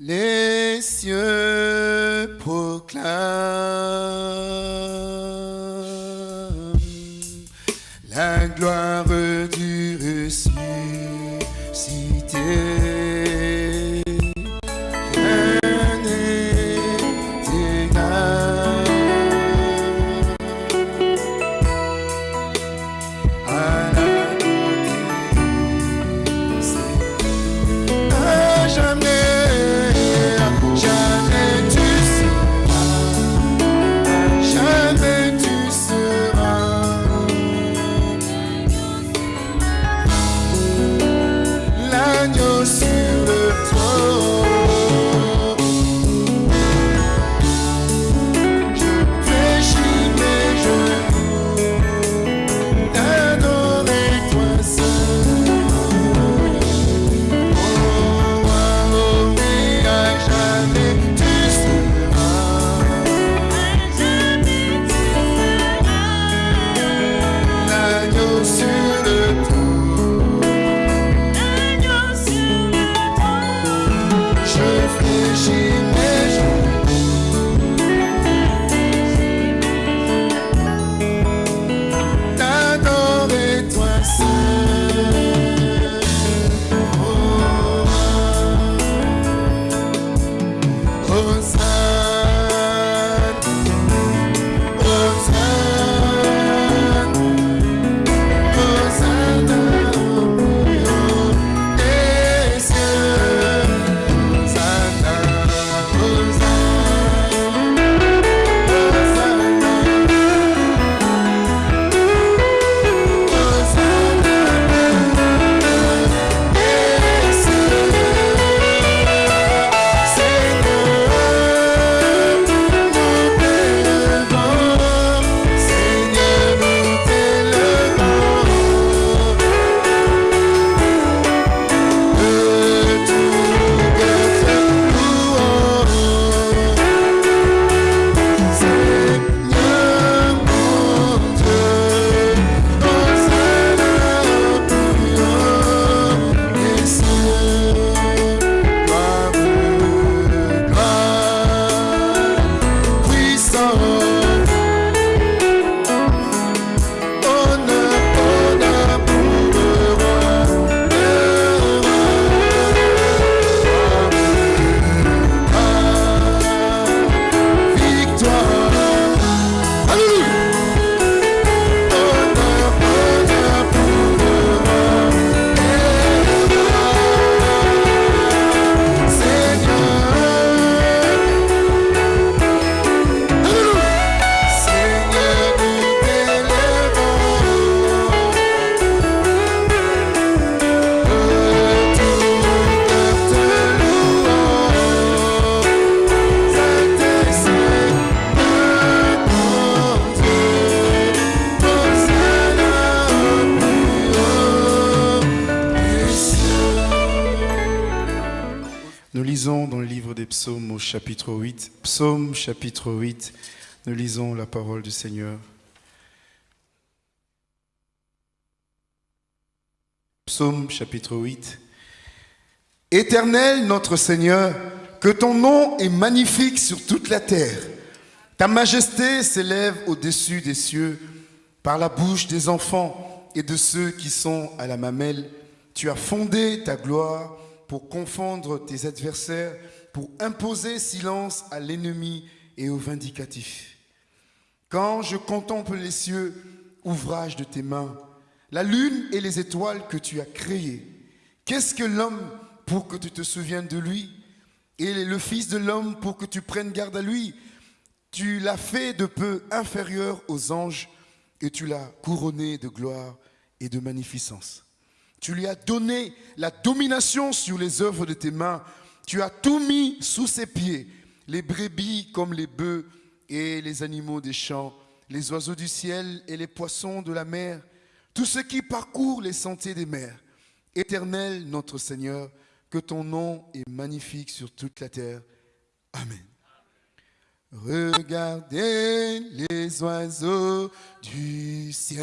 Les cieux proclament la gloire du ressuscité. Nous lisons dans le livre des psaumes au chapitre 8. Psaume chapitre 8. Nous lisons la parole du Seigneur. Psaume chapitre 8. Éternel notre Seigneur, que ton nom est magnifique sur toute la terre. Ta majesté s'élève au-dessus des cieux par la bouche des enfants et de ceux qui sont à la mamelle. Tu as fondé ta gloire pour confondre tes adversaires, pour imposer silence à l'ennemi et au vindicatif. Quand je contemple les cieux, ouvrage de tes mains, la lune et les étoiles que tu as créées, qu'est-ce que l'homme pour que tu te souviennes de lui? Et le Fils de l'homme pour que tu prennes garde à lui Tu l'as fait de peu inférieur aux anges et tu l'as couronné de gloire et de magnificence. Tu lui as donné la domination sur les œuvres de tes mains. Tu as tout mis sous ses pieds, les brebis comme les bœufs et les animaux des champs, les oiseaux du ciel et les poissons de la mer, tout ce qui parcourt les sentiers des mers. Éternel notre Seigneur, que ton nom est magnifique sur toute la terre. Amen. Regardez les oiseaux du ciel.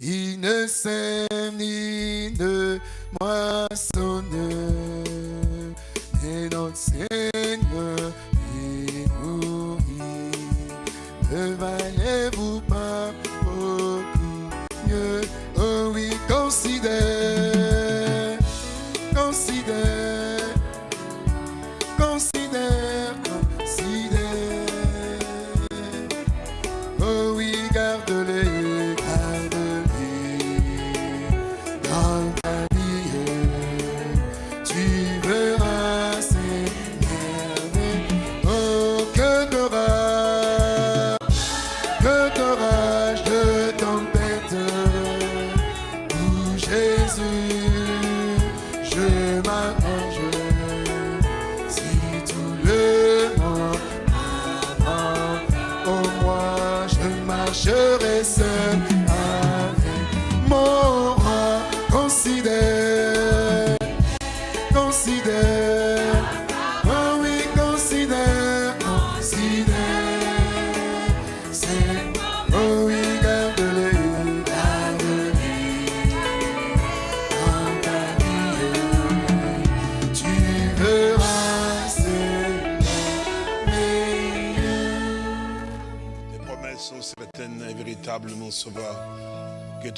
Ils ne sèment ni ne moissonnent. notre Seigneur est nourri. Valez-vous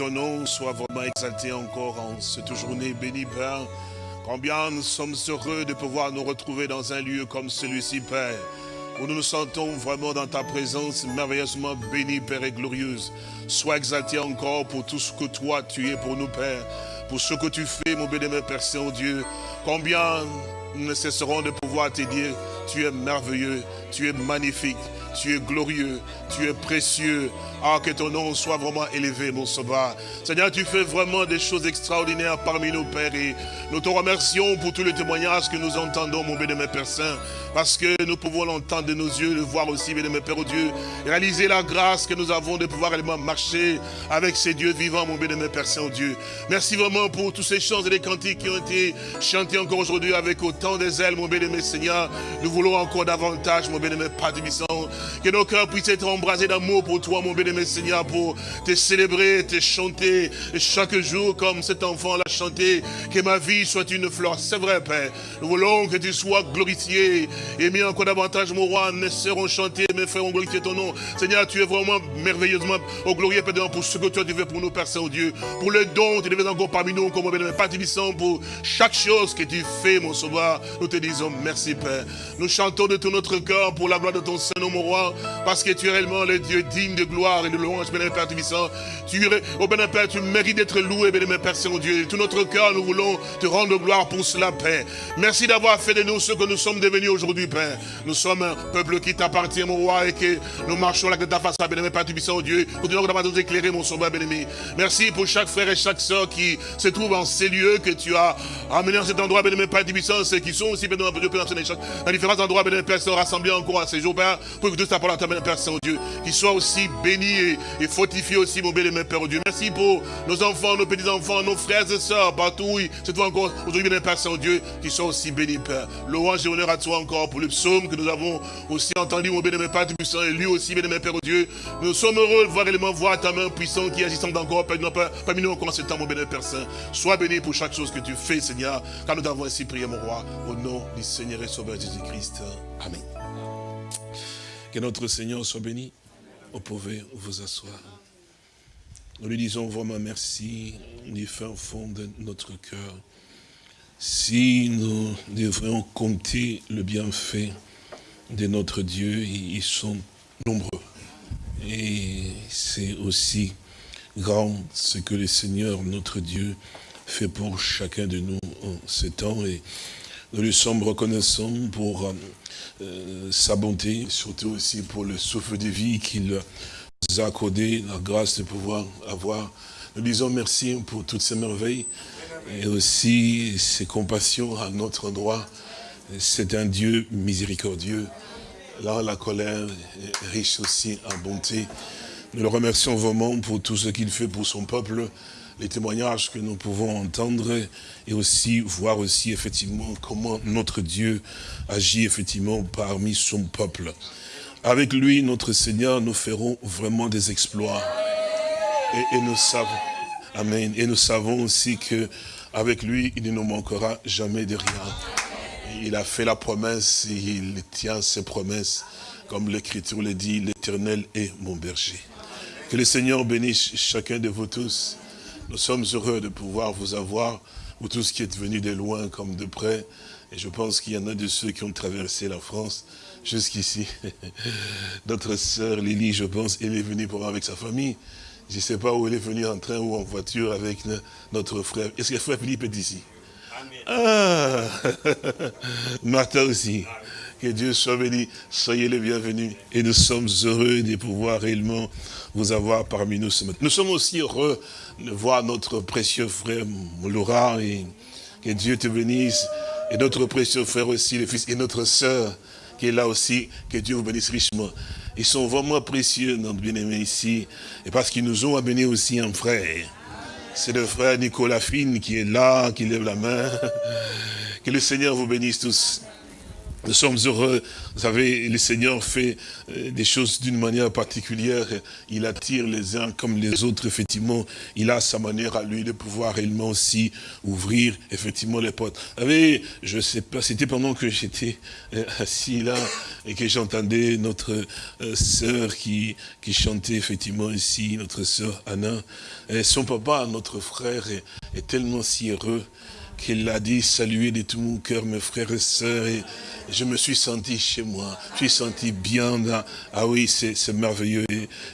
ton nom soit vraiment exalté encore en cette journée bénie, Père. Combien nous sommes heureux de pouvoir nous retrouver dans un lieu comme celui-ci, Père, où nous nous sentons vraiment dans ta présence merveilleusement bénie, Père, et glorieuse. Sois exalté encore pour tout ce que toi tu es pour nous, Père, pour ce que tu fais, mon bénémoine Père Saint-Dieu. Combien nous ne cesserons de pouvoir te dire, tu es merveilleux, tu es magnifique, tu es glorieux, tu es précieux. Ah, que ton nom soit vraiment élevé, mon sauveur. Seigneur, tu fais vraiment des choses extraordinaires parmi nous, Père. Et nous te remercions pour tous les témoignages que nous entendons, mon bénémoine Père Saint. Parce que nous pouvons l'entendre de nos yeux, le voir aussi, bénémoine Père, oh Dieu. Réaliser la grâce que nous avons de pouvoir réellement marcher avec ces dieux vivants, mon bénémoine Père Saint, oh Dieu. Merci vraiment pour tous ces chants et les cantiques qui ont été chantés encore aujourd'hui avec autant des ailes, mon bénémoine Seigneur. Nous voulons encore davantage, mon bénémoine Père Tibissant, que nos cœurs puissent être embrasés d'amour pour toi, mon bénémoine Seigneur, pour te célébrer, te chanter chaque jour comme cet enfant l'a chanté. Que ma vie soit une fleur. C'est vrai, Père. Nous voulons que tu sois glorifié et mis encore davantage, mon roi. Nous serons chanter, mes frères, on glorifier ton nom. Seigneur, tu es vraiment merveilleusement au glorieux, Père, pour ce que tu as fait pour nous, Père Saint-Dieu. Pour le don, tu devais encore parmi nous, comme Tibissant, pour chaque chose que tu fais, mon sauveur. Nous te disons merci, Père. Nous chantons de tout notre cœur pour la gloire de ton Saint-Nom, mon roi, parce que tu es réellement le Dieu digne de gloire et de louange, bénémoine Père Tibissant. Tu, es- oh bénémoine Père, tu mérites d'être loué, bénémoine Père Saint-Dieu. Tout notre cœur, nous voulons te rendre gloire pour cela, Père. Merci d'avoir fait de nous ce que nous sommes devenus aujourd'hui, Père. Nous sommes un peuple qui t'appartient, mon roi, et que nous marchons là de ta face, bénémoine Père Tibissant, oh Dieu. Continuons d'avoir nous éclairer, mon sauveur bien-aimé. Merci pour chaque frère et chaque sœur qui se trouve en ces lieux que tu as amenés en cet endroit, bénémoine Père Tibissant, ceux qui sont aussi, bénémoine Père dans différents endroits, bénémoine Père, rassemblés encore à ces jours, Père, pour tous ta parole, ta bénémoine Père Saint-Dieu, qui soit aussi béni et, fortifié aussi, mon bénémoine Père Dieu. Merci pour nos enfants, nos petits-enfants, nos frères et sœurs, partout ils se trouvent encore aujourd'hui, bénémoine Père Saint-Dieu, qui soient aussi bénis, Père. Louange et honneur à toi encore pour le psaume que nous avons aussi entendu, mon bénémoine Père Tibissant, et lui aussi, bénémoine Père Dieu. Nous sommes heureux de voir réellement voir ta main puissante qui agissante encore Père, parmi nous encore en ce temps, mon bénémoine Père Saint. Sois béni pour chaque chose que tu fais, Seigneur, car nous t'avons ainsi prié, mon roi, au nom du Seigneur et Sauveur Jésus-Christ. Amen. Que notre Seigneur soit béni. Vous pouvez vous asseoir. Nous lui disons vraiment merci du fin fond de notre cœur. Si nous devrions compter le bienfait de notre Dieu, ils sont nombreux. Et c'est aussi grand ce que le Seigneur, notre Dieu, fait pour chacun de nous en ce temps. Et nous lui sommes reconnaissants pour euh, sa bonté, surtout aussi pour le souffle de vie qu'il nous a accordé, la grâce de pouvoir avoir. Nous disons merci pour toutes ces merveilles et aussi ses compassions à notre endroit. C'est un Dieu miséricordieux. Là, la colère est riche aussi en bonté. Nous le remercions vraiment pour tout ce qu'il fait pour son peuple, les témoignages que nous pouvons entendre et aussi voir aussi effectivement comment notre Dieu agit effectivement parmi son peuple. Avec lui, notre Seigneur, nous ferons vraiment des exploits. Et, nous savons, Amen. Et nous savons aussi que avec lui, il ne nous manquera jamais de rien. il a fait la promesse, et il tient ses promesses. Comme l'Écriture le dit, l'Éternel est mon berger. Que le Seigneur bénisse chacun de vous tous. Nous sommes heureux de pouvoir vous avoir, vous tous qui êtes venus de loin comme de près. Et je pense qu'il y en a de ceux qui ont traversé la France jusqu'ici. Notre sœur Lily, je pense, elle est venue pour avec sa famille. Je ne sais pas où elle est venue en train ou en voiture avec le- notre frère. Est-ce que frère Philippe est ici? Ah Martha aussi. Que Dieu soit béni. Soyez les bienvenus. Et nous sommes heureux de pouvoir réellement vous avoir parmi nous ce matin. Nous sommes aussi heureux de voir notre précieux frère Laurent et que Dieu te bénisse. Et notre précieux frère aussi, le fils, et notre sœur qui est là aussi, que Dieu vous bénisse richement. Ils sont vraiment précieux, notre bien-aimé ici, et parce qu'ils nous ont amené aussi un frère. C'est le frère Nicolas Fine qui est là, qui lève la main. Que le Seigneur vous bénisse tous. Nous sommes heureux. Vous savez, le Seigneur fait euh, des choses d'une manière particulière. Il attire les uns comme les autres, effectivement. Il a sa manière à lui de pouvoir réellement aussi ouvrir, effectivement, les portes. Vous savez, je sais pas, c'était pendant que j'étais euh, assis là et que j'entendais notre euh, sœur qui, qui chantait, effectivement, ici, notre sœur Anna. Son papa, notre frère, est tellement si heureux qu'il a dit saluer de tout mon cœur mes frères et sœurs et je me suis senti chez moi, je me suis senti bien. Ah oui, c'est merveilleux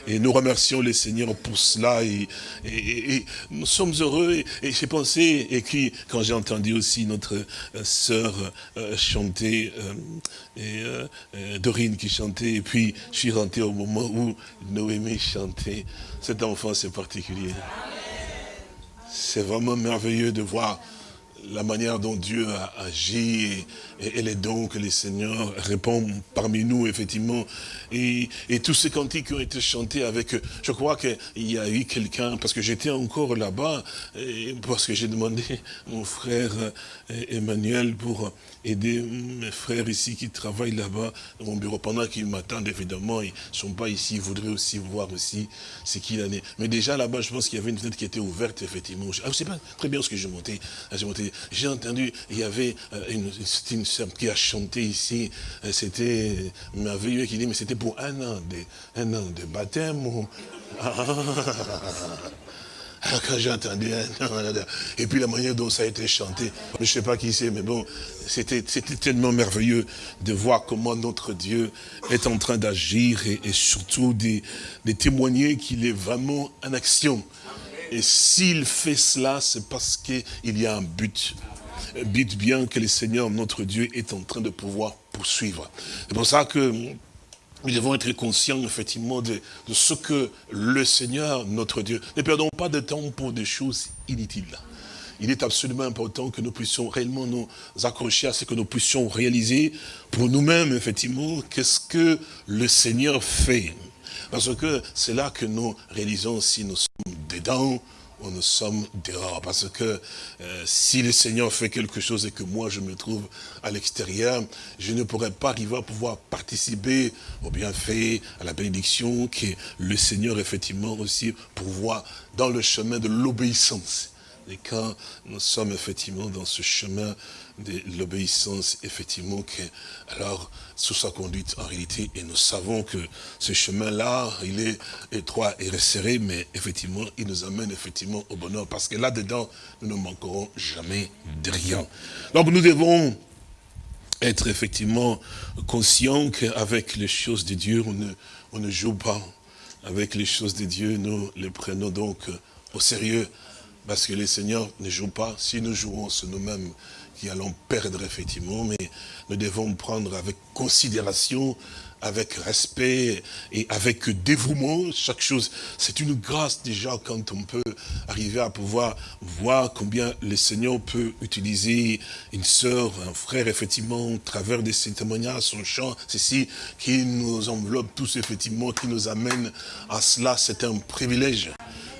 et, nous remercions le Seigneur pour cela et, nous sommes heureux et, j'ai pensé et puis quand j'ai entendu aussi notre euh, sœur euh, chanter euh, et Dorine qui chantait et puis je suis rentré au moment où Noémie chantait. Cet enfant c'est particulier. C'est vraiment merveilleux de voir la manière dont Dieu a agi et, les dons que le Seigneur répond parmi nous, effectivement. Et, tous ces cantiques qui ont été chantés avec, je crois qu'il y a eu quelqu'un, parce que j'étais encore là-bas, parce que j'ai demandé mon frère euh, Emmanuel pour aider mes frères ici qui travaillent là-bas dans mon bureau, pendant qu'ils m'attendent, évidemment, ils ne sont pas ici, ils voudraient aussi voir aussi ce qu'il en est. Mais déjà là-bas, je pense qu'il y avait une fenêtre qui était ouverte, effectivement. Je ne sais pas très bien ce que monté. J'ai monté. J'ai entendu, il y avait euh, une, une qui a chanté ici, euh, c'était merveilleux, qui dit, mais c'était pour un an de, un an de baptême. ou- Quand j'ai entendu, et puis la manière dont ça a été chanté, je ne sais pas qui c'est, mais bon, c'était tellement merveilleux de voir comment notre Dieu est en train d'agir et, et surtout de, de témoigner qu'il est vraiment en action. Et s'il fait cela, c'est parce qu'il y a un but. Un but bien que le Seigneur, notre Dieu, est en train de pouvoir poursuivre. C'est pour ça que nous devons être conscients, effectivement, de, ce que le Seigneur, notre Dieu, ne perdons pas de temps pour des choses inutiles. Il est absolument important que nous puissions réellement nous accrocher à ce que nous puissions réaliser pour nous-mêmes, effectivement, qu'est-ce que le Seigneur fait. Parce que c'est là que nous réalisons si nous sommes dedans ou nous sommes dehors. Parce que euh, si le Seigneur fait quelque chose et que moi je me trouve à l'extérieur, je ne pourrais pas arriver à pouvoir participer au bienfait, à la bénédiction que le Seigneur effectivement aussi pourvoit dans le chemin de l'obéissance. Et quand nous sommes effectivement dans ce chemin de l'obéissance, effectivement, que, alors, sous sa conduite en réalité, et nous savons que ce chemin-là, il est étroit et resserré, mais effectivement, il nous amène effectivement au bonheur, parce que là-dedans, nous ne manquerons jamais de rien. Donc nous devons être effectivement conscients qu'avec les choses de Dieu, on ne, on ne joue pas. Avec les choses de Dieu, nous les prenons donc au sérieux. Parce que les seigneurs ne jouent pas. Si nous jouons, c'est nous-mêmes qui allons perdre, effectivement. Mais nous devons prendre avec considération, avec respect et avec dévouement chaque chose. C'est une grâce déjà quand on peut arriver à pouvoir voir combien le Seigneur peut utiliser une sœur, un frère, effectivement, au travers de ses témoignages, son chant, ceci, qui nous enveloppe tous, effectivement, qui nous amène à cela. C'est un privilège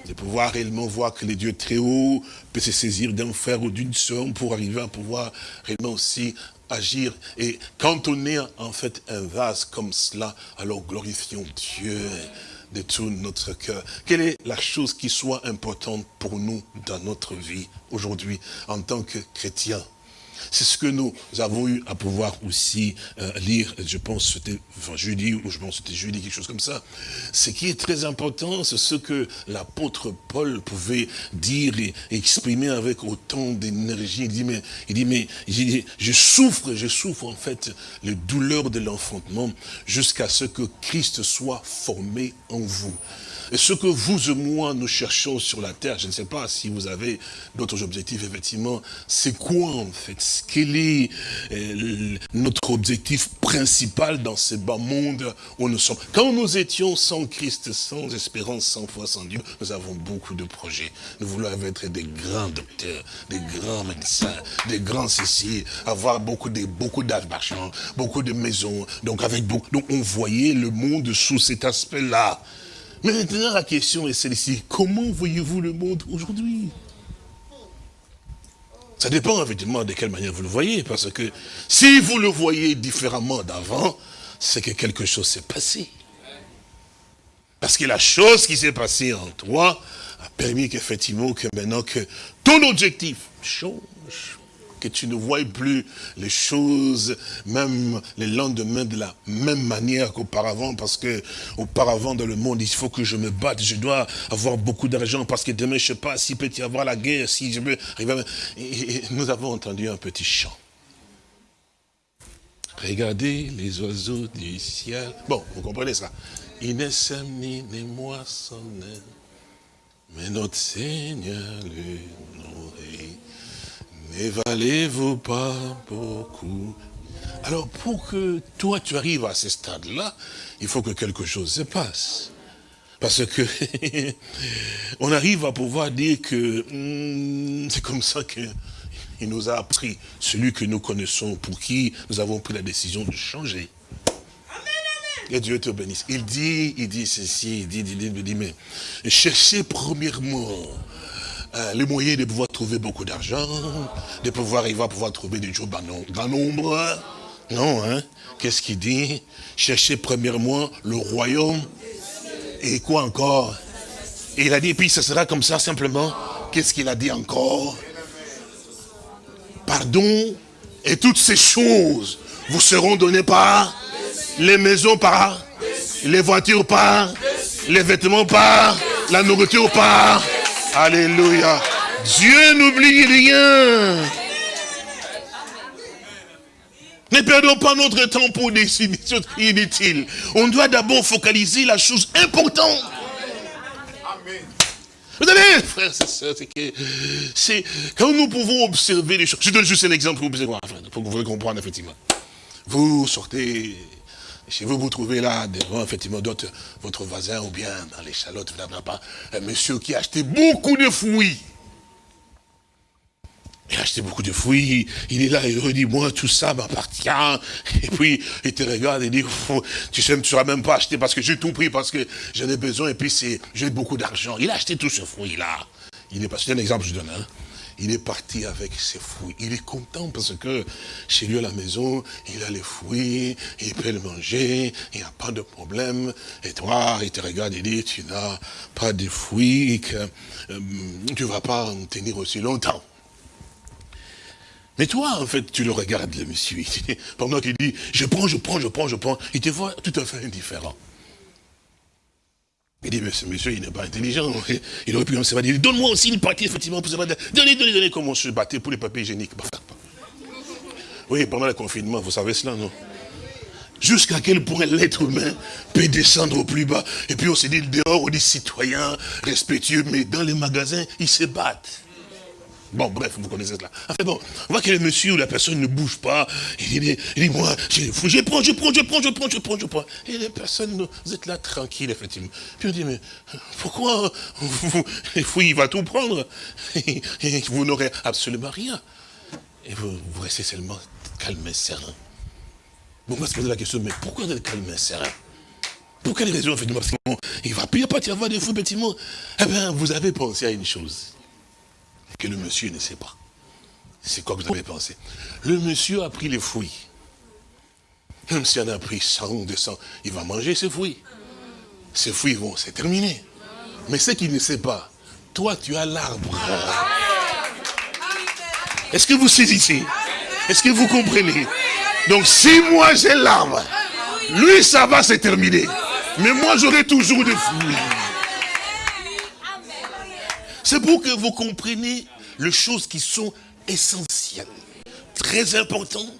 de pouvoir réellement voir que les dieux très hauts peut se saisir d'un frère ou d'une sœur pour arriver à pouvoir réellement aussi agir. Et quand on est en fait un vase comme cela, alors glorifions Dieu de tout notre cœur. Quelle est la chose qui soit importante pour nous dans notre vie aujourd'hui en tant que chrétiens? C'est ce que nous avons eu à pouvoir aussi euh, lire, je pense c'était enfin, jeudi, ou je pense c'était jeudi, quelque chose comme ça. Ce qui est très important, c'est ce que l'apôtre Paul pouvait dire et exprimer avec autant d'énergie. Il dit, mais, il dit, mais je souffre, je souffre en fait les douleurs de l'enfantement jusqu'à ce que Christ soit formé en vous. Et ce que vous et moi, nous cherchons sur la terre, je ne sais pas si vous avez d'autres objectifs, effectivement, c'est quoi en fait? Quel est euh, notre objectif principal dans ce bas monde où nous sommes? Quand nous étions sans Christ, sans espérance, sans foi, sans Dieu, nous avons beaucoup de projets. Nous voulons être des grands docteurs, des grands médecins, des grands ceci, avoir beaucoup de beaucoup d'argent, beaucoup de maisons. Donc avec beaucoup, donc on voyait le monde sous cet aspect-là. Mais maintenant, la question est celle-ci. Comment voyez-vous le monde aujourd'hui? Ça dépend évidemment de quelle manière vous le voyez. Parce que si vous le voyez différemment d'avant, c'est que quelque chose s'est passé. Parce que la chose qui s'est passée en toi a permis qu'effectivement, que maintenant que ton objectif change, tu ne vois plus les choses, même les lendemains de la même manière qu'auparavant, parce que auparavant dans le monde, il faut que je me batte, je dois avoir beaucoup d'argent, parce que demain, je ne sais pas s'il peut y avoir la guerre, si je veux arriver et, nous avons entendu un petit chant. Regardez les oiseaux du ciel. Bon, vous comprenez ça. Il ne sème ni les moissonneurs, mais notre Seigneur le nourrit. Ne valez-vous pas beaucoup? Alors, pour que toi, tu arrives à ce stade-là, il faut que quelque chose se passe. Parce que on arrive à pouvoir dire que hum, c'est comme ça qu'il nous a appris, celui que nous connaissons, pour qui nous avons pris la décision de changer. Et Dieu te bénisse. Il dit, il dit ceci, il dit, il dit, il dit mais cherchez premièrement euh, les moyens de pouvoir trouver beaucoup d'argent, de pouvoir, il va pouvoir trouver des jours dans grand nombre. Non, hein Qu'est-ce qu'il dit? Cherchez premièrement le royaume. Et quoi encore? Et il a dit, puis ce sera comme ça simplement. Qu'est-ce qu'il a dit encore? Pardon et toutes ces choses vous seront données par les maisons par les voitures par les vêtements par la nourriture par Alléluia. Dieu n'oublie rien. Ne perdons pas notre temps pour des choses inutiles. On doit d'abord focaliser la chose importante. Vous savez, frères et sœurs, c'est que c'est quand nous pouvons observer les choses. Je donne juste un exemple pour que vous compreniez effectivement. Vous sortez chez vous, vous trouvez là, devant effectivement votre voisin ou bien dans les chalotes, un monsieur qui a acheté beaucoup de fruits. Il a acheté beaucoup de fruits, il est là, il redit, moi, tout ça m'appartient. Et puis, il te regarde et dit, tu tu ne seras même pas acheté parce que j'ai tout pris, parce que j'en ai besoin, et puis j'ai beaucoup d'argent. Il a acheté tout ce fruit-là. Il est pas, c'est un exemple je donne, hein. Il est parti avec ses fruits. Il est content parce que chez lui à la maison, il a les fruits, il peut les manger, il n'y a pas de problème. Et toi, il te regarde et dit, tu n'as pas de fruits euh, tu ne vas pas en tenir aussi longtemps. Mais toi, en fait, tu le regardes, le monsieur, pendant qu'il dit, je prends, je prends, je prends, je prends, il te voit tout à fait indifférent. Il dit, mais ce monsieur, il n'est pas intelligent. Il aurait pu se dire, donne-moi aussi une partie, effectivement, pour se battre. Donnez, donnez, donnez, comment se battait pour les papiers hygiéniques. Oui, pendant le confinement, vous savez cela, non? Jusqu'à quel point l'être humain peut descendre au plus bas? Et puis on se dit, dehors, on dit citoyens, respectueux, mais dans les magasins, ils se battent. Bon, bref, vous connaissez cela. Enfin bon, on voit que le monsieur ou la personne ne bouge pas. Il dit, il dit moi, je, je prends, je prends, je prends, je prends, je prends, je prends. Et les personnes, vous êtes là tranquille, effectivement. Puis on dit, mais pourquoi vous, il va tout prendre. Et, vous n'aurez absolument rien. Et vous, restez seulement calme et serein. Bon, on va se poser la question, mais pourquoi être calme et serein? Pour quelle raison, effectivement? Parce qu'il va plus y avoir des fous, effectivement. Eh bien, vous avez pensé à une chose que le monsieur ne sait pas. C'est quoi que vous avez pensé? Le monsieur a pris les fruits. Même s'il en a pris 100 200, il va manger ses fruits. Ces fruits vont se terminer. Mais ce qu'il ne sait pas, toi tu as l'arbre. Est-ce que vous saisissez? Est-ce que vous comprenez? Donc si moi j'ai l'arbre, lui ça va se terminer. Mais moi j'aurai toujours des fruits. C'est pour que vous compreniez les choses qui sont essentielles, très importantes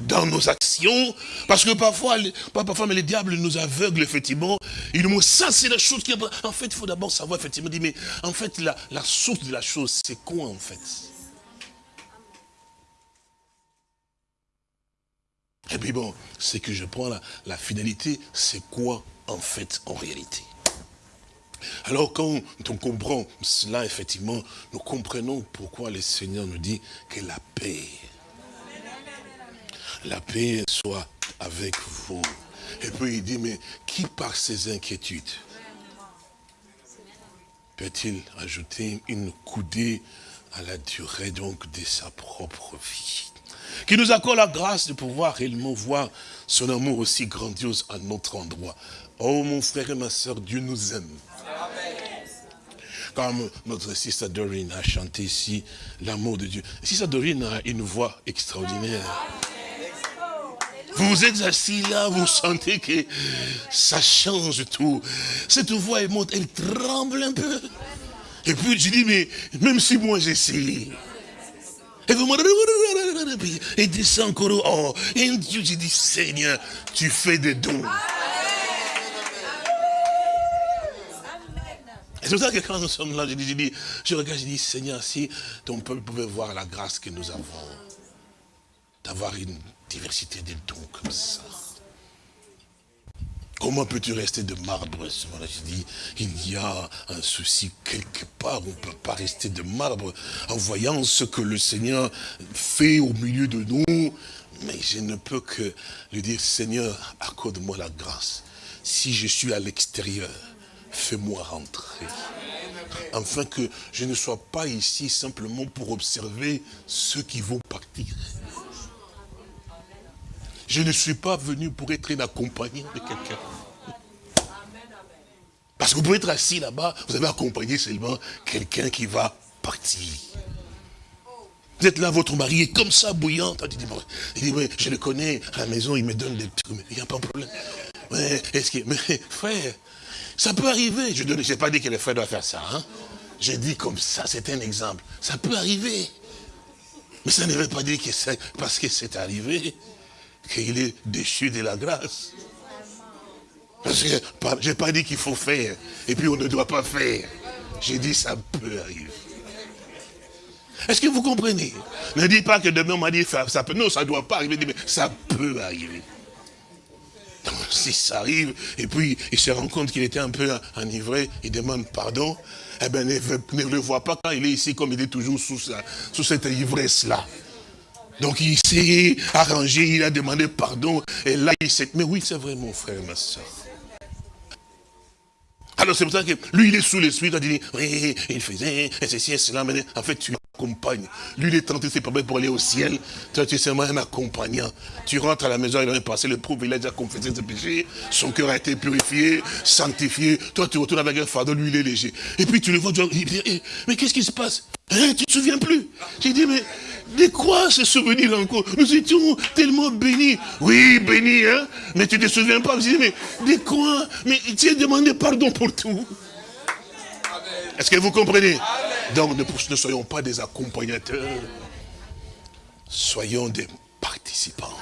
dans nos actions, parce que parfois, pas parfois, mais les diables nous aveuglent, effectivement. Ils nous montrent, ça c'est la chose qui... En fait, il faut d'abord savoir, effectivement, dire, mais en fait, la, source de la chose, c'est quoi, en fait? Et puis bon, c'est que je prends la, la finalité, c'est quoi, en fait, en réalité? Alors quand on comprend cela, effectivement, nous comprenons pourquoi le Seigneur nous dit que la paix, la paix soit avec vous. Et puis il dit, mais qui par ses inquiétudes peut-il ajouter une coudée à la durée donc de sa propre vie? Qui nous accorde la grâce de pouvoir réellement voir son amour aussi grandiose à notre endroit. Oh mon frère et ma soeur, Dieu nous aime. Comme notre sister Doreen a chanté ici, l'amour de Dieu. Sister Doreen a une voix extraordinaire. Vous êtes assis là, vous sentez que ça change tout. Cette voix, elle monte, elle tremble un peu. Et puis je dis, mais même si moi j'essaie. Et vous et descend encore. Oh, et Dieu, je dis, Seigneur, tu fais des dons. Et c'est pour ça que quand nous sommes là, je dis, je, regarde, je dis, Seigneur, si ton peuple pouvait voir la grâce que nous avons, d'avoir une diversité de dons comme ça. Comment peux-tu rester de marbre moment-là Je dis, il y a un souci quelque part, on ne peut pas rester de marbre en voyant ce que le Seigneur fait au milieu de nous. Mais je ne peux que lui dire, Seigneur, accorde-moi la grâce. Si je suis à l'extérieur, fais-moi rentrer. Afin que je ne sois pas ici simplement pour observer ceux qui vont partir. Je ne suis pas venu pour être un accompagnant de quelqu'un. Parce que vous pouvez être assis là-bas, vous avez accompagné seulement quelqu'un qui va partir. Vous êtes là, votre mari est comme ça, bouillant. Il dit, ouais, je le connais, à la maison, il me donne des trucs, il n'y a pas de problème. Mais, que, mais frère, ça peut arriver. Je n'ai pas dit que le frère doit faire ça. Hein? J'ai dit comme ça, c'est un exemple. Ça peut arriver. Mais ça ne veut pas dire que c'est parce que c'est arrivé qu'il est déchu de la grâce. Parce que je n'ai pas dit qu'il faut faire, et puis on ne doit pas faire. J'ai dit ça peut arriver. Est-ce que vous comprenez? Ne dites pas que demain on m'a dit ça peut. Non, ça ne doit pas arriver, mais ça peut arriver. Si ça arrive, et puis il se rend compte qu'il était un peu enivré, il demande pardon, eh bien ne, le voit pas quand il est ici comme il est toujours sous cette ivresse-là. Donc il s'est arrangé, il a demandé pardon, et là il s'est... Mais oui, c'est vrai mon frère, ma soeur. Alors c'est pour ça que lui, il est sous l'esprit, il dit, oui, il faisait, et ceci et cela, mais en fait, tu l'accompagnes. Lui, il est tenté de se permettre pour aller au ciel. Toi, tu es seulement un accompagnant. Tu rentres à la maison, il a passé le prouve, il a déjà confessé ses péchés, son cœur a été purifié, sanctifié. Toi, tu retournes avec un fardeau, lui, il est léger. Et puis tu le vois, tu dis, mais qu'est-ce qui se passe? Hein, Tu te souviens plus? J'ai dit, mais de quoi se souvenir encore? Nous étions tellement bénis. Oui, bénis, hein Mais tu ne te souviens pas? Je dis, mais de quoi? Mais tu as demandé pardon pour tout. Est-ce que vous comprenez? Donc ne, ne soyons pas des accompagnateurs. Soyons des participants.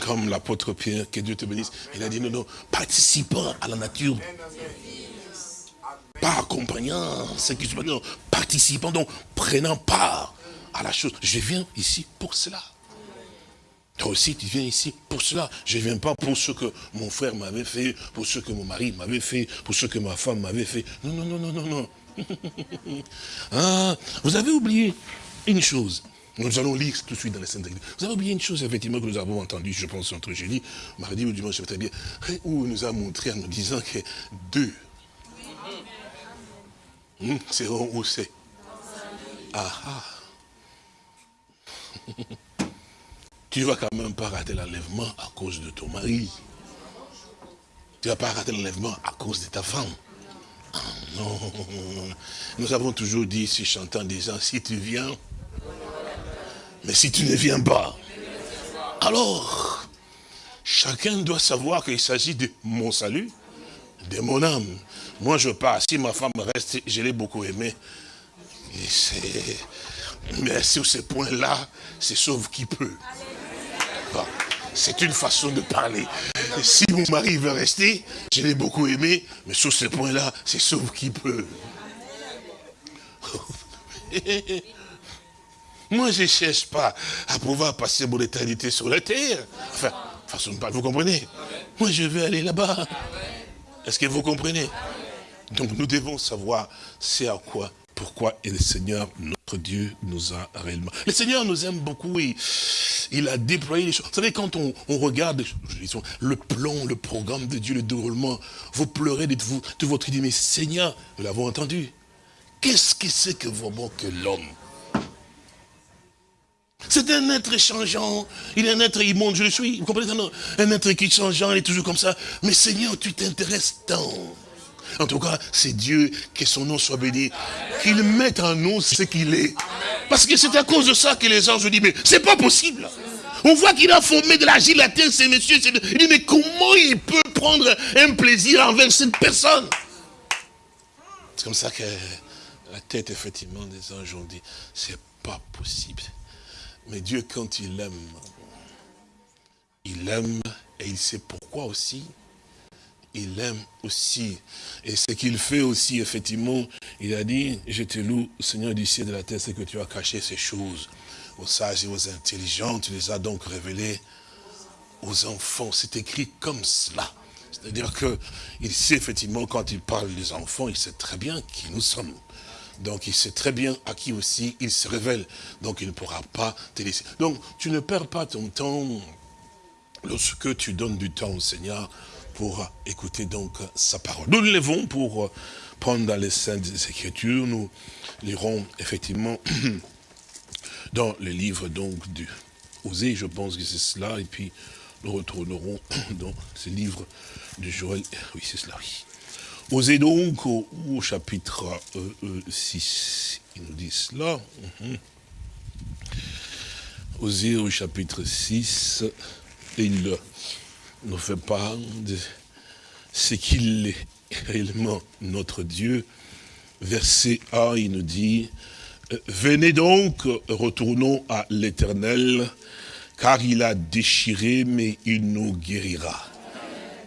Comme l'apôtre Pierre, que Dieu te bénisse, il a dit non, non, participant à la nature. Pas accompagnant, non, participant, donc prenant part à la chose. Je viens ici pour cela. Toi aussi, tu viens ici pour cela. Je ne viens pas pour ce que mon frère m'avait fait, pour ce que mon mari m'avait fait, pour ce que ma femme m'avait fait. Non, non, non, non, non, non. ah, vous avez oublié une chose. Nous allons lire tout de suite dans les Saintes Vous avez oublié une chose, effectivement, que nous avons entendu, je pense, entre jeudi, mardi ou dimanche, très bien, où il nous a montré en nous disant que deux hum, seront où c'est Ah ah tu vas quand même pas rater l'enlèvement à cause de ton mari. Tu vas pas rater l'enlèvement à cause de ta femme. Ah non. Nous avons toujours dit, si chantant disant, si tu viens, Mais si tu ne viens pas, alors, chacun doit savoir qu'il s'agit de mon salut, de mon âme. Moi, je pars. Si ma femme reste, je l'ai beaucoup aimée. Mais sur ce point-là, c'est sauve qui peut. C'est une façon de parler. Si mon mari veut rester, je l'ai beaucoup aimé, mais sur ce point-là, c'est sauve qui peut. Moi, je ne cherche pas à pouvoir passer mon éternité sur la terre. Enfin, façon de parler, vous comprenez? Moi, je veux aller là-bas. Est-ce que vous comprenez? Donc, nous devons savoir c'est à quoi, pourquoi et le Seigneur, notre Dieu, nous a réellement. Le Seigneur nous aime beaucoup et il a déployé les choses. Vous savez, quand on, regarde le plan, le programme de Dieu, le déroulement, vous pleurez de, vous, de votre idée, mais Seigneur, nous l'avons entendu. Qu'est-ce que c'est que vraiment que l'homme? C'est un être changeant, il est un être immonde, je le suis, vous comprenez? Non Un être qui est changeant, il est toujours comme ça. Mais Seigneur, tu t'intéresses tant. En tout cas, c'est Dieu, que son nom soit béni, qu'il mette en nous ce qu'il est. Parce que c'est à cause de ça que les anges disent, mais c'est pas possible. On voit qu'il a formé de la terre, ces messieurs. Il dit, mais comment il peut prendre un plaisir envers cette personne? C'est comme ça que la tête, effectivement, des anges ont dit, c'est pas possible. Mais Dieu, quand il aime, il aime et il sait pourquoi aussi. Il aime aussi. Et ce qu'il fait aussi, effectivement, il a dit, je te loue, Seigneur du ciel de la terre, c'est que tu as caché ces choses aux sages et aux intelligents. Tu les as donc révélées aux enfants. C'est écrit comme cela. C'est-à-dire qu'il sait effectivement, quand il parle des enfants, il sait très bien qui nous sommes. Donc il sait très bien à qui aussi il se révèle. Donc il ne pourra pas te laisser. Donc tu ne perds pas ton temps lorsque tu donnes du temps au Seigneur pour écouter donc sa parole. Nous nous levons pour euh, prendre dans les Saintes Écritures. Nous lirons effectivement dans le livre donc du Osée, je pense que c'est cela, et puis nous retournerons dans ce livre de Joël. Oui, c'est cela, oui. Donc au, chapitre euh, euh, 6, il nous dit cela. Mhm. Osée au chapitre 6, il nous fait part de ce qu'il est réellement notre Dieu. Verset 1, il nous dit, Venez donc, retournons à l'éternel, car il a déchiré, mais il nous guérira.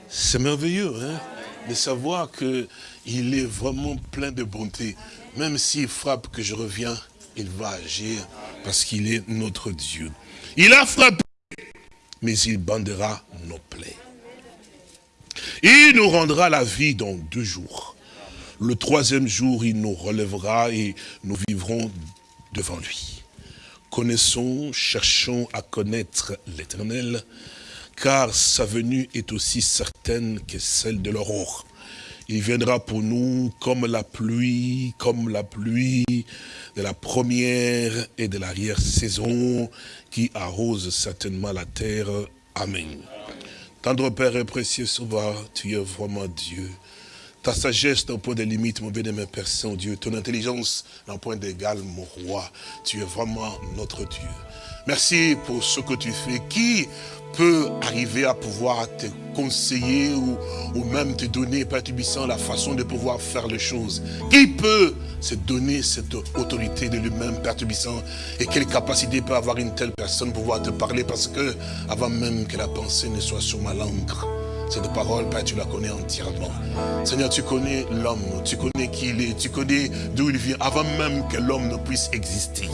C'est merveilleux, hein, de savoir que il est vraiment plein de bonté. Même s'il frappe que je reviens, il va agir parce qu'il est notre Dieu. Il a frappé, mais il bandera nos plaies. Il nous rendra la vie dans deux jours. Le troisième jour, il nous relèvera et nous vivrons devant lui. Connaissons, cherchons à connaître l'éternel, car sa venue est aussi certaine que celle de l'aurore. Il viendra pour nous comme la pluie, comme la pluie de la première et de l'arrière-saison qui arrose certainement la terre. Amen. Tendre Père et précieux Sauveur, tu es vraiment Dieu. Ta sagesse n'a point de limite, mon bien-aimé Père Saint-Dieu. Ton intelligence n'a point d'égal, mon roi. Tu es vraiment notre Dieu. Merci pour ce que tu fais. Qui peut arriver à pouvoir te conseiller ou, même te donner, Père Tubissant, la façon de pouvoir faire les choses? Qui peut se donner cette autorité de lui-même, Père Tubissant Et quelle capacité peut avoir une telle personne pour pouvoir te parler? Parce que, avant même que la pensée ne soit sur ma langue, cette parole, Père, tu la connais entièrement. Seigneur, tu connais l'homme, tu connais qui il est, tu connais d'où il vient, avant même que l'homme ne puisse exister.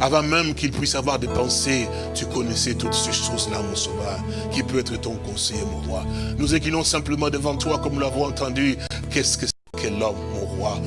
Avant même qu'il puisse avoir des pensées, tu connaissais toutes ces choses-là, mon sauveur, qui peut être ton conseiller, mon roi. Nous inclinons simplement devant toi, comme nous l'avons entendu. Qu'est-ce que c'est que l'homme, mon roi,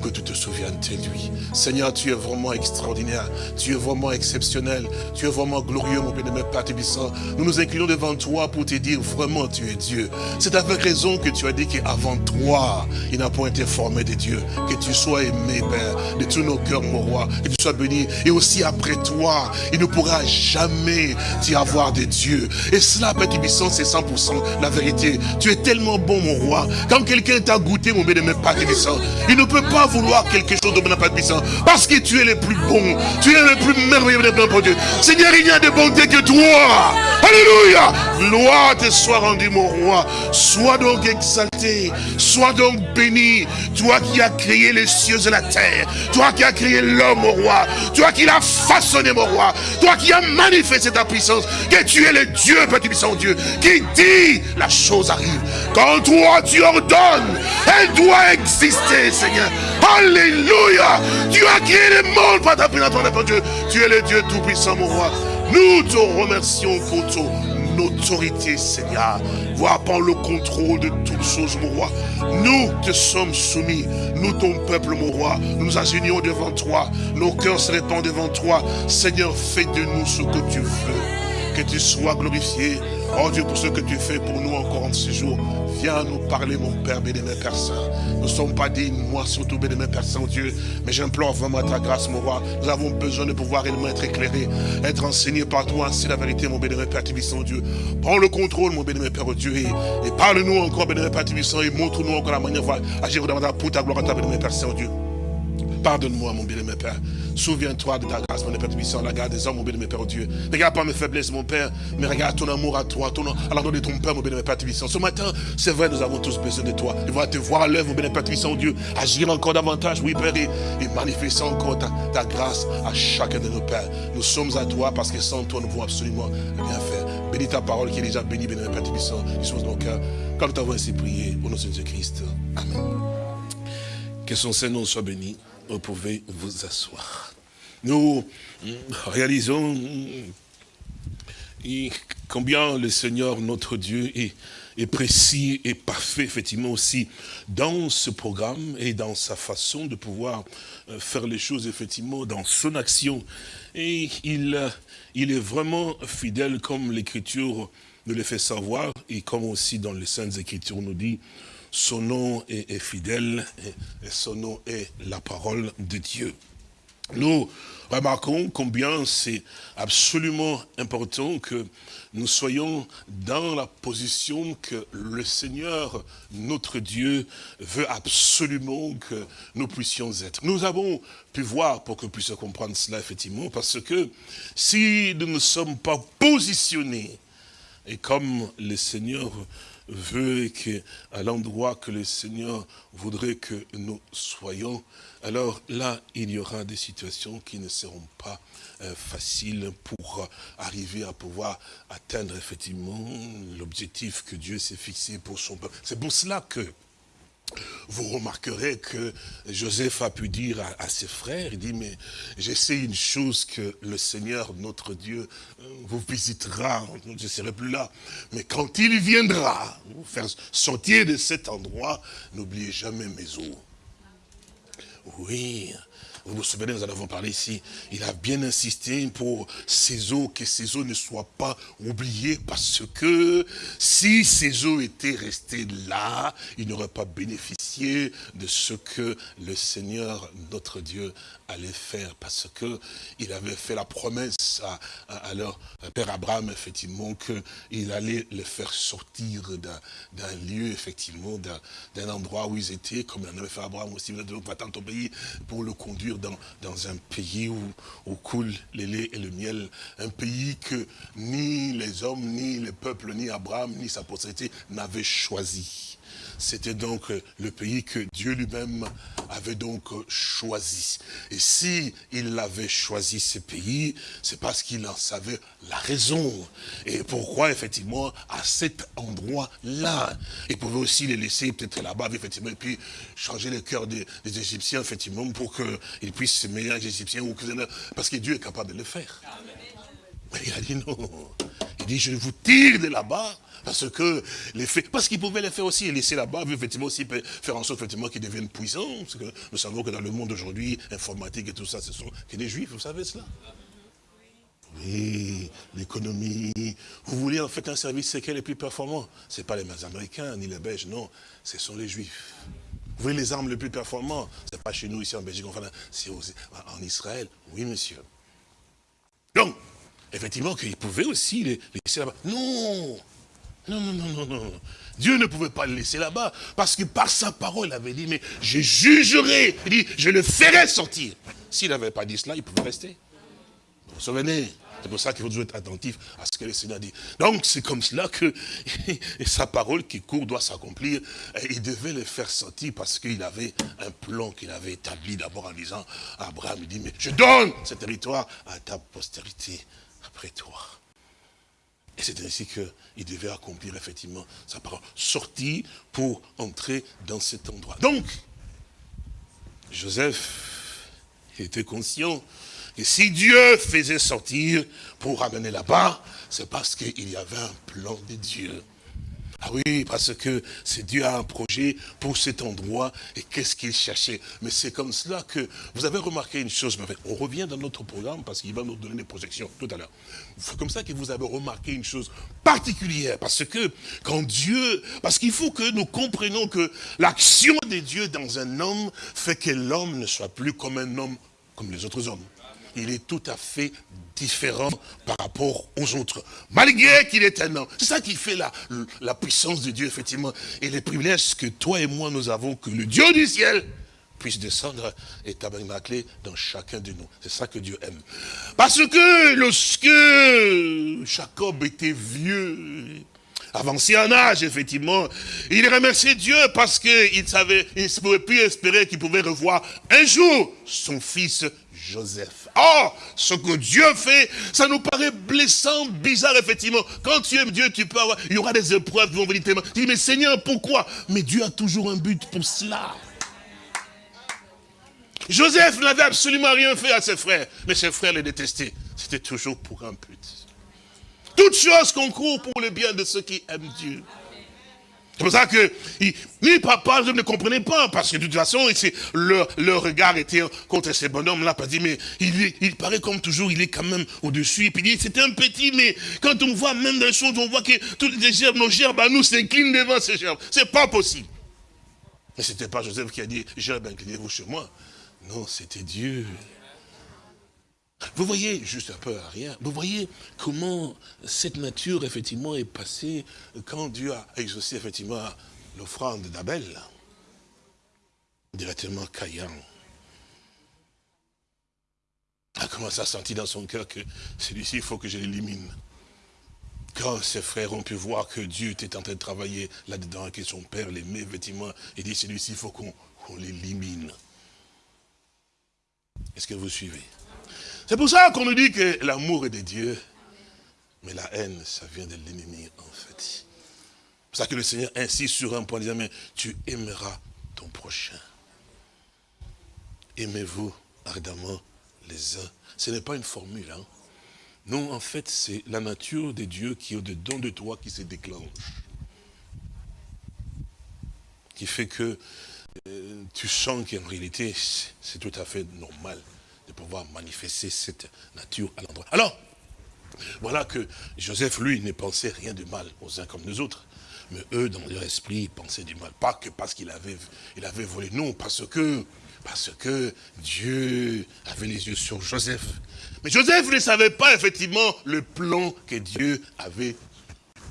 que tu te souviennes de lui. Seigneur, tu es vraiment extraordinaire, tu es vraiment exceptionnel, tu es vraiment glorieux, mon bien-aimé Père Tébissant. Nous nous inclinons devant toi pour te dire vraiment tu es Dieu. C'est avec raison que tu as dit qu'avant toi, il n'a point été formé de Dieu. Que tu sois aimé, Père, de tous nos cœurs, mon roi, que tu sois béni. Et aussi après toi, il ne pourra jamais t'y avoir de Dieu. Et cela, Père Tébissant, c'est 100% la vérité. Tu es tellement bon, mon roi. Quand quelqu'un t'a goûté, mon bien-aimé Père Tébissant, il ne peut pas vouloir quelque chose de Père puissant. Parce que tu es le plus bon. Tu es le plus merveilleux de pour Dieu. Seigneur, il n'y a de bonté que toi. Alléluia. Gloire te soit rendue, mon roi. Sois donc exalté. Sois donc béni. Toi qui as créé les cieux et la terre. Toi qui as créé l'homme, mon roi. Toi qui l'as façonné, mon roi. Toi qui as manifesté ta puissance. Que tu es le Dieu, Père puissant Dieu. Qui dit la chose arrive. Quand toi tu ordonnes, elle doit exister, Seigneur. Alléluia. Tu as créé le monde par ta Père Dieu. Tu es le Dieu tout-puissant, mon roi. Nous te remercions pour ton autorité, Seigneur. Voir par le contrôle de toutes choses, mon roi. Nous te sommes soumis. Nous, ton peuple, mon roi. Nous agenouillons devant toi. Nos cœurs se répandent devant toi. Seigneur, fais de nous ce que tu veux. Que tu sois glorifié. Oh Dieu, pour ce que tu fais pour nous encore en ce jour. Viens nous parler, mon Père, bénémoine Père Saint. Nous ne sommes pas dignes, moi surtout, bénémoine Père Saint-Dieu. Mais j'implore vraiment ta grâce, mon roi. Nous avons besoin de pouvoir réellement être éclairés, être enseignés par toi. Ainsi la vérité, mon bénémoine Père Tibissant Dieu. Prends le contrôle, mon bénémoine Père Dieu. Et, parle-nous encore, bénémoine Père Tibissant, et montre-nous encore la manière d'agir davantage pour ta gloire, ta bénémoine Père Saint-Dieu. Pardonne-moi, mon bien-aimé Père. Souviens-toi de ta grâce, mon Père puissant, la garde des hommes, mon bien-aimé Père, oh Dieu. Ne regarde pas mes faiblesses, mon Père, mais regarde ton amour à toi, ton, à l'endroit de ton Père, mon bien-aimé Père puissant. Ce matin, c'est vrai, nous avons tous besoin de toi. De voir te voir à l'œuvre, mon bien-aimé Père oh Dieu. Agir encore davantage, oui, Père, et, et manifester encore ta, ta, grâce à chacun de nos pères. Nous sommes à toi parce que sans toi, nous pouvons absolument rien faire. Bénis ta parole qui est déjà bénie, bien-aimé Père puissant, dispose nos cœurs. Comme nous t'avons ainsi prié, au nom de Jésus-Christ. Amen. Que son Seigneur soit béni vous pouvez vous asseoir. Nous réalisons combien le Seigneur, notre Dieu, est, précis et parfait, effectivement, aussi dans ce programme et dans sa façon de pouvoir faire les choses, effectivement, dans son action. Et il, il est vraiment fidèle, comme l'Écriture nous le fait savoir, et comme aussi dans les Saintes Écritures nous dit, son nom est, fidèle et, son nom est la parole de Dieu. Nous remarquons combien c'est absolument important que nous soyons dans la position que le Seigneur, notre Dieu, veut absolument que nous puissions être. Nous avons pu voir, pour que vous puissiez comprendre cela, effectivement, parce que si nous ne sommes pas positionnés, et comme le Seigneur veut à l'endroit que le Seigneur voudrait que nous soyons, alors là, il y aura des situations qui ne seront pas euh, faciles pour arriver à pouvoir atteindre effectivement l'objectif que Dieu s'est fixé pour son peuple. C'est pour cela que vous remarquerez que Joseph a pu dire à, ses frères, il dit, mais je sais une chose que le Seigneur, notre Dieu, euh, vous visitera, je ne serai plus là, mais quand il viendra vous faire sortir de cet endroit, n'oubliez jamais mes eaux. Oui, vous vous souvenez, nous en avons parlé ici. Il a bien insisté pour ces eaux, que ces eaux ne soient pas oubliées, parce que si ces eaux étaient restées là, il n'aurait pas bénéficié de ce que le Seigneur, notre Dieu, allait faire, parce que il avait fait la promesse à, à, leur Père Abraham, effectivement, qu'il allait les faire sortir d'un lieu, effectivement, d'un endroit où ils étaient, comme il en avait fait Abraham aussi, va dans ton pays pour le conduire dans, un pays où, où coule le lait et le miel, un pays que ni les hommes, ni les peuples, ni Abraham, ni sa postérité n'avaient choisi. C'était donc le pays que Dieu lui-même avait donc choisi. Et si il avait choisi ce pays, c'est parce qu'il en savait la raison. Et pourquoi, effectivement, à cet endroit-là. Il pouvait aussi les laisser peut-être là-bas, effectivement, et puis changer le cœur des, Égyptiens, effectivement, pour qu'ils puissent se mêler aux Égyptiens, parce que Dieu est capable de le faire. Mais il a dit non. Il dit, je vous tire de là-bas, parce que les faits, parce qu'ils pouvaient les faire aussi, et laisser là-bas, effectivement aussi faire en sorte effectivement qu'ils deviennent puissants. Parce que nous savons que dans le monde aujourd'hui, informatique et tout ça, ce sont des juifs, vous savez cela? Oui, l'économie. Vous voulez en fait un service secret le plus performant? Ce n'est pas les Américains ni les Belges, non, ce sont les Juifs. Vous voulez les armes les plus performantes Ce n'est pas chez nous ici en Belgique, enfin, c'est en Israël. Oui, monsieur. Donc, effectivement, qu'ils pouvaient aussi les laisser là-bas. Non Non, non, non, non, non. Dieu ne pouvait pas le laisser là-bas, parce que par sa parole, il avait dit, mais je jugerai, il dit, je le ferai sortir. S'il n'avait pas dit cela, il pouvait rester. Vous vous souvenez? C'est pour ça qu'il faut toujours être attentif à ce que le Seigneur dit. Donc c'est comme cela que sa parole qui court doit s'accomplir. Il devait le faire sortir parce qu'il avait un plan qu'il avait établi d'abord en disant à Abraham, il dit, mais je donne ce territoire à ta postérité après toi. Et c'est ainsi qu'il devait accomplir effectivement sa parole. Sortir pour entrer dans cet endroit. Donc, Joseph était conscient que si Dieu faisait sortir pour ramener là-bas, c'est parce qu'il y avait un plan de Dieu. Oui, parce que c'est Dieu a un projet pour cet endroit et qu'est-ce qu'il cherchait. Mais c'est comme cela que vous avez remarqué une chose. On revient dans notre programme parce qu'il va nous donner des projections tout à l'heure. C'est comme ça que vous avez remarqué une chose particulière parce que quand Dieu, parce qu'il faut que nous comprenions que l'action de Dieu dans un homme fait que l'homme ne soit plus comme un homme comme les autres hommes il est tout à fait différent par rapport aux autres. Malgré qu'il est un homme. C'est ça qui fait la, puissance de Dieu, effectivement. Et les privilèges que toi et moi nous avons, que le Dieu du ciel puisse descendre et tabernacler dans chacun de nous. C'est ça que Dieu aime. Parce que lorsque Jacob était vieux, avancé en âge, effectivement, il remerciait Dieu parce qu'il savait, il ne pouvait plus espérer qu'il pouvait revoir un jour son fils Joseph. Or, ce que Dieu fait, ça nous paraît blessant, bizarre, effectivement. Quand tu aimes Dieu, tu peux il y aura des épreuves qui vont venir tellement. Tu dis, mais Seigneur, pourquoi? Mais Dieu a toujours un but pour cela. Joseph n'avait absolument rien fait à ses frères, mais ses frères les détestaient. C'était toujours pour un but. Toute chose concourt pour le bien de ceux qui aiment Dieu. C'est pour ça que ni papa ne comprenait pas, parce que de toute façon, leur, leur regard était contre ces bonhommes-là, parce dit, mais il, il paraît comme toujours, il est quand même au-dessus, et puis il dit, c'était un petit, mais quand on voit même les choses, on voit que toutes les gerbes, nos gerbes à nous s'inclinent devant ces gerbes. C'est pas possible. Mais c'était pas Joseph qui a dit, gerbes, inclinez-vous chez moi. Non, c'était Dieu. Vous voyez, juste un peu à rien, vous voyez comment cette nature, effectivement, est passée quand Dieu a exaucé, effectivement, l'offrande d'Abel. Directement Caïn a commencé à sentir dans son cœur que celui-ci, il faut que je l'élimine. Quand ses frères ont pu voir que Dieu était en train de travailler là-dedans, que son père l'aimait, effectivement, il dit, celui-ci, il faut qu'on l'élimine. Est-ce que vous suivez? C'est pour ça qu'on nous dit que l'amour est de Dieu, mais la haine, ça vient de l'ennemi, en fait. C'est pour ça que le Seigneur insiste sur un point, disant, mais tu aimeras ton prochain. Aimez-vous ardemment les uns. Ce n'est pas une formule, hein. Non, en fait, c'est la nature de Dieu qui est au-dedans de toi qui se déclenche. Qui fait que euh, tu sens qu'en réalité, c'est tout à fait normal de pouvoir manifester cette nature à l'endroit. Alors, voilà que Joseph, lui, ne pensait rien de mal aux uns comme aux autres. Mais eux, dans leur esprit, pensaient du mal. Pas que parce qu'il avait, il avait volé, non, parce que, parce que Dieu avait les yeux sur Joseph. Mais Joseph ne savait pas, effectivement, le plan que Dieu avait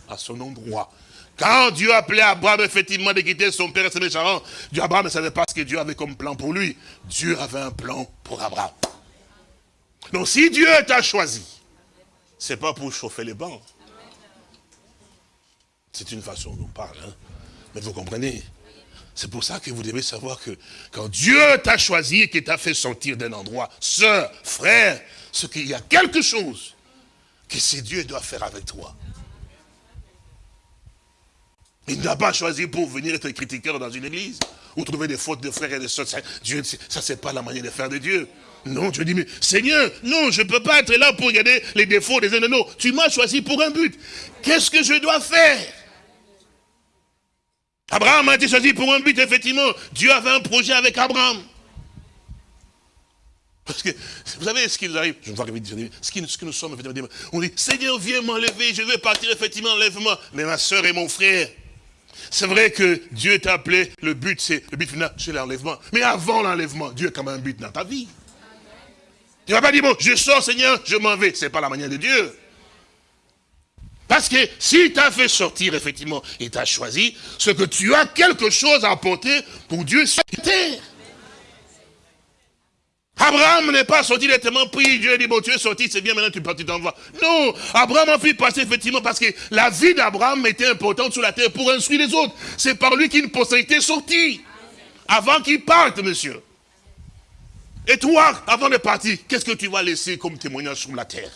à son endroit. Quand Dieu appelait Abraham, effectivement, de quitter son père et ses méchants, Abraham ne savait pas ce que Dieu avait comme plan pour lui. Dieu avait un plan pour Abraham. Donc si Dieu t'a choisi, c'est pas pour chauffer les bancs. C'est une façon dont on parle, hein. mais vous comprenez? C'est pour ça que vous devez savoir que quand Dieu t'a choisi et qu'il t'a fait sortir d'un endroit, sœur, frère, ce qu'il y a quelque chose que c'est Dieu doit faire avec toi. Il n'a pas choisi pour venir être critiqueur dans une église, ou trouver des fautes de frères et de sœurs. Dieu, ça, c'est pas la manière de faire de Dieu. Non, tu dis, mais Seigneur, non, je ne peux pas être là pour regarder les défauts des ennemis. Non, tu m'as choisi pour un but. Qu'est-ce que je dois faire? Abraham a été choisi pour un but, effectivement. Dieu avait un projet avec Abraham. Parce que, vous savez ce qui nous arrive, je vais dire, ce, ce que nous sommes, effectivement, on dit, Seigneur, viens m'enlever, je vais partir, effectivement, enlève-moi. Mais ma soeur et mon frère, c'est vrai que Dieu t'a appelé, le but, c'est le but final, c'est l'enlèvement. Mais avant l'enlèvement, Dieu a quand même un but dans ta vie. Tu ne vas pas dire, bon, je sors, Seigneur, je m'en vais. Ce n'est pas la manière de Dieu. Parce que si t'a fait sortir, effectivement, et t'a choisi, c'est que tu as quelque chose à apporter pour Dieu sur terre. Abraham n'est pas sorti directement, puis Dieu dit, bon, tu es sorti, c'est bien, maintenant tu tu t'en vas. Non, Abraham a fait passer effectivement parce que la vie d'Abraham était importante sur la terre pour instruire les autres. C'est par lui qu'une postérité est sortie. Avant qu'il parte, monsieur. Et toi, avant de partir, qu'est-ce que tu vas laisser comme témoignage sur la terre?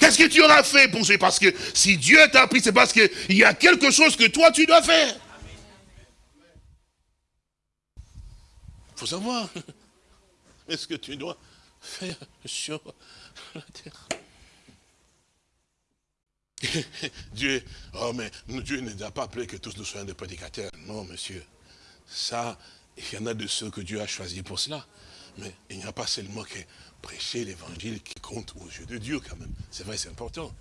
Qu'est-ce que tu auras fait pour ça Parce que si Dieu t'a pris, c'est parce qu'il y a quelque chose que toi, tu dois faire. Il faut savoir. Est-ce que tu dois faire sur la terre? Dieu, oh mais Dieu ne nous pas appelé que tous nous soyons des prédicateurs. Non, monsieur. Ça, il y en a de ceux que Dieu a choisis pour cela. Mais il n'y a pas seulement que prêcher l'évangile qui compte aux yeux de Dieu quand même. C'est vrai, c'est important.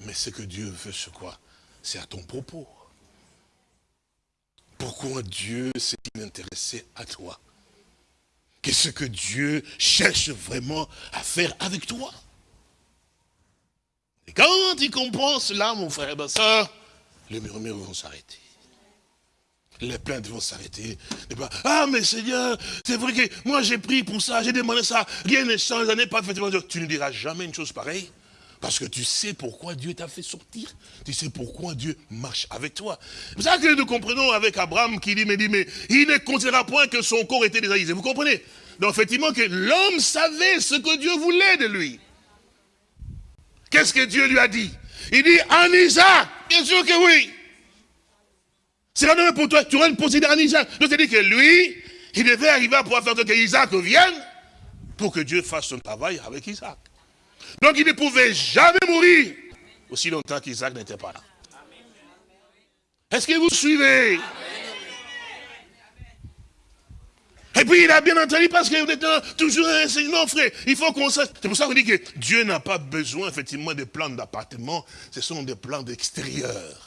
Mais ce que Dieu veut, c'est quoi? C'est à ton propos. Pourquoi Dieu s'est-il intéressé à toi? Qu'est-ce que Dieu cherche vraiment à faire avec toi? Et quand tu comprends cela, mon frère et ma soeur, les murmures vont s'arrêter. Les plaintes vont s'arrêter. Ah, mais Seigneur, c'est vrai que moi j'ai pris pour ça, j'ai demandé ça, rien ne change, n'est pas fait. Tu ne diras jamais une chose pareille. Parce que tu sais pourquoi Dieu t'a fait sortir. Tu sais pourquoi Dieu marche avec toi. C'est ça que nous comprenons avec Abraham qui dit, mais, dit, mais il ne considéra point que son corps était désaïsé. Vous comprenez? Donc effectivement que l'homme savait ce que Dieu voulait de lui. Qu'est-ce que Dieu lui a dit? Il dit, en Isaac, bien sûr que oui. C'est la pour toi, tu auras une possédée en Isaac. Donc c'est dit que lui, il devait arriver à pouvoir faire que Isaac vienne pour que Dieu fasse son travail avec Isaac. Donc il ne pouvait jamais mourir aussi longtemps qu'Isaac n'était pas là. Est-ce que vous suivez? Et puis il a bien entendu parce vous êtes toujours un enseignement, frère. Il faut qu'on sache. C'est pour ça qu'on dit que Dieu n'a pas besoin effectivement de plans d'appartement. Ce sont des plans d'extérieur.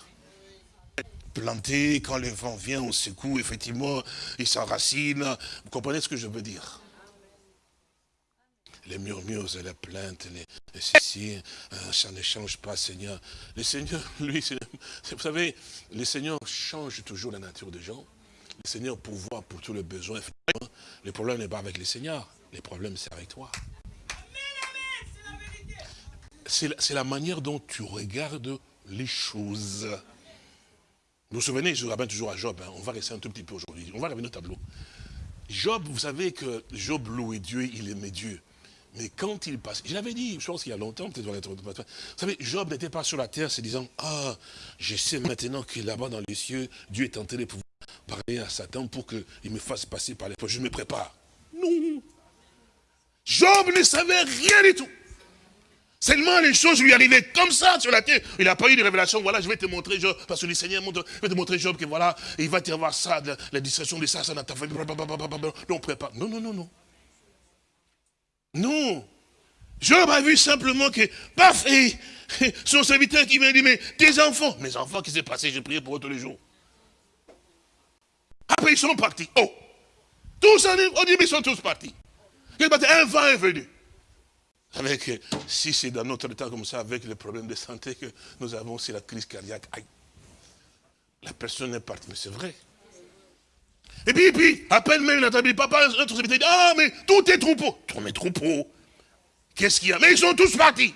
Planté, quand le vent vient, on secoue, effectivement, il s'enracine. Vous comprenez ce que je veux dire? Les murmures et les plaintes, les, ceci, euh, ça ne change pas, Seigneur. Le Seigneur, lui, vous savez, le Seigneur change toujours la nature des gens. Le Seigneur pourvoit pour tous les besoins. Le problème n'est pas avec le Seigneur, le problème c'est avec toi. C'est la, manière dont tu regardes les choses. Vous vous souvenez, je rappelle toujours à Job, hein, on va rester un tout petit peu aujourd'hui, on va revenir au tableau. Job, vous savez que Job louait Dieu, il aimait Dieu. Mais quand il passe, je l'avais dit, je pense qu'il y a longtemps, peut-être Vous savez, Job n'était pas sur la terre se disant, ah, je sais maintenant que là-bas dans les cieux, Dieu est tenté de pouvoir parler à Satan pour qu'il me fasse passer par les. Je me prépare. Non. Job ne savait rien du tout. Seulement les choses lui arrivaient comme ça sur la terre. Il n'a pas eu de révélation. Voilà, je vais te montrer Job. Parce que le Seigneur montre, je vais te montrer Job que voilà, il va te voir ça, la, distraction de ça, ça dans ta famille. Non, prépare. Non, non, non, non. Non. Job a vu simplement que, paf, et, son serviteur qui vient dire, mais tes enfants, mes enfants, qui s'est passé, j'ai prié pour eux tous les jours. Après, ils sont partis. Oh, tous, on dit, mais ils sont tous partis. Un vent est venu. Avec, si c'est dans notre temps comme ça, avec les problèmes de santé que nous avons, c'est la crise cardiaque. Aïe. La personne est partie, mais c'est vrai. Et puis, puis, à peine même notre papa, notre dit, ah, mais tous tes troupeaux. Tous mes troupeaux. Qu'est-ce qu'il y a? Mais ils sont tous partis.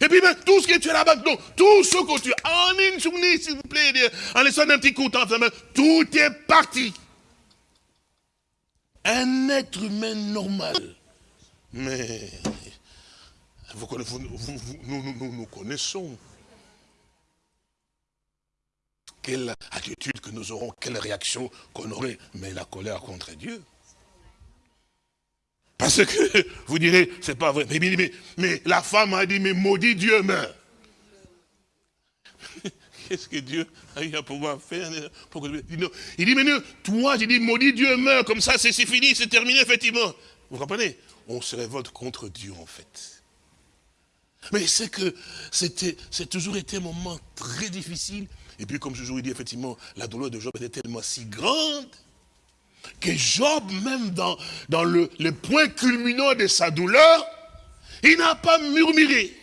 Et puis, même, tout ce que tu as là-bas, tout ce que tu as, en une journée, s'il vous plaît, en laissant un petit coup de temps, tout est parti. Un être humain normal. Mais, vous, nous, nous, connaissons quelle attitude que nous aurons, quelle réaction qu'on aurait, mais la colère contre Dieu. Parce que vous direz, c'est pas vrai. Mais, mais, la femme a dit, mais maudit Dieu meurt. Qu'est-ce que Dieu a eu à pouvoir faire. Il dit, mais toi, j'ai dit, maudit Dieu meurt, comme ça, c'est fini, c'est terminé, effectivement. Vous comprenez? On se révolte contre Dieu, en fait. Mais c'est que c'était, c'est toujours été un moment très difficile, et puis, comme je vous ai dit, effectivement, la douleur de Job était tellement si grande que Job, même dans, le point culminant de sa douleur, il n'a pas murmuré.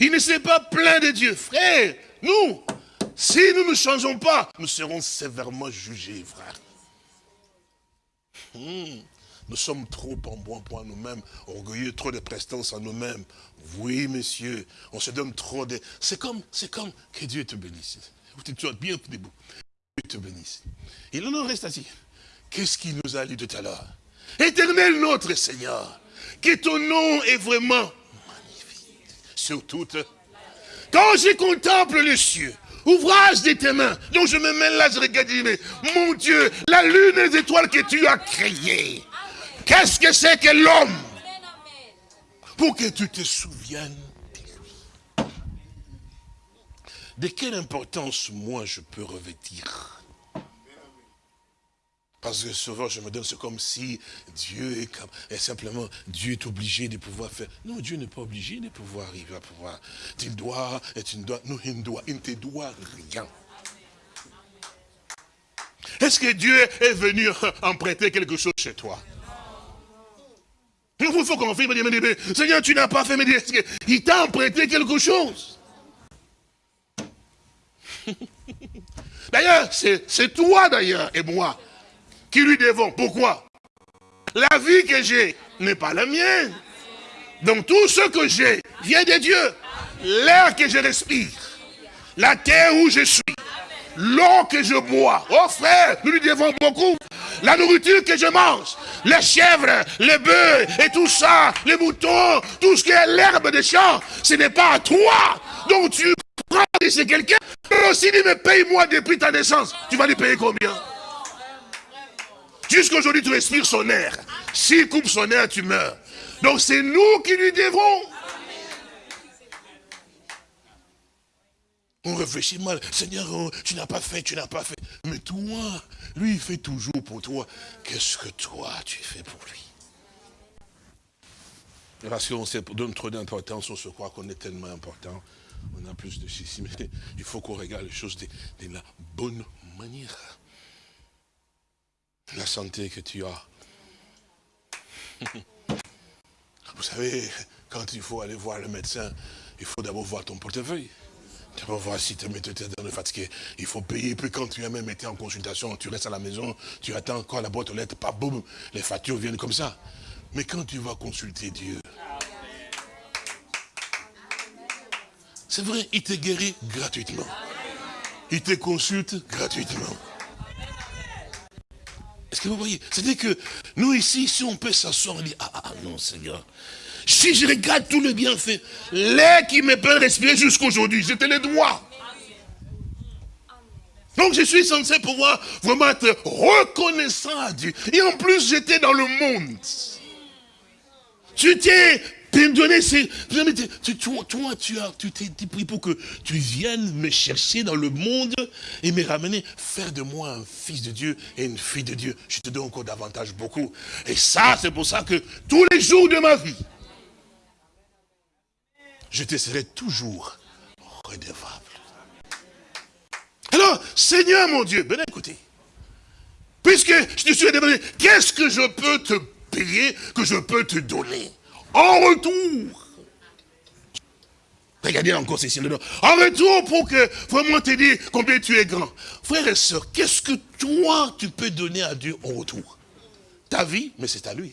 Il ne s'est pas plaint de Dieu. Frère, nous, si nous ne changeons pas, nous serons sévèrement jugés, frère. Hmm. Nous sommes trop en bon point nous-mêmes, orgueilleux, trop de prestance en nous-mêmes. Oui, monsieur, on se donne trop de... C'est comme, c'est comme que Dieu te bénisse. Tu es bien debout. Dieu te bénisse. Il en reste assis. Qu'est-ce qu'il nous a dit tout à l'heure? Éternel notre Seigneur, que ton nom est vraiment magnifique. Sur toute. Quand je contemple les cieux, ouvrage de tes mains, donc je me mets là, je regarde, mais mon Dieu, la lune et les étoiles que tu as créées, qu'est-ce que c'est que l'homme? Pour que tu te souviennes de lui. De quelle importance, moi, je peux revêtir? Parce que souvent, je me donne, c'est comme si Dieu est, comme, simplement, Dieu est obligé de pouvoir faire. Non, Dieu n'est pas obligé de pouvoir arriver à pouvoir. Tu dois, et tu ne dois, non, il ne doit, il ne te doit rien. Est-ce que Dieu est venu emprunter quelque chose chez toi? Il faut qu'on fasse, me dire, Seigneur, tu n'as pas fait, est-ce qu'il t'a emprunté quelque chose D'ailleurs, c'est toi d'ailleurs et moi qui lui devons. Pourquoi? La vie que j'ai n'est pas la mienne. Donc tout ce que j'ai vient de Dieu. L'air que je respire, la terre où je suis, l'eau que je bois. Oh frère, nous lui devons beaucoup. La nourriture que je mange, les chèvres, les bœufs et tout ça, les moutons, tout ce qui est l'herbe des champs, ce n'est pas à toi. Donc tu prends de chez quelqu'un, aussi dit, mais paye-moi depuis ta naissance. Tu vas lui payer combien? Jusqu'aujourd'hui, tu respires son air. S'il coupe son air, tu meurs. Donc c'est nous qui lui devons. On réfléchit mal. Seigneur, oh, tu n'as pas fait, tu n'as pas fait. Mais toi, lui, il fait toujours pour toi. Qu'est-ce que toi, tu fais pour lui? Parce qu'on donne trop d'importance, on se croit qu'on est tellement important. On a plus de ceci. Mais il faut qu'on regarde les choses de la bonne manière la santé que tu as. Vous savez, quand il faut aller voir le médecin, il faut d'abord voir ton portefeuille. D'abord voir si tu es fatigué. Il faut payer. Puis quand tu as même été en consultation, tu restes à la maison, tu attends encore la boîte aux lettres, pas boum, les factures viennent comme ça. Mais quand tu vas consulter Dieu, c'est vrai, il te guérit gratuitement. Il te consulte gratuitement. Est-ce que vous voyez? C'est-à-dire que nous ici, si on peut s'asseoir et dire, ah, ah, ah non Seigneur, si je regarde tout le bienfait, l'air qui me peut respirer jusqu'aujourd'hui, je te le dois. Donc je suis censé pouvoir vraiment être reconnaissant à Dieu. Et en plus, j'étais dans le monde. Tu t'es donné, c'est, toi, toi, tu as, tu t'es pris pour que tu viennes me chercher dans le monde et me ramener, faire de moi un fils de Dieu et une fille de Dieu. Je te donne encore davantage beaucoup. Et ça, c'est pour ça que tous les jours de ma vie, je te serai toujours redevable. Alors, Seigneur mon Dieu, ben écoutez, puisque je te suis redevable, qu'est-ce que je peux te payer, que je peux te donner? En retour. Regardez encore ceci. En retour pour que vraiment te dire combien tu es grand. Frère et soeur, qu'est-ce que toi tu peux donner à Dieu en retour? Ta vie, mais c'est à lui.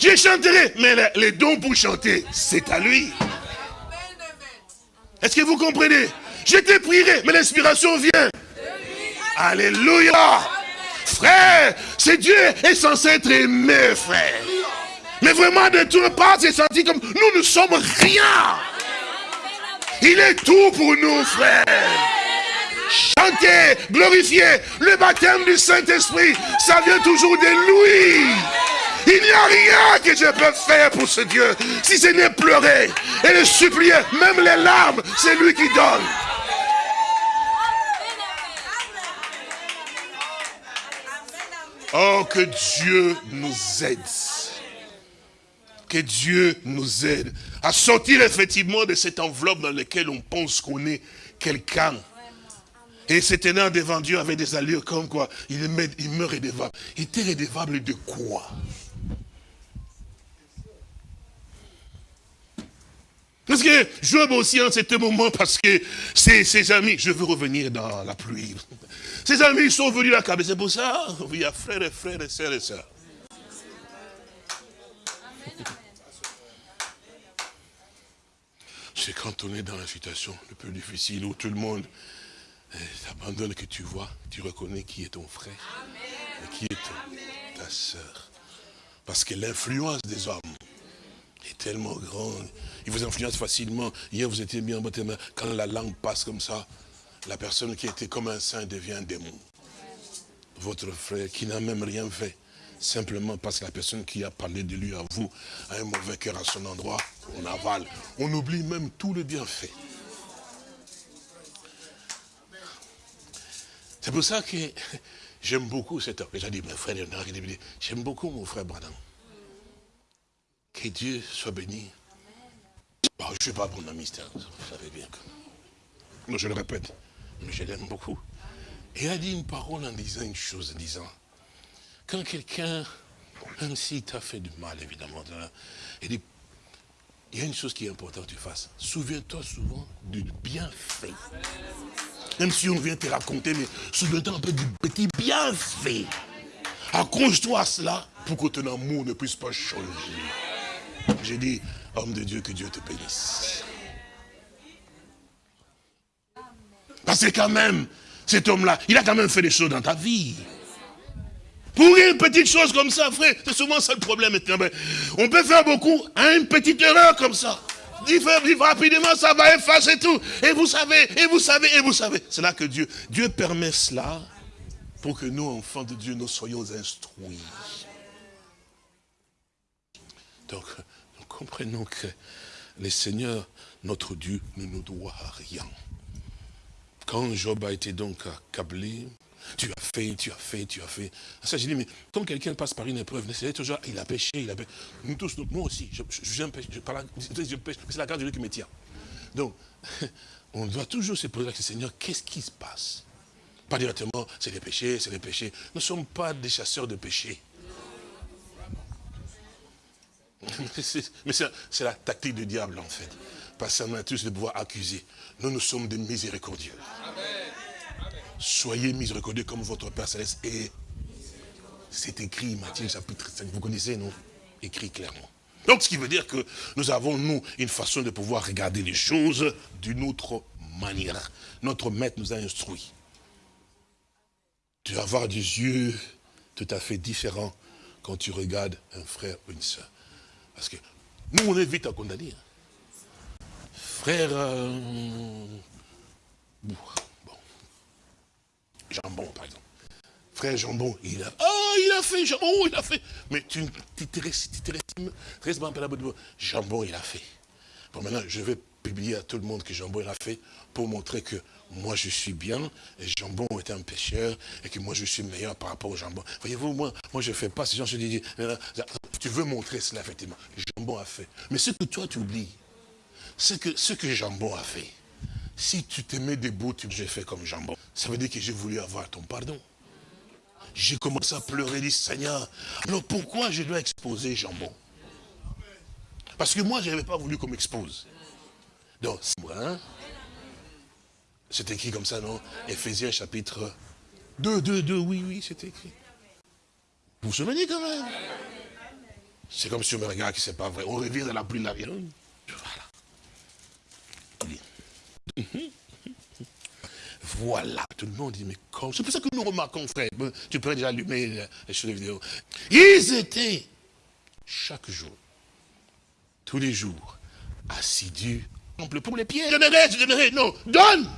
Je chanterai, mais les dons pour chanter, c'est à lui. Est-ce que vous comprenez? Je te prierai, mais l'inspiration vient. Alléluia. Frère, c'est Dieu est censé être aimé, frère. Mais vraiment, de tout part, c'est senti comme nous ne sommes rien. Il est tout pour nous, frère. Chanter, glorifier, le baptême du Saint-Esprit, ça vient toujours de lui. Il n'y a rien que je peux faire pour ce Dieu, si ce n'est pleurer et le supplier, même les larmes, c'est lui qui donne. Oh, que Dieu nous aide. Que Dieu nous aide à sortir effectivement de cette enveloppe dans laquelle on pense qu'on est quelqu'un. Et se tenant devant Dieu avec des allures comme quoi il, il meurt redevable. Il était redevable de quoi? Parce que Job aussi en cet moment, parce que ses, ses amis, je veux revenir dans la pluie. Ses amis sont venus la caber, c'est pour ça, il y a frères et frères et sœurs et sœurs. C'est quand on est dans la situation le plus difficile où tout le monde eh, t'abandonne que tu vois, tu reconnais qui est ton frère et qui est ton- ta sœur. Parce que l'influence des hommes est tellement grande. Ils vous influencent facilement. Hier, vous étiez bien baptisé, mais quand la langue passe comme ça, la personne qui était comme un saint devient un démon. Votre frère qui n'a même rien fait, simplement parce que la personne qui a parlé de lui à vous a un mauvais cœur à son endroit, on avale. On oublie même tout le bienfait. C'est pour ça que j'aime beaucoup cet homme. J'ai dit, mes frères, j'aime beaucoup mon frère Branham. Que Dieu soit béni. Bon, je ne suis pas bon ami, vous savez bien que... Je le répète, mais je l'aime beaucoup. Et il a dit une parole en disant une chose, en disant, quand quelqu'un, même s'il t'a fait du mal, évidemment, il dit, il y a une chose qui est importante que tu fasses. Souviens-toi souvent du bienfait. Même si on vient te raconter, mais souviens-toi un peu du petit bienfait. Accroche-toi à cela pour que ton amour ne puisse pas changer. J'ai dit, homme de Dieu, que Dieu te bénisse. Parce que quand même, cet homme-là, il a quand même fait des choses dans ta vie. Pour une petite chose comme ça, frère, c'est souvent ça le problème. On peut faire beaucoup à une petite erreur comme ça. Rapidement, ça va effacer tout. Et vous savez, et vous savez, et vous savez. C'est là que Dieu, Dieu permet cela pour que nous, enfants de Dieu, nous soyons instruits. Donc, comprenons que le Seigneur, notre Dieu, ne nous doit rien. Quand Job a été donc accablé, tu as fait, tu as fait, tu as fait. Ça, j'ai dit, mais comme quelqu'un passe par une épreuve, c'est toujours, il a péché, il a péché. Nous tous, moi aussi, je, je, je, je, pêche, c'est la grâce de Dieu qui me tient. Donc, on doit toujours se poser la question, Seigneur, qu'est-ce qui se passe? Pas directement, c'est des péchés, c'est des péchés. Nous ne sommes pas des chasseurs de péchés. Mais c'est la tactique du diable, en fait. Parce qu'on a tous le pouvoir accuser. Nous, nous sommes des miséricordieux. Soyez miséricordieux comme votre Père Céleste est. C'est écrit, Matthieu chapitre 5. Vous connaissez, non? Écrit clairement. Donc, ce qui veut dire que nous avons, nous, une façon de pouvoir regarder les choses d'une autre manière. Notre maître nous a instruits. Tu vas avoir des yeux tout à fait différents quand tu regardes un frère ou une soeur. Parce que nous, on est vite à condamner. Frère, euh, bon, jambon, par exemple. Frère jambon, il a, oh, il a fait, jambon, il a fait. Mais tu te restes pas un peu jambon, il a fait. Bon, maintenant, je vais publier à tout le monde que jambon, il a fait pour montrer que moi, je suis bien, et jambon est un pécheur, et que moi, je suis meilleur par rapport au jambon. Voyez-vous, moi, moi, je ne fais pas, ces gens se disent, tu veux montrer cela, effectivement. Jambon a fait. Mais ce que toi, tu oublies, c'est que ce que jambon a fait, si tu te mets debout, tu j'ai fait comme jambon. Ça veut dire que j'ai voulu avoir ton pardon. J'ai commencé à pleurer, dit Seigneur, alors pourquoi je dois exposer jambon? Parce que moi, je n'avais pas voulu qu'on m'expose. Donc, hein, c'est écrit comme ça, non? Éphésiens chapitre 2, 2, 2, oui, oui, c'est écrit. Vous vous souvenez quand même? C'est comme si on me regarde que c'est pas vrai. On revient dans la pluie de l'avion. Voilà. Voilà, tout le monde dit, mais quand C'est pour ça que nous remarquons, frère, tu pourrais déjà allumer les choses vidéo. Ils étaient, chaque jour, tous les jours, assidus, pour les pieds. Je donnerai, je donnerai, non, donne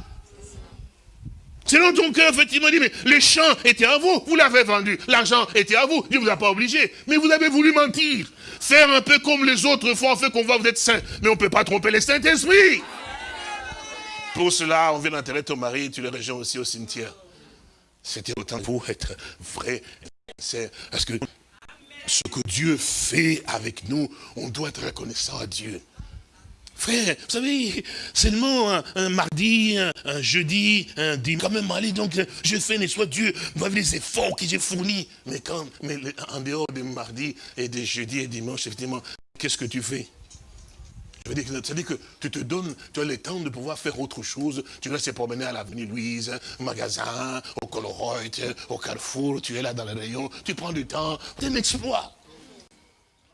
Selon ton cœur, effectivement, dit, mais les champs étaient à vous, vous l'avez vendu, l'argent était à vous, Dieu ne vous a pas obligé, mais vous avez voulu mentir, faire un peu comme les autres font, en fait qu'on voit vous êtes saints, mais on ne peut pas tromper les Saint-Esprit. Pour cela, on vient d'enterrer ton mari, tu le rejoins aussi au cimetière. C'était autant pour être vrai, c'est parce que ce que Dieu fait avec nous, on doit être reconnaissant à Dieu. Frère, vous savez, seulement un, mardi, un, jeudi, un dimanche, quand même, allez, donc, je fais, ne soit Dieu, les efforts que j'ai fournis. Mais quand, mais en dehors des mardis et des jeudis et dimanches, effectivement, qu'est-ce que tu fais? Ça veut dire que- tu te donnes, tu as le temps de pouvoir faire autre chose. Tu laisses te promener à l'avenue Louise, au magasin, au Coloroid, au Carrefour, tu es là dans le rayon, tu prends du temps. C'est un exploit.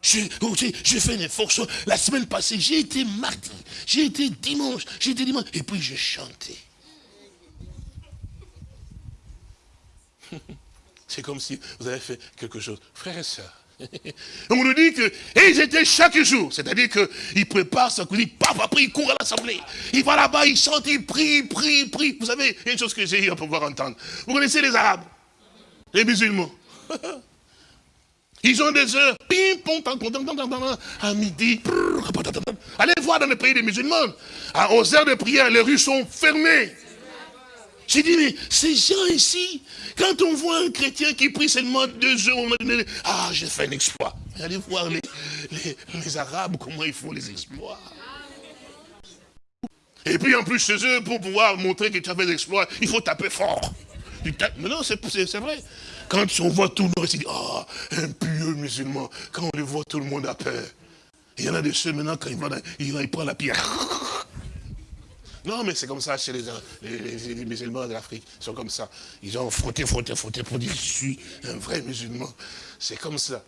J'ai fait effort. sur- La semaine passée, j'ai été mardi, j'ai été dimanche, j'ai été dimanche, et puis j'ai chanté. C'est comme si vous avez fait quelque chose. Frères et sœurs, on nous dit que, et ils étaient chaque jour, c'est-à-dire qu'ils préparent sa cuisine, paf, après il court à l'assemblée. Il va là-bas, il chante, il prie, il prie, il prie. Vous savez, il y a une chose que j'ai eu à pouvoir entendre. Vous connaissez les Arabes, les musulmans. Ils ont des heures, pim, pom, tam, pom, tam, tam, à midi. Allez voir dans le pays des musulmans. À- aux heures de prière, les rues sont fermées. J'ai dit, mais ces gens ici, quand on voit un chrétien qui prie seulement deux heures, on donné, ah, j'ai fait un exploit. Allez voir les, les, les Arabes, comment ils font les exploits. Et puis en plus, chez eux, pour pouvoir montrer que tu as fait des exploits, il faut taper fort. Mais non, c'est vrai. Quand on voit tout le monde, il dit, ah, un pieux musulman. Quand on les voit, tout le monde a peur. Il y en a de ceux maintenant, quand ils vont, dans- il, il la pierre. Non, mais c'est comme ça chez les, les, musulmans de l'Afrique. Ils sont comme ça. Ils ont frotté, frotté, frotté pour dire, je suis un vrai musulman. C'est comme ça.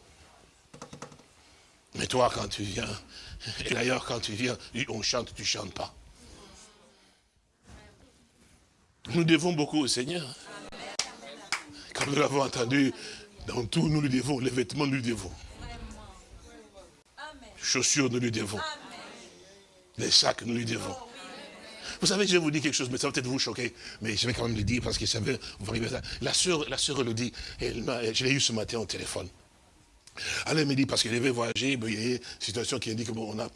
Mais toi, quand tu viens, et d'ailleurs, quand tu viens, on chante, tu chantes pas. Nous devons beaucoup au Seigneur. Nous l'avons entendu, dans tout, nous lui devons. Les vêtements, nous lui devons. Chaussures, nous lui devons. Les sacs, nous lui devons. Vous savez, je vais vous dire quelque chose, mais ça va peut-être vous choquer, mais je vais quand même le dire parce que ça vous arriver à ça. La sœur, la sœur elle m'a- je l'ai eu ce matin au téléphone. Elle me dit, parce qu'elle devait voyager, il y a une situation qui indique que bon, a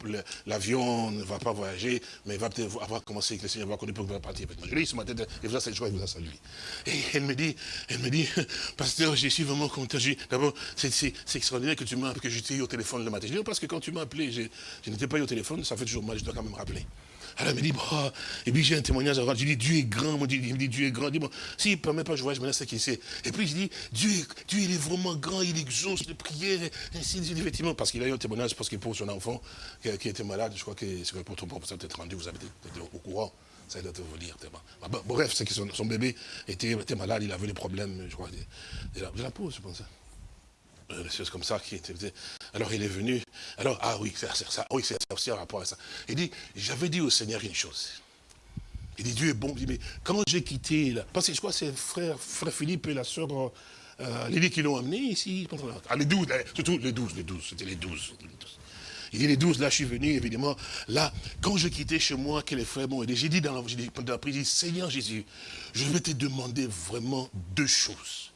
l'avion ne va pas voyager, mais il va peut-être avoir commencé, que le Seigneur va connaître pour partir. Je eu ce matin, et vous je crois qu'il vous a salué. Et elle me dit, elle me dit, pasteur, je suis vraiment content. D'abord, c'est extraordinaire que tu m'as que je t'ai eu au téléphone le matin. Je dis, parce que quand tu m'as appelé, je, je n'étais pas au téléphone, ça fait toujours mal, je dois quand même rappeler. Alors elle me dit, bah, et puis j'ai un témoignage rendre. Je dis, Dieu est grand. Il me dit, Dieu est grand. Dis, bon, s'il ne permet pas, je voyage, maintenant c'est qui c'est. Et puis je dis, Dieu, Dieu, il est vraiment grand, il exauce les prières. Et ainsi de suite, effectivement, parce qu'il a eu un témoignage, parce qu'il pour son enfant, qui, était malade, je crois que c'est pour ton ça peut-être rendu, vous avez été au courant. Ça doit vous tellement. Ah, bref, c'est que son, bébé était, malade, il avait des problèmes, je crois, de la, de la peau, je pense. Euh, des choses comme ça qui étaient. Alors il est venu. Alors, ah oui, c'est ça. Oui, c'est aussi un rapport à ça. Il dit, j'avais dit au Seigneur une chose. Il dit, Dieu est bon. Il dit, mais quand j'ai quitté, là, parce que je crois que c'est frère, frère Philippe et la sœur euh, Lily qui l'ont amené ici. Ah, les douze, surtout les douze, les douze, c'était les douze. Il dit les douze, là je suis venu, évidemment. Là, quand je quittais chez moi, que les frères m'ont aidé, j'ai dit dans la, j'ai dit, Seigneur Jésus, je vais te demander vraiment deux choses.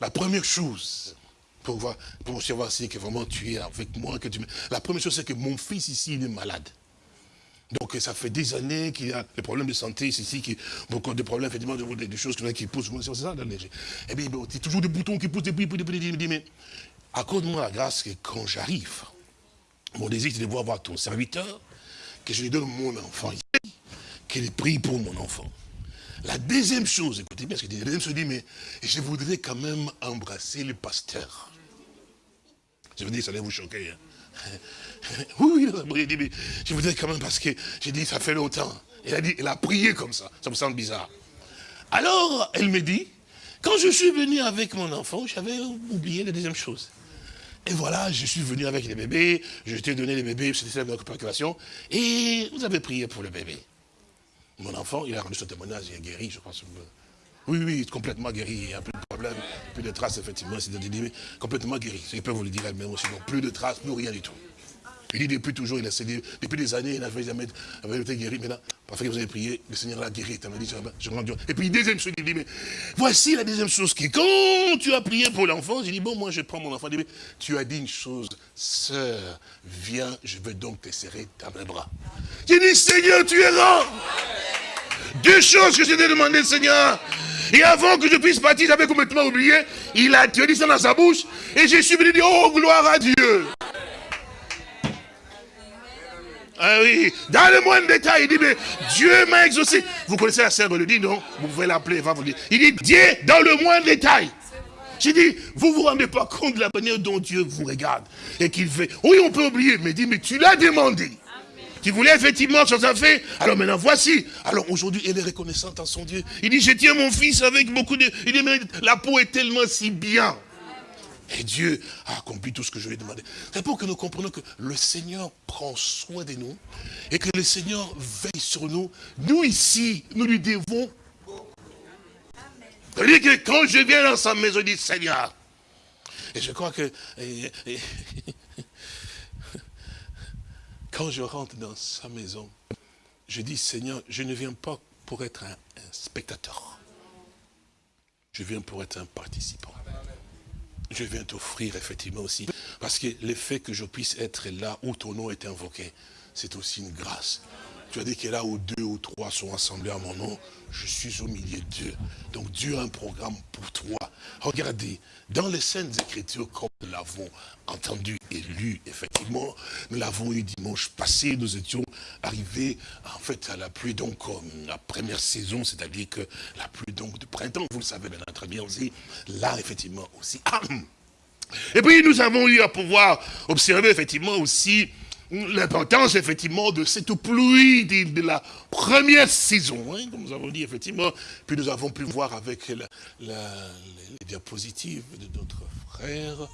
La première chose, pour voir, pour savoir si que vraiment tu es avec moi, que tu La première chose, c'est que mon fils ici, il est malade. Donc ça fait des années qu'il y a des problèmes de santé ici, qui, beaucoup de problèmes, effectivement, de- des, choses qui poussent, c'est ça, dans les- Et bien, bon, c'est toujours des boutons qui poussent, des bruits, il dit, mais accorde-moi la grâce que quand j'arrive, mon désir, c'est de voir ton serviteur, que je lui donne mon enfant ici, qu'il prie pour mon enfant. La deuxième chose, écoutez bien ce qu'il dit, la deuxième chose, dit, mais je voudrais quand même embrasser le pasteur. Je veux dire, ça allait vous choquer. hein. Oui, il dit, mais je voudrais quand même, parce que j'ai dit, ça fait longtemps. Il a dit, il a prié comme ça, ça me semble bizarre. Alors, elle me dit, quand je suis venu avec mon enfant, j'avais oublié la deuxième chose. Et voilà, je suis venu avec les bébés, je t'ai donné les bébés, c'était la préoccupation, et vous avez prié pour le bébé. Mon enfant, il a rendu son témoignage, il est guéri, je pense. Oui, oui, complètement guéri, il n'y a plus de problème, plus de traces, effectivement, c'est complètement guéri. Je peux vous le dire elle-même aussi, donc plus de traces, plus rien du tout. Il dit depuis toujours, il a cédé, depuis des années, il n'avait jamais été guéri. Maintenant, parfois que vous avez prié, le Seigneur l'a guéri. Il dit, je rends Dieu. Et puis, deuxième chose, il dit, mais voici la deuxième chose qui, quand tu as prié pour l'enfant, j'ai dit, bon, moi, je prends mon enfant. Dit, mais tu as dit une chose, sœur, viens, je veux donc te serrer dans mes bras. J'ai dit, Seigneur, tu es grand. Deux choses que je t'ai demandé, Seigneur. Et avant que je puisse partir, j'avais complètement oublié. Il a, tu as dit ça dans sa bouche. Et je suis venu dire, oh, gloire à Dieu. Ah oui, dans le moindre détail, il dit, mais Dieu m'a exaucé. Vous connaissez la sœur le dit, non Vous pouvez l'appeler, va vous dire. Il dit, Dieu, dans le moindre détail. J'ai dit, vous vous rendez pas compte de la manière dont Dieu vous regarde et qu'il fait. Oui, on peut oublier, mais dit, mais tu l'as demandé. Tu voulais effectivement chose à fait. Alors maintenant, voici. Alors aujourd'hui, elle est reconnaissante à son Dieu. Il dit, je tiens mon fils avec beaucoup de... Il dit, mais la peau est tellement si bien. Et Dieu a accompli tout ce que je lui ai demandé. C'est pour que nous comprenions que le Seigneur prend soin de nous et que le Seigneur veille sur nous. Nous ici, nous lui devons. C'est-à-dire que quand je viens dans sa maison, je dis Seigneur. Et je crois que quand je rentre dans sa maison, je dis Seigneur, je ne viens pas pour être un spectateur. Je viens pour être un participant je viens t'offrir effectivement aussi. Parce que le fait que je puisse être là où ton nom est invoqué, c'est aussi une grâce. Tu as dit que là où deux ou trois sont assemblés à mon nom, je suis au milieu d'eux. Donc Dieu a un programme pour toi. Regardez, dans les Saintes Écritures, comme nous l'avons entendu et lu, effectivement, nous l'avons eu dimanche passé, nous étions arrivés en fait à la pluie, donc la première saison, c'est-à-dire que la pluie donc de printemps, vous le savez bien très bien aussi, là effectivement aussi. Et puis nous avons eu à pouvoir observer effectivement aussi l'importance effectivement de cette pluie de, la première saison, hein, comme nous avons dit effectivement. Puis nous avons pu voir avec les diapositives de notre frère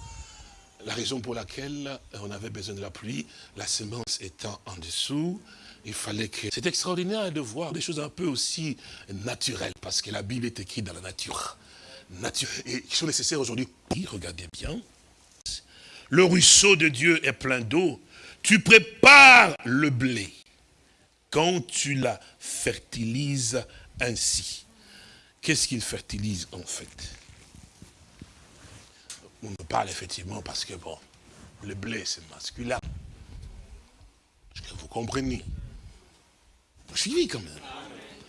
la raison pour laquelle on avait besoin de la pluie, la semence étant en dessous, il fallait que... C'est extraordinaire de voir des choses un peu aussi naturelles, parce que la Bible est écrite dans la nature. nature et qui sont nécessaires aujourd'hui. Regardez bien. Le ruisseau de Dieu est plein d'eau. Tu prépares le blé quand tu la fertilises ainsi. Qu'est-ce qu'il fertilise en fait? On me parle effectivement parce que bon, le blé c'est masculin. Est-ce que vous comprenez? Vous suivez quand même.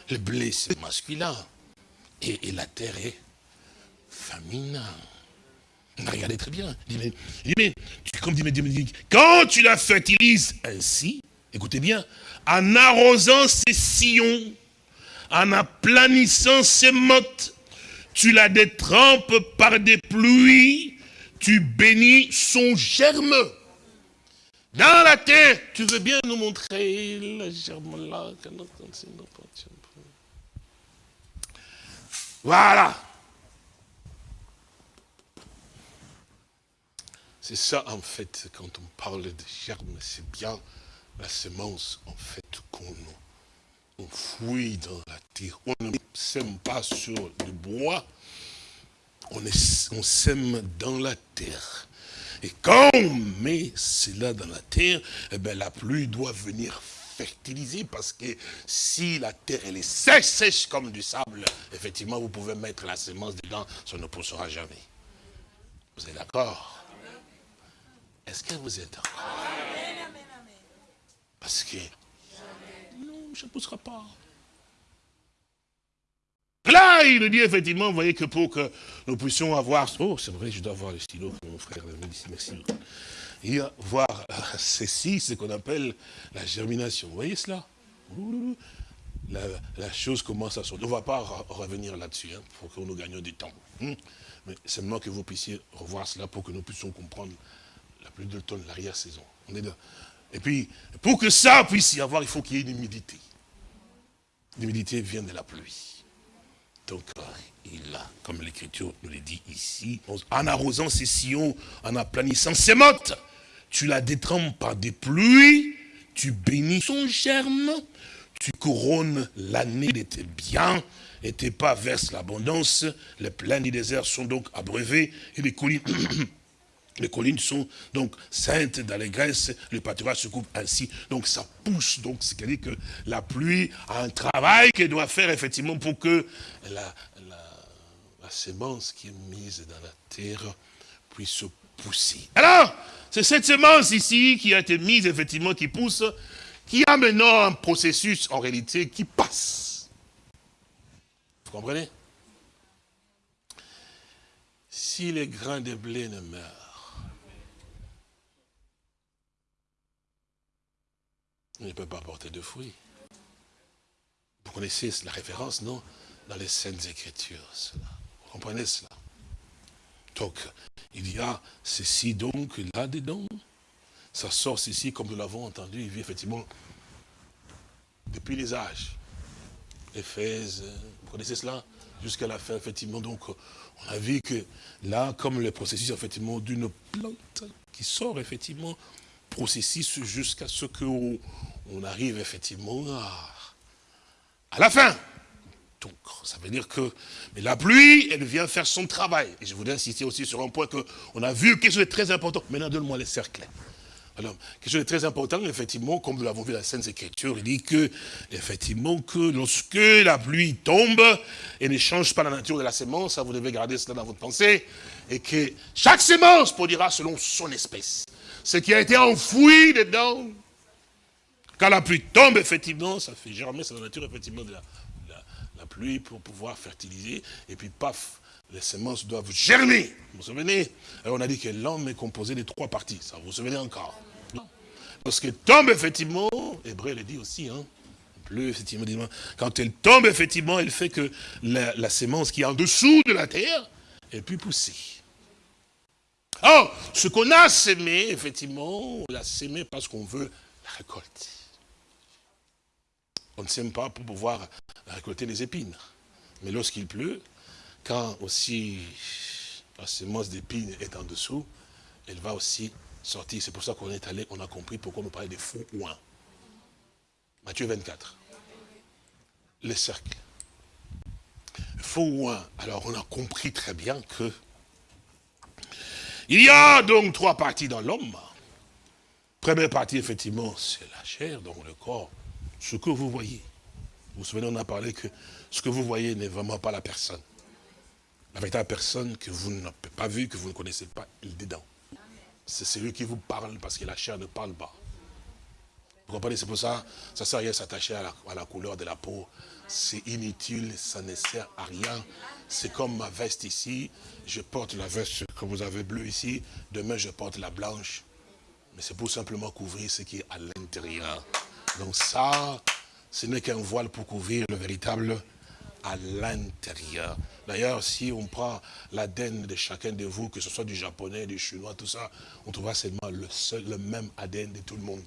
Le blé c'est masculin. Et, et la terre est féminin. Regardez très bien. Il dit, mais, il comme dit, quand tu la fertilises ainsi, écoutez bien, en arrosant ses sillons, en aplanissant ses mottes, tu la détrempes par des pluies, tu bénis son germe. Dans la terre, tu veux bien nous montrer le germe là Voilà. C'est ça, en fait, quand on parle de germe, c'est bien la semence, en fait, qu'on on fouille dans la terre. On ne sème pas sur le bois, on, sème dans la terre. Et quand on met cela dans la terre, eh ben, la pluie doit venir fertiliser parce que si la terre elle est sèche, sèche comme du sable, effectivement, vous pouvez mettre la semence dedans, ça ne poussera jamais. Vous êtes d'accord? Est-ce que vous d'accord? Parce que non, ça ne poussera pas. Là, il nous dit effectivement, vous voyez que pour que nous puissions avoir... Oh, c'est vrai, je dois avoir le stylo pour mon frère. Merci, va voir euh, ceci, ce qu'on appelle la germination. Vous voyez cela? La, chose commence à sortir. On ne va pas re- revenir là-dessus, hein, pour que nous gagnions du temps. Hmm? Mais seulement que vous puissiez revoir cela pour que nous puissions comprendre la pluie de l'automne, l'arrière-saison. On est. Et puis, pour que ça puisse y avoir, il faut qu'il y ait une humidité. L'humidité vient de la pluie. Donc, euh, il a, comme l'Écriture nous le dit ici, en arrosant ses sillons, en aplanissant ses mottes, tu la détrempes par des pluies, tu bénis son germe, tu couronnes l'année de tes biens, et tes pas versent l'abondance, les plaines du désert sont donc abreuvées, et les collines Les collines sont donc saintes d'allégresse, le pâturage se coupe ainsi, donc ça pousse, donc c'est-à-dire que la pluie a un travail qu'elle doit faire effectivement pour que la, la, la semence qui est mise dans la terre puisse pousser. Alors, c'est cette semence ici qui a été mise effectivement, qui pousse, qui a maintenant un processus en réalité qui passe. Vous comprenez? Si les grains de blé ne meurent, ne peut pas porter de fruits. Vous connaissez la référence, non? Dans les Saintes Écritures, cela. Vous comprenez cela? Donc, il y a ceci donc là-dedans. Ça sort ceci, comme nous l'avons entendu, il vit effectivement depuis les âges. Éphèse, vous connaissez cela? Jusqu'à la fin, effectivement, donc, on a vu que là, comme le processus, effectivement, d'une plante qui sort, effectivement, processus jusqu'à ce qu'on on arrive, effectivement, à, à la fin. Donc, ça veut dire que mais la pluie, elle vient faire son travail. Et je voudrais insister aussi sur un point qu'on a vu, quelque chose de très important. Maintenant, donne-moi les cercles. Alors, quelque chose de très important, effectivement, comme nous l'avons vu dans la Sainte Écriture, il dit que, effectivement, que lorsque la pluie tombe, elle ne change pas la nature de la sémence, ça vous devez garder cela dans votre pensée, et que chaque sémence produira selon son espèce. Ce qui a été enfoui dedans, quand la pluie tombe, effectivement, ça fait germer, c'est la nature, effectivement, de la, pluie pour pouvoir fertiliser, et puis paf, les semences doivent germer. Vous vous souvenez? Alors on a dit que l'homme est composé de trois parties. Ça vous vous souvenez encore? Lorsqu'elle tombe, effectivement, Hébreu le dit aussi, hein, plus, effectivement, quand elle tombe, effectivement, elle fait que la, la sémence qui est en dessous de la terre, est plus poussée. Or, ce qu'on a sémé, effectivement, on l'a sémé parce qu'on veut la récolter. On ne sème pas pour pouvoir récolter les épines. Mais lorsqu'il pleut, quand aussi la sémence d'épines est en dessous, elle va aussi sortir. C'est pour ça qu'on est allé, on a compris pourquoi on parlait des faux ouins. Matthieu 24. Les cercles. Faux ouins. Alors on a compris très bien que il y a donc trois parties dans l'homme. Première partie, effectivement, c'est la chair, donc le corps. Ce que vous voyez. Vous vous souvenez, on a parlé que ce que vous voyez n'est vraiment pas la personne. La véritable personne que vous n'avez pas vue, que vous ne connaissez pas, il est dedans. C'est celui qui vous parle parce que la chair ne parle pas. Vous comprenez C'est pour ça, ça ne sert à rien s'attacher à la, à la couleur de la peau. C'est inutile, ça ne sert à rien. C'est comme ma veste ici. Je porte la veste que vous avez bleue ici. Demain, je porte la blanche. Mais c'est pour simplement couvrir ce qui est à l'intérieur. Donc ça, ce n'est qu'un voile pour couvrir le véritable à l'intérieur. D'ailleurs, si on prend l'ADN de chacun de vous, que ce soit du japonais, du chinois, tout ça, on trouvera seulement le seul, le même ADN de tout le monde.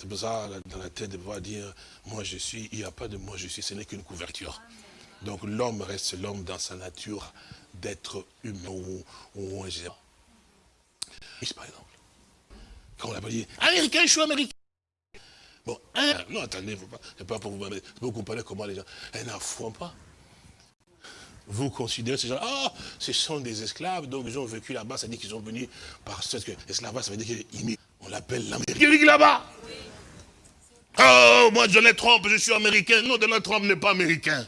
C'est pour ça, dans la tête de pouvoir dire, moi je suis, il n'y a pas de moi je suis, ce n'est qu'une couverture. Donc l'homme reste l'homme dans sa nature d'être humain ou, ou. Par exemple, quand on a pas dit, américain, je suis américain. Bon, un, non, attendez, c'est pas pour vous, vous comprenez comment les gens, ils n'en font pas. Vous considérez ces gens, ah, ce sont des esclaves, donc ils ont vécu là-bas, ça veut dire qu'ils sont venus par ce que l'esclavage, ça veut dire qu'ils On l'appelle l'Amérique là-bas. Oh, moi, Donald Trump, je suis américain. Non, Donald Trump n'est pas américain.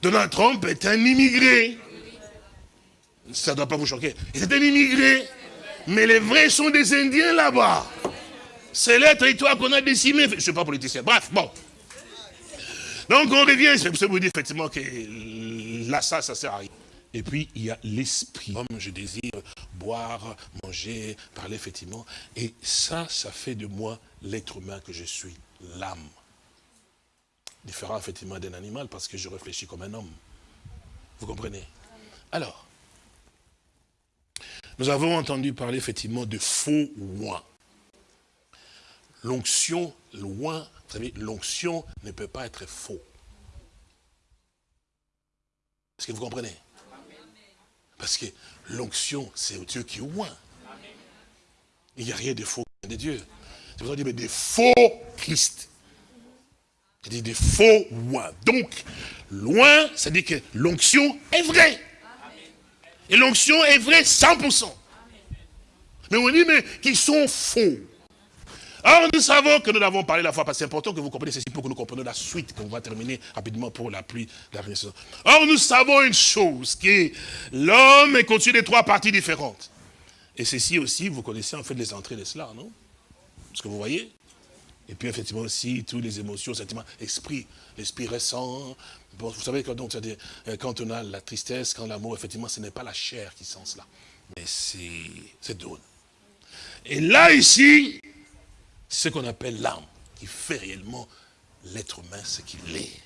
Donald Trump est un immigré. Ça ne doit pas vous choquer. C'est un immigré. Mais les vrais sont des Indiens là-bas. C'est le territoire qu'on a décimé. Je ne suis pas politicien. Bref, bon. Donc on revient, c'est pour vous dire effectivement que là, ça, ça sert à. Et puis, il y a l'esprit. Comme je désire boire, manger, parler, effectivement. Et ça, ça fait de moi l'être humain que je suis, l'âme. Différent, effectivement, d'un animal, parce que je réfléchis comme un homme. Vous comprenez? Alors, nous avons entendu parler, effectivement, de faux loin. L'onction, loin, vous savez, l'onction ne peut pas être faux. Est-ce que vous comprenez? Parce que l'onction, c'est Dieu qui loin. Il n'y a rien de faux de Dieu. C'est pour ça qu'on dit, mais des faux Christ. C'est-à-dire des faux loin. Donc, loin, ça dit que l'onction est vraie. Et l'onction est vraie 100%. Mais on dit, mais qui sont faux. Or, nous savons que nous l'avons parlé la fois passée. C'est important que vous compreniez ceci pour que nous comprenions la suite, qu'on va terminer rapidement pour la pluie de la renaissance. Or, nous savons une chose, qui est l'homme est constitué de trois parties différentes. Et ceci aussi, vous connaissez en fait les entrées de cela, non? Ce que vous voyez? Et puis effectivement aussi, toutes les émotions, sentiments, esprit, l'esprit récent. Vous savez, quand, donc, euh, quand on a la tristesse, quand l'amour, effectivement, ce n'est pas la chair qui sent cela, mais c'est donne. Et là, ici, ce qu'on appelle l'âme, qui fait réellement l'être humain ce qu'il est.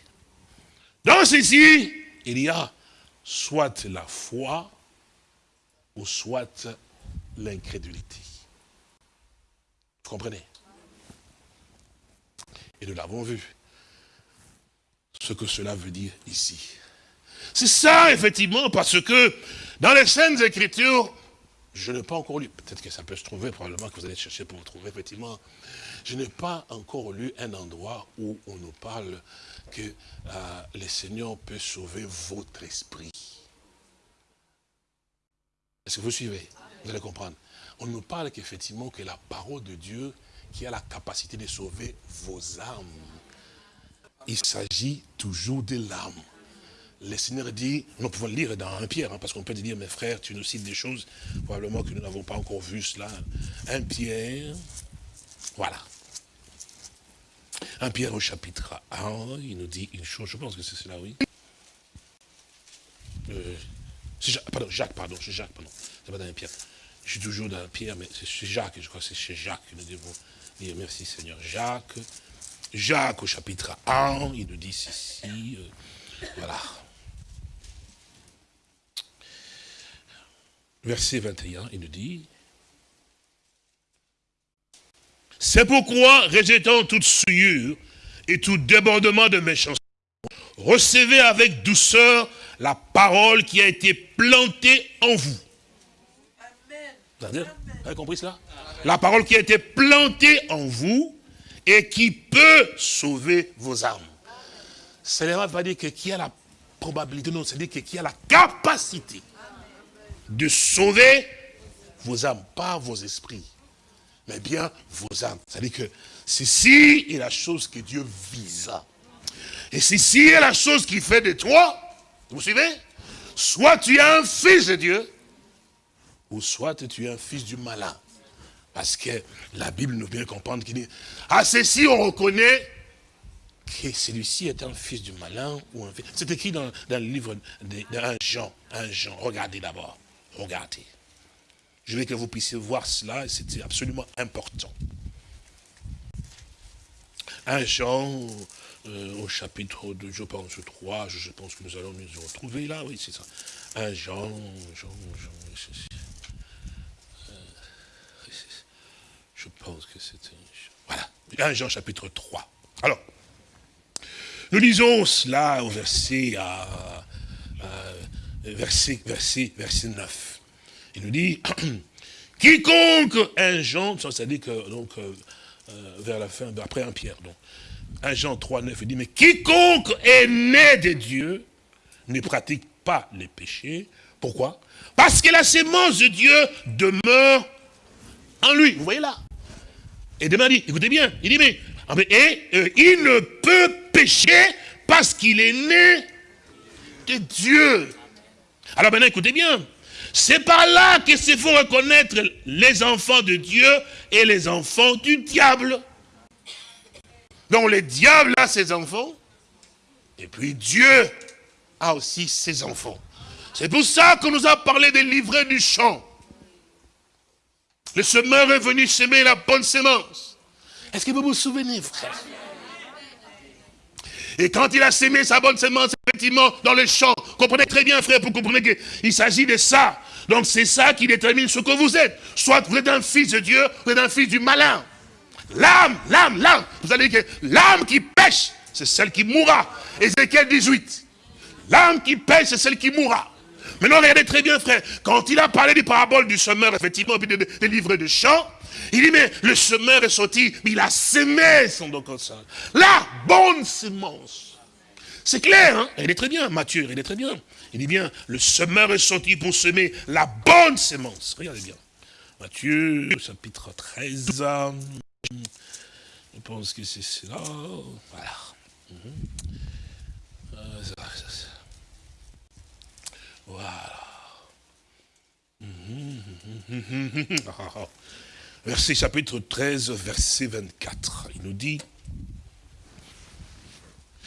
Dans ceci, il y a soit la foi, ou soit l'incrédulité. Vous comprenez? Et nous l'avons vu, ce que cela veut dire ici. C'est ça, effectivement, parce que dans les scènes Écritures, je n'ai pas encore lu, peut-être que ça peut se trouver, probablement que vous allez chercher pour vous trouver, effectivement, je n'ai pas encore lu un endroit où on nous parle que euh, le Seigneur peut sauver votre esprit. Est-ce que vous suivez? Vous allez comprendre. On nous parle qu'effectivement que la parole de Dieu qui a la capacité de sauver vos âmes. Il s'agit toujours de l'âme le Seigneur dit, nous pouvons lire dans un Pierre, hein, parce qu'on peut dire, mes frères, tu nous cites des choses, probablement que nous n'avons pas encore vu cela. Un Pierre, voilà. Un Pierre au chapitre 1, il nous dit une chose, je pense que c'est cela, oui. Euh, pardon, Jacques, pardon, c'est Jacques, pardon. C'est pas dans Pierre. Je suis toujours dans Pierre, mais c'est chez Jacques, je crois que c'est chez Jacques que nous devons dire merci Seigneur. Jacques, Jacques au chapitre 1, il nous dit ceci, euh, voilà. verset 21, il nous dit, c'est pourquoi, rejetant toute souillure et tout débordement de méchanceté, recevez avec douceur la parole qui a été plantée en vous. Vous avez compris cela? La parole qui a été plantée en vous et qui peut sauver vos âmes. Cela va dire que qui a la probabilité, non, c'est-à-dire que qui a la capacité de sauver vos âmes, pas vos esprits, mais bien vos âmes. C'est-à-dire que ceci est la chose que Dieu vise. Et ceci est la chose qui fait de toi, vous suivez Soit tu es un fils de Dieu, ou soit tu es un fils du malin. Parce que la Bible nous vient comprendre qu'il dit, à ceci on reconnaît que celui-ci est un fils du malin ou un fils. C'est écrit dans, dans, le livre d'un Jean, un Jean. Regardez d'abord. Regardez. Je veux que vous puissiez voir cela, c'était absolument important. Un Jean, euh, au chapitre de, je pense, 3, je, pense que nous allons nous retrouver là, oui, c'est ça. Un Jean, Jean, Jean, euh, je pense que c'était... Voilà, un Jean chapitre 3. Alors, nous lisons cela au verset à, verset, verset, verset 9. Il nous dit, quiconque un Jean, c'est-à-dire que, donc, euh, euh, vers la fin, après un Pierre, donc, 1 Jean 3, 9, il dit, mais quiconque est né de Dieu ne pratique pas les péchés. Pourquoi? Parce que la sémence de Dieu demeure en lui. Vous voyez là? Et demain dit, écoutez bien, il dit, mais, et euh, il ne peut pécher parce qu'il est né de Dieu. Alors maintenant, écoutez bien. C'est par là que se faut reconnaître les enfants de Dieu et les enfants du diable. Donc le diable a ses enfants, et puis Dieu a aussi ses enfants. C'est pour ça qu'on nous a parlé des livrets du champ. Le semeur est venu semer la bonne semence. Est-ce que vous vous souvenez, frère? Et quand il a sémé sa bonne semence, effectivement, dans le champ, comprenez très bien, frère, pour comprendre qu'il s'agit de ça. Donc c'est ça qui détermine ce que vous êtes. Soit vous êtes un fils de Dieu, vous êtes un fils du malin. L'âme, l'âme, l'âme. Vous allez dire que l'âme qui pêche, c'est celle qui mourra. Ézéchiel 18. L'âme qui pêche, c'est celle qui mourra. Maintenant, regardez très bien, frère. Quand il a parlé des paraboles du semeur, effectivement, puis des, livres de chant, il dit, mais le semeur est sorti, mais il a semé son don La bonne semence. C'est clair, hein? Il est très bien, Matthieu, il est très bien. Il dit bien, le semeur est sorti pour semer la bonne semence. Regardez bien. Matthieu, chapitre 13. Je pense que c'est cela. Voilà. Voilà. Verset chapitre 13, verset 24. Il nous dit,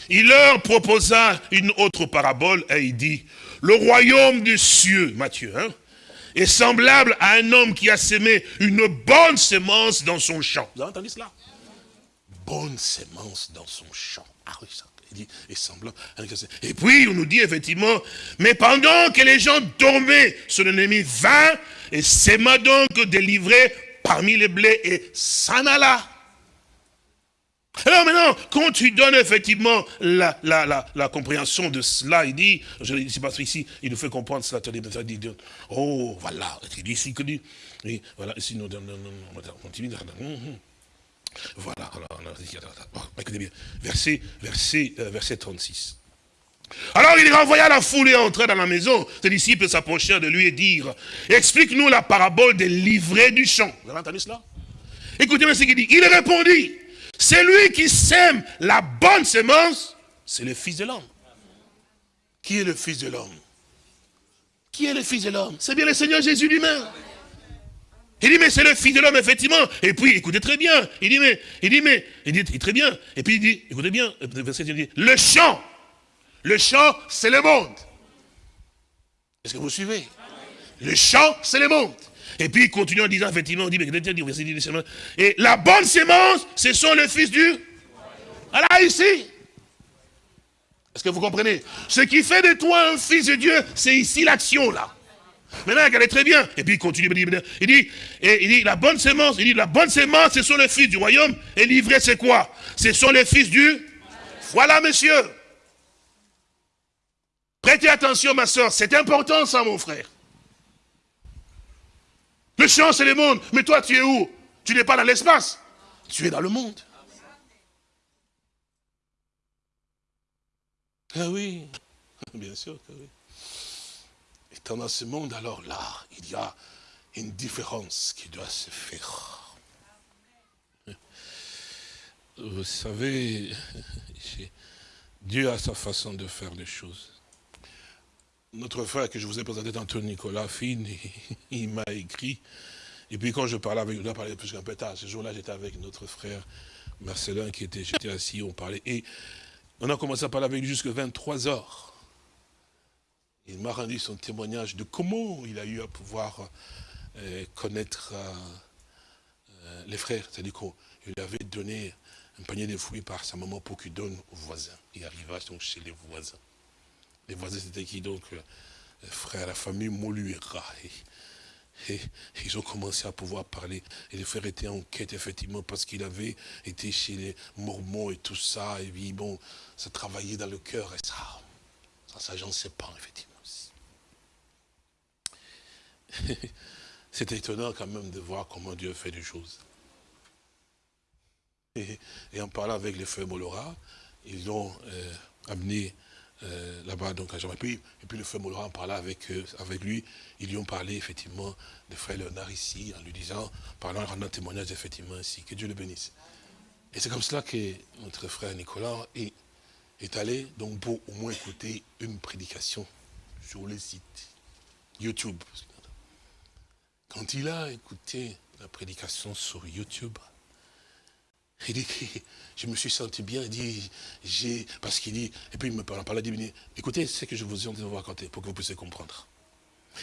il leur proposa une autre parabole et il dit, le royaume des cieux, Matthieu, hein, est semblable à un homme qui a semé une bonne semence dans son champ. Vous avez entendu cela? Bonne semence dans son champ. Ah oui, ça, Il dit, et puis, on nous dit effectivement, mais pendant que les gens dormaient, son ennemi vint et s'aima donc délivré parmi les blés et s'en alla. Alors maintenant, quand tu donnes effectivement la, la, la, la compréhension de cela, il dit, je ne sais pas ici, il nous fait comprendre cela, oh, voilà, il dit ici que dit, oui, voilà, ici, non, non, non, on continue, voilà, écoutez bien, verset, verset, euh, verset 36. Alors il renvoya la foule et entra dans la maison. Ses disciples s'approchèrent de lui et dirent, explique-nous la parabole des livrets du champ. Vous avez entendu cela? Écoutez bien ce qu'il dit. Il répondit, celui qui sème la bonne semence, c'est le Fils de l'homme. Qui est le Fils de l'homme? Qui est le Fils de l'homme? C'est bien le Seigneur Jésus lui-même. Il dit, mais c'est le Fils de l'homme, effectivement. Et puis, écoutez très bien. Il dit, mais, il dit, mais, il dit, très bien. Et puis il dit, écoutez bien, verset il dit, le champ. Le champ, c'est le monde. Est-ce que vous suivez? Le champ, c'est le monde. Et puis il continue en disant, effectivement, on dit, et la bonne sémence, ce sont les fils du... Voilà, ici. Est-ce que vous comprenez? Ce qui fait de toi un fils de Dieu, c'est ici l'action, là. Maintenant, regardez très bien. Et puis il continue, il dit, et, il dit, la bonne sémence, il dit, la bonne sémence, ce sont les fils du royaume, et livré, c'est quoi? Ce sont les fils du... Voilà, monsieur. Prêtez attention, ma soeur, c'est important ça, mon frère. Le champ, c'est le monde. Mais toi, tu es où? Tu n'es pas dans l'espace. Tu es dans le monde. Ah oui, bien sûr que oui. Étant dans ce monde, alors là, il y a une différence qui doit se faire. Vous savez, Dieu a sa façon de faire les choses notre frère que je vous ai présenté tantôt, Nicolas Fine, il, m'a écrit. Et puis quand je parlais avec, lui, on parlé plus qu'un peu tard, ce jour-là j'étais avec notre frère Marcelin qui était, assis, on parlait. Et on a commencé à parler avec lui jusqu'à 23 heures. Il m'a rendu son témoignage de comment il a eu à pouvoir euh, connaître euh, euh, les frères. C'est-à-dire qu'il lui avait donné un panier de fruits par sa maman pour qu'il donne aux voisins. Il arriva donc chez les voisins. Les voisins, c'était qui donc? Euh, Frère, la famille Moluera. Et, ils ont commencé à pouvoir parler. Et les frères étaient en quête, effectivement, parce qu'il avait été chez les Mormons et tout ça. Et puis, bon, ça travaillait dans le cœur. Et ça, ça, ça j'en sais pas, effectivement. C'est étonnant quand même de voir comment Dieu fait des choses. Et, en parlant avec les frères Molora, ils ont euh, amené euh, là-bas, donc à Jean. Et puis, et puis le frère Moulin en parla avec, euh, avec lui. Ils lui ont parlé effectivement de frère Léonard ici, en lui disant, parlant, en rendant témoignage effectivement ici. Que Dieu le bénisse. Et c'est comme cela que notre frère Nicolas est, est allé, donc pour au moins écouter une prédication sur le site YouTube. Quand il a écouté la prédication sur YouTube, il dit, je me suis senti bien, il dit, j'ai, parce qu'il dit, et puis il me parle, parle, il dit, écoutez, c'est que je vous ai vous raconter pour que vous puissiez comprendre.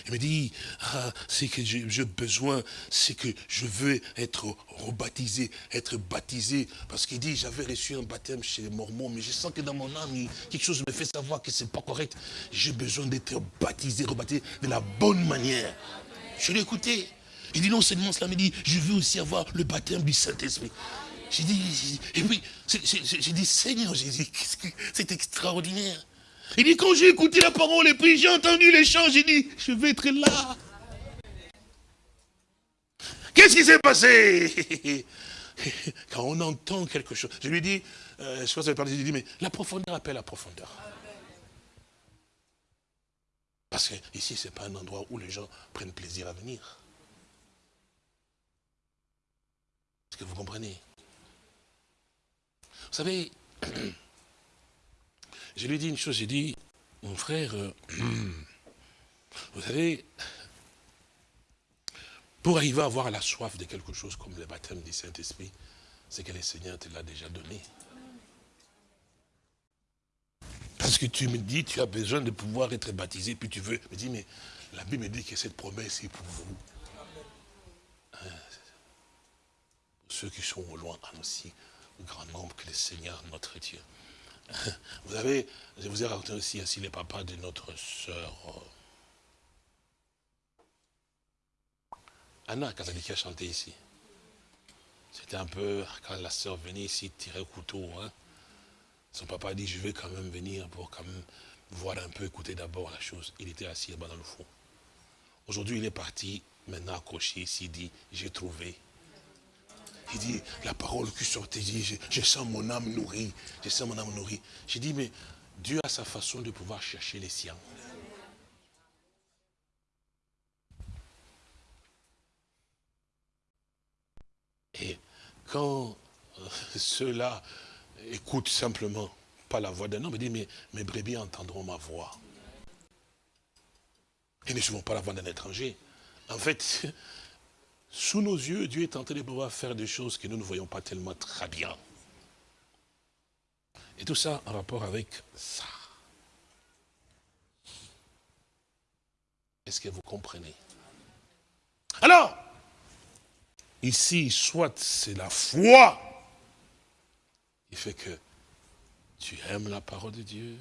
Il me dit, ah, c'est que j'ai besoin, c'est que je veux être rebaptisé, être baptisé. Parce qu'il dit, j'avais reçu un baptême chez les Mormons, mais je sens que dans mon âme, quelque chose me fait savoir que c'est pas correct. J'ai besoin d'être baptisé, rebaptisé de la bonne manière. Je l'ai écouté. Il dit non seulement cela, mais il dit, je veux aussi avoir le baptême du Saint-Esprit. J'ai dit, et j'ai dit, Seigneur, j'ai c'est extraordinaire. Il dit, quand j'ai écouté la parole et puis j'ai entendu les chants, j'ai dit, je vais être là. Qu'est-ce qui s'est passé? Quand on entend quelque chose, je lui dis, euh, je pense que je lui dit, mais la profondeur appelle la profondeur. Parce que ici, ce n'est pas un endroit où les gens prennent plaisir à venir. Est-ce que vous comprenez? Vous savez, je lui ai dit une chose, j'ai dit, mon frère, euh, vous savez, pour arriver à avoir la soif de quelque chose comme le baptême du Saint-Esprit, c'est que le Seigneur te l'a déjà donné. Parce que tu me dis, tu as besoin de pouvoir être baptisé, puis tu veux. Me dis, mais la Bible dit que cette promesse est pour vous. Hein, ceux qui sont au loin, aussi grand nombre que le Seigneur, notre Dieu, Vous avez, je vous ai raconté aussi, ainsi les papas de notre sœur euh, Anna, quand elle a chanté ici. C'était un peu, quand la sœur venait ici tirer le couteau, hein, son papa a dit, je vais quand même venir pour quand même voir un peu, écouter d'abord la chose. Il était assis là-bas dans le fond. Aujourd'hui, il est parti, maintenant accroché ici, dit, j'ai trouvé. Il dit, la parole qui sortait, dit, je, sens mon âme nourrie, je sens mon âme nourrie. J'ai dit, mais Dieu a sa façon de pouvoir chercher les siens. Et quand euh, ceux-là écoutent simplement pas la voix d'un homme, ils disent, mais mes brebis entendront ma voix. Et ne suivons pas la voix d'un étranger. En fait, sous nos yeux, Dieu est en train de pouvoir faire des choses que nous ne voyons pas tellement très bien. Et tout ça en rapport avec ça. Est-ce que vous comprenez? Alors, ici, soit c'est la foi qui fait que tu aimes la parole de Dieu,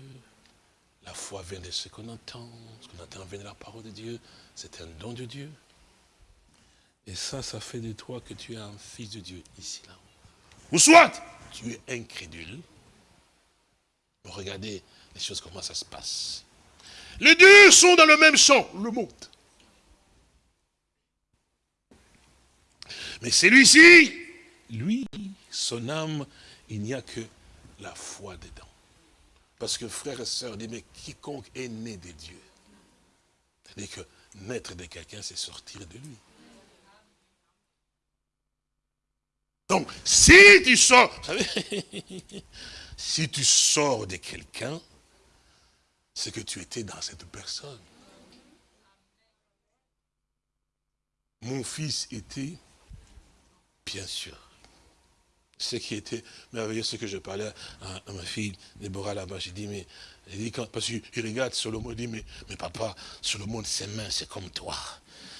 la foi vient de ce qu'on entend, ce qu'on entend vient de la parole de Dieu, c'est un don de Dieu. Et ça, ça fait de toi que tu es un fils de Dieu ici, là. Ou soit, tu es incrédule. Regardez les choses, comment ça se passe. Les deux sont dans le même champ, le monde. Mais celui-ci, lui, son âme, il n'y a que la foi dedans. Parce que frère et sœur, dit, mais quiconque est né de Dieu, c'est-à-dire que naître de quelqu'un, c'est sortir de lui. Donc, si tu sors, vous savez, si tu sors de quelqu'un, c'est que tu étais dans cette personne. Mon fils était, bien sûr, ce qui était merveilleux, ce que je parlais à, ma fille Déborah là-bas, j'ai dit, mais, dit quand, parce qu'il regarde Solomon, il dit, mais, mais papa, Solomon, ses mains, c'est comme toi.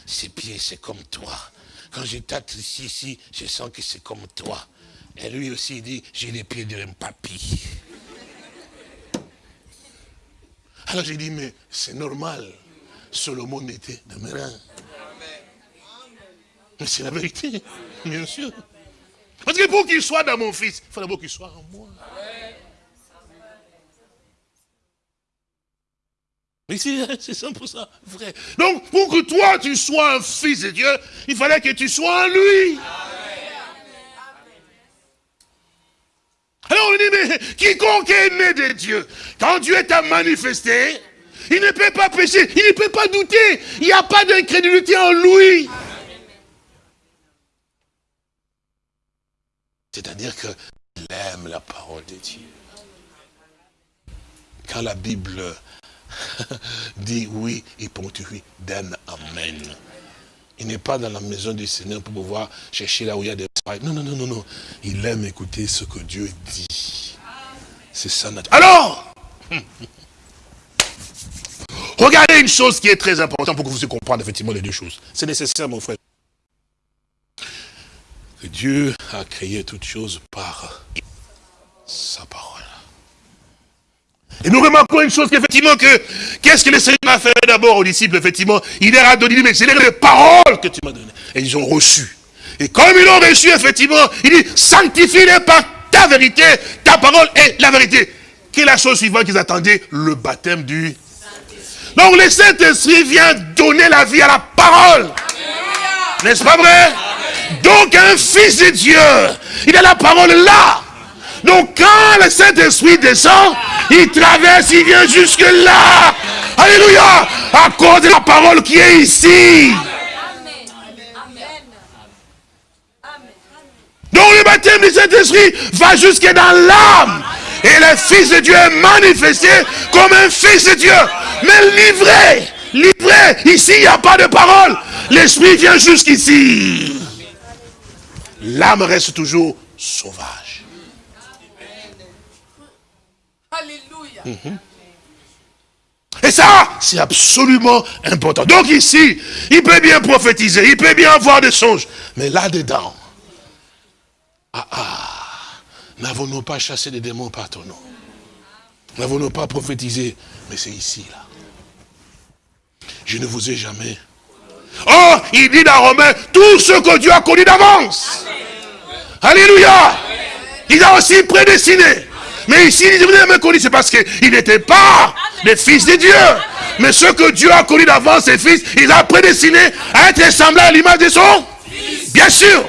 Ses pieds, c'est comme toi. Quand je tâte ici, ici, je sens que c'est comme toi. Et lui aussi, il dit, j'ai les pieds d'un papy. Alors j'ai dit, mais c'est normal. Solomon était de mes reins. Mais c'est la vérité, bien sûr. Parce que pour qu'il soit dans mon fils, il faut d'abord qu'il soit en moi. C'est 100% vrai. Donc, pour que toi, tu sois un fils de Dieu, il fallait que tu sois en lui. Alors on dit, mais quiconque est né de Dieu, quand Dieu t'a manifesté, il ne peut pas pécher, il ne peut pas douter. Il n'y a pas d'incrédulité en lui. C'est-à-dire qu'il aime la parole de Dieu. Quand la Bible dit oui, il ponctue d'un Amen. Il n'est pas dans la maison du Seigneur pour pouvoir chercher là où il y a des non, non, non, non, non. Il aime écouter ce que Dieu dit. C'est ça. Alors, regardez une chose qui est très importante pour que vous puissiez comprendre effectivement les deux choses. C'est nécessaire, mon frère. Dieu a créé toutes choses par sa parole. Et nous remarquons une chose qu'effectivement que, qu'est-ce que le Seigneur a fait d'abord aux disciples, effectivement, il leur a donné, mais c'est les paroles que tu m'as données. Et ils ont reçu. Et comme ils l'ont reçu, effectivement, il dit, sanctifie-les par ta vérité, ta parole est la vérité. Quelle est la chose suivante qu'ils attendaient? Le baptême du Donc le Saint-Esprit vient donner la vie à la parole. N'est-ce pas vrai? Donc un fils de Dieu, il a la parole là. Donc quand le Saint-Esprit descend, il traverse, il vient jusque là. Alléluia. À cause de la parole qui est ici. Donc le baptême du Saint-Esprit va jusque dans l'âme. Et le Fils de Dieu est manifesté comme un Fils de Dieu. Mais livré, livré, ici il n'y a pas de parole. L'Esprit vient jusqu'ici. L'âme reste toujours sauvage. Alléluia. Mhm. Et ça, c'est absolument important. Donc ici, il peut bien prophétiser, il peut bien avoir des songes. Mais là-dedans, ah ah, n'avons-nous pas chassé des démons par ton nom? Nous n'avons pas prophétisé, mais c'est ici, là. Je ne vous ai jamais. Oh, il dit dans Romain, tout ce que Dieu a connu d'avance. Alléluia. Il a aussi prédestiné. Mais ici, il jamais connu, c'est parce qu'il n'était pas le fils de Dieu. Mais ce que Dieu a connu d'avance, ses fils, il a prédestiné à être semblable à l'image de son Bien sûr.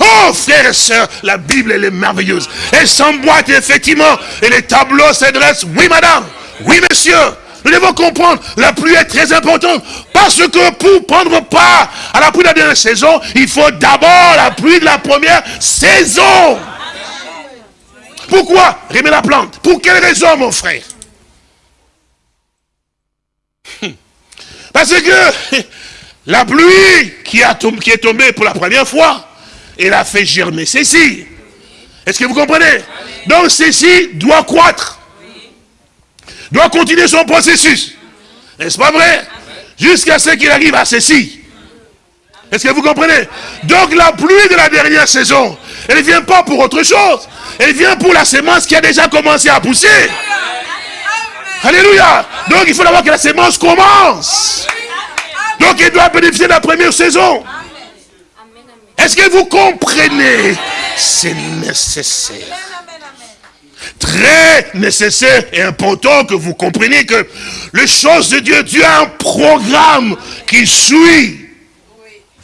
Oh, frères et sœurs, la Bible, elle est merveilleuse. Elle s'emboîte, effectivement. Et les tableaux s'adressent. Oui, madame. Oui, monsieur. Nous devons comprendre, la pluie est très importante. Parce que pour prendre part à la pluie de la dernière saison, il faut d'abord la pluie de la première saison. Pourquoi Remet la plante. Pour quelle raison, mon frère Hum. Parce que la pluie qui, a tombé, qui est tombée pour la première fois, elle a fait germer ceci. Est-ce que vous comprenez? Donc ceci doit croître. Doit continuer son processus. N'est-ce pas vrai? Jusqu'à ce qu'il arrive à ceci. Est-ce que vous comprenez? Donc la pluie de la dernière saison, elle ne vient pas pour autre chose. Elle vient pour la semence qui a déjà commencé à pousser. Alléluia. Donc il faut d'abord que la semence commence. Donc il doit bénéficier de la première saison. Est-ce que vous comprenez? C'est nécessaire. Très nécessaire et important que vous compreniez que les choses de Dieu, Dieu a un programme qui suit.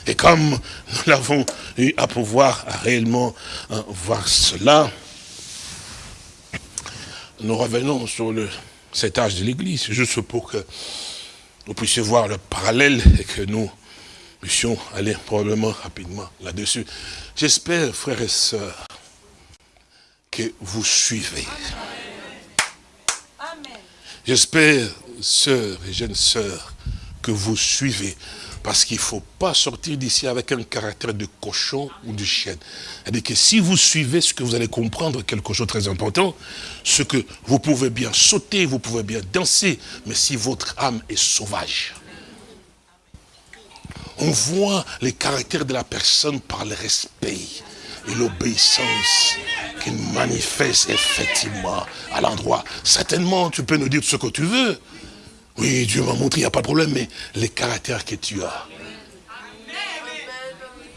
Et comme nous l'avons eu à pouvoir réellement hein, voir cela, nous revenons sur le, cet âge de l'Église, juste pour que vous puissiez voir le parallèle et que nous puissions aller probablement rapidement là-dessus. J'espère, frères et sœurs, que vous suivez. J'espère, sœurs et jeunes sœurs, que vous suivez. Parce qu'il ne faut pas sortir d'ici avec un caractère de cochon ou de chienne. C'est-à-dire que si vous suivez ce que vous allez comprendre, quelque chose de très important, ce que vous pouvez bien sauter, vous pouvez bien danser, mais si votre âme est sauvage, on voit les caractères de la personne par le respect et l'obéissance qu'il manifeste effectivement à l'endroit. Certainement, tu peux nous dire ce que tu veux. Oui, Dieu m'a montré, il n'y a pas de problème, mais les caractères que tu as.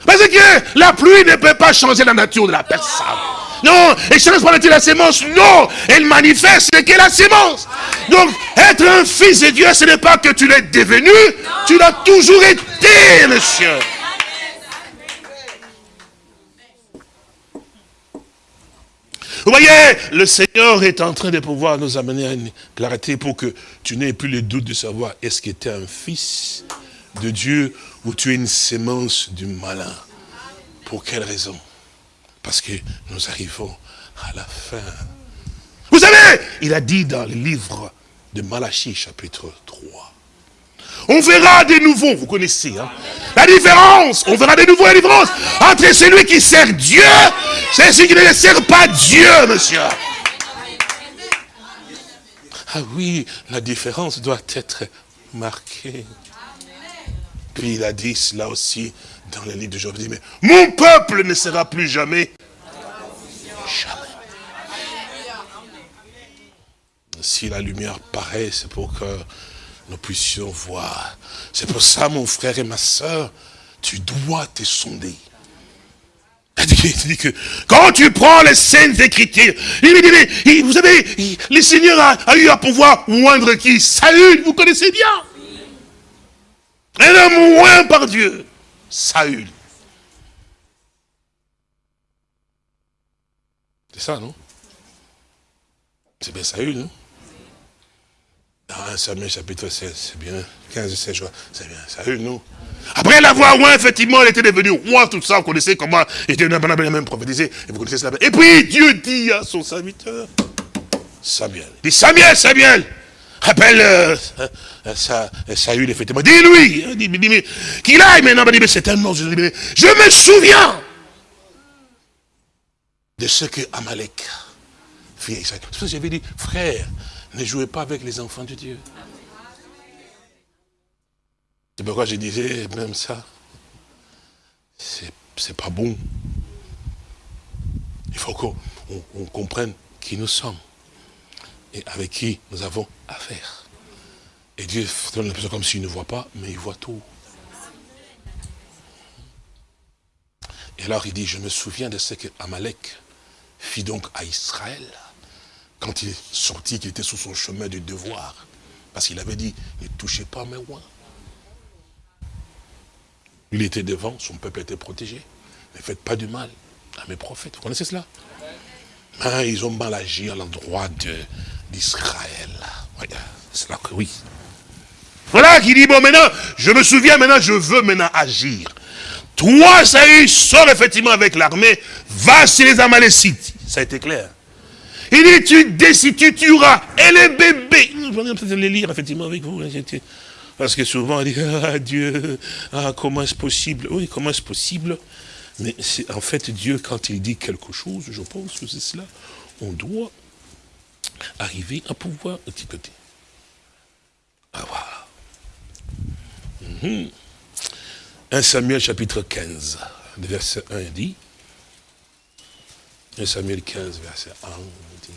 Parce que la pluie ne peut pas changer la nature de la personne. Non, elle change pas la sémence. Non, elle manifeste ce qu'est la sémence. Donc, être un fils de Dieu, ce n'est pas que tu l'es devenu, tu l'as toujours été, monsieur. Vous voyez, le Seigneur est en train de pouvoir nous amener à une clarté pour que tu n'aies plus le doute de savoir est-ce que tu es un fils de Dieu ou tu es une sémence du malin? Pour quelle raison? Parce que nous arrivons à la fin. Vous savez, il a dit dans le livre de Malachie, chapitre 3, on verra de nouveau, vous connaissez, hein, la différence, on verra de nouveau la différence entre celui qui sert Dieu et celui qui ne sert pas Dieu, monsieur. Ah oui, la différence doit être marquée. Puis il a dit cela aussi dans le livre de Job. Mais mon peuple ne sera plus jamais. Jamais. Si la lumière paraît, c'est pour que nous puissions voir. C'est pour ça, mon frère et ma soeur, tu dois te sonder. Il dit que quand tu prends les scènes Écritures, il dit, mais, vous savez, le Seigneur a, eu à pouvoir moindre qui? Saül, vous connaissez bien? Un homme oint par Dieu. Saül. C'est ça, non? C'est bien Saül, non dans 1 Samuel chapitre 16, c'est bien. 15 et 16, je vois, c'est bien. Saül, non Après l'avoir roi, effectivement, il était devenu roi, tout ça, vous connaissez comment il était même prophétisé, et vous connaissez cela. Et puis Dieu dit à son serviteur, Samuel, il dit Samuel, Samuel, rappelle euh, euh, ça, euh, Saül, effectivement, dis-lui, hein, dis, mais, qu'il aille maintenant, dit, mais c'est un nom, je, mais me souviens de ce que Amalek fit. C'est pour ça que j'avais dit, frère, ne jouez pas avec les enfants de Dieu. C'est pourquoi je disais même ça. C'est pas bon. Il faut qu'on on- on comprenne qui nous sommes et avec qui nous avons affaire. Et Dieu donne l'impression comme s'il ne voit pas, mais il voit tout. Et alors il dit, je me souviens de ce que Amalek fit donc à Israël, quand il est sorti, qu'il était sur son chemin du devoir. Parce qu'il avait dit, ne touchez pas mes rois. Il était devant, son peuple était protégé. Ne faites pas du mal à mes prophètes. Vous connaissez cela? Hein, Ils ont mal agi à l'endroit d'Israël. Ouais, C'est là que oui. Voilà qui dit, bon maintenant, je me souviens maintenant, je veux maintenant agir. Toi, Saül, sors effectivement avec l'armée, va chez les Amalécites. Ça a été clair. Il dit, tu décides, tu tueras. Et les bébés. Je vais peut-être les lire effectivement avec vous. Parce que souvent, on dit, ah Dieu, ah, comment est-ce possible? Oui, comment est-ce possible? Mais c'est en fait Dieu, quand il dit quelque chose, je pense que c'est cela, on doit arriver à pouvoir étiqueter. Ah, voilà. Mhm. 1 Samuel chapitre 15, le verset 1 dit, 1 Samuel 15, verset 1 dit,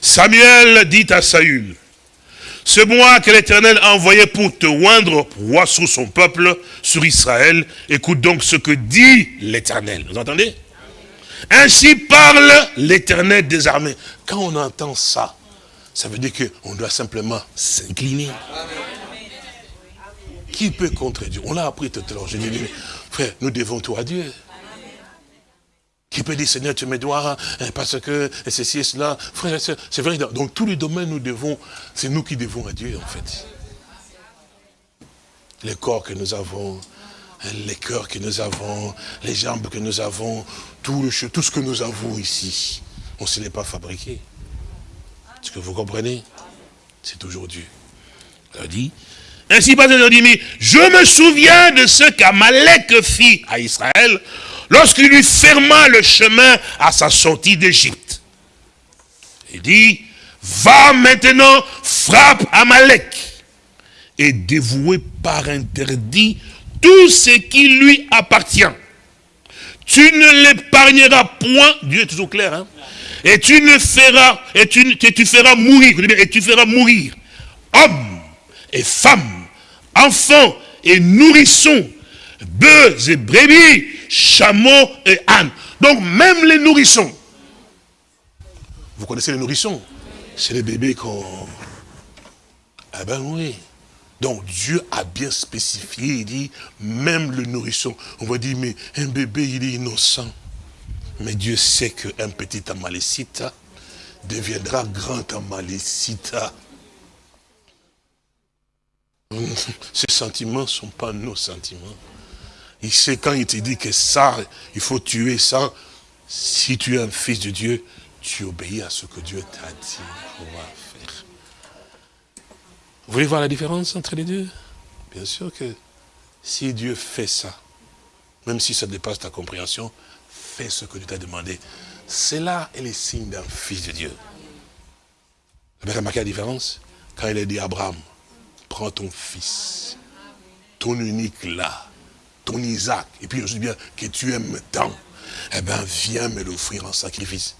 Samuel dit à Saül, c'est moi que l'Éternel a envoyé pour te oindre roi sur son peuple, sur Israël. Écoute donc ce que dit l'Éternel. Vous entendez? Ainsi parle l'Éternel des armées. Quand on entend ça, ça veut dire qu'on doit simplement s'incliner. Qui peut contre Dieu On l'a appris tout à l'heure. Dis, mais, frère, nous devons tout à Dieu. Peut dire, Seigneur, tu me dois, hein, parce que ceci et cela. Frère, c'est c'est vrai, dans, tous les domaines, nous devons, c'est nous qui devons à Dieu, en fait. Les corps que nous avons, hein, les cœurs que nous avons, les jambes que nous avons, tout, le, tout ce que nous avons ici, on ne se l'est pas fabriqué. Est-ce que vous comprenez? C'est toujours Dieu. Il dit, ainsi pas dit, mais je me souviens de ce qu'Amalek fit à Israël lorsqu'il lui ferma le chemin à sa sortie d'Égypte. Il dit, va maintenant, frappe Amalek et dévouer par interdit tout ce qui lui appartient. Tu ne l'épargneras point, Dieu est toujours clair, hein, et tu ne feras, et tu, tu feras mourir, et tu feras mourir hommes et femmes, enfants et nourrissons, bœufs et brebis, chameaux et ânes. Donc même les nourrissons. Vous connaissez les nourrissons? C'est les bébés qu'on... Ah ben oui. Donc Dieu a bien spécifié, il dit, même le nourrisson. On va dire, mais un bébé, il est innocent. Mais Dieu sait qu'un petit amalécite deviendra grand amalécite. Ces sentiments ne sont pas nos sentiments. Il sait quand il te dit que ça, il faut tuer ça. Si tu es un fils de Dieu, tu obéis à ce que Dieu t'a dit pouvoir faire. Vous voulez voir la différence entre les deux? Bien sûr que si Dieu fait ça, même si ça dépasse ta compréhension, fais ce que Dieu t'a demandé. C'est là est le signe d'un fils de Dieu. Vous avez remarqué la différence? Quand il a dit à Abraham, prends ton fils, ton unique là, ton Isaac, et puis je dis bien que tu aimes tant, eh bien viens me l'offrir en sacrifice.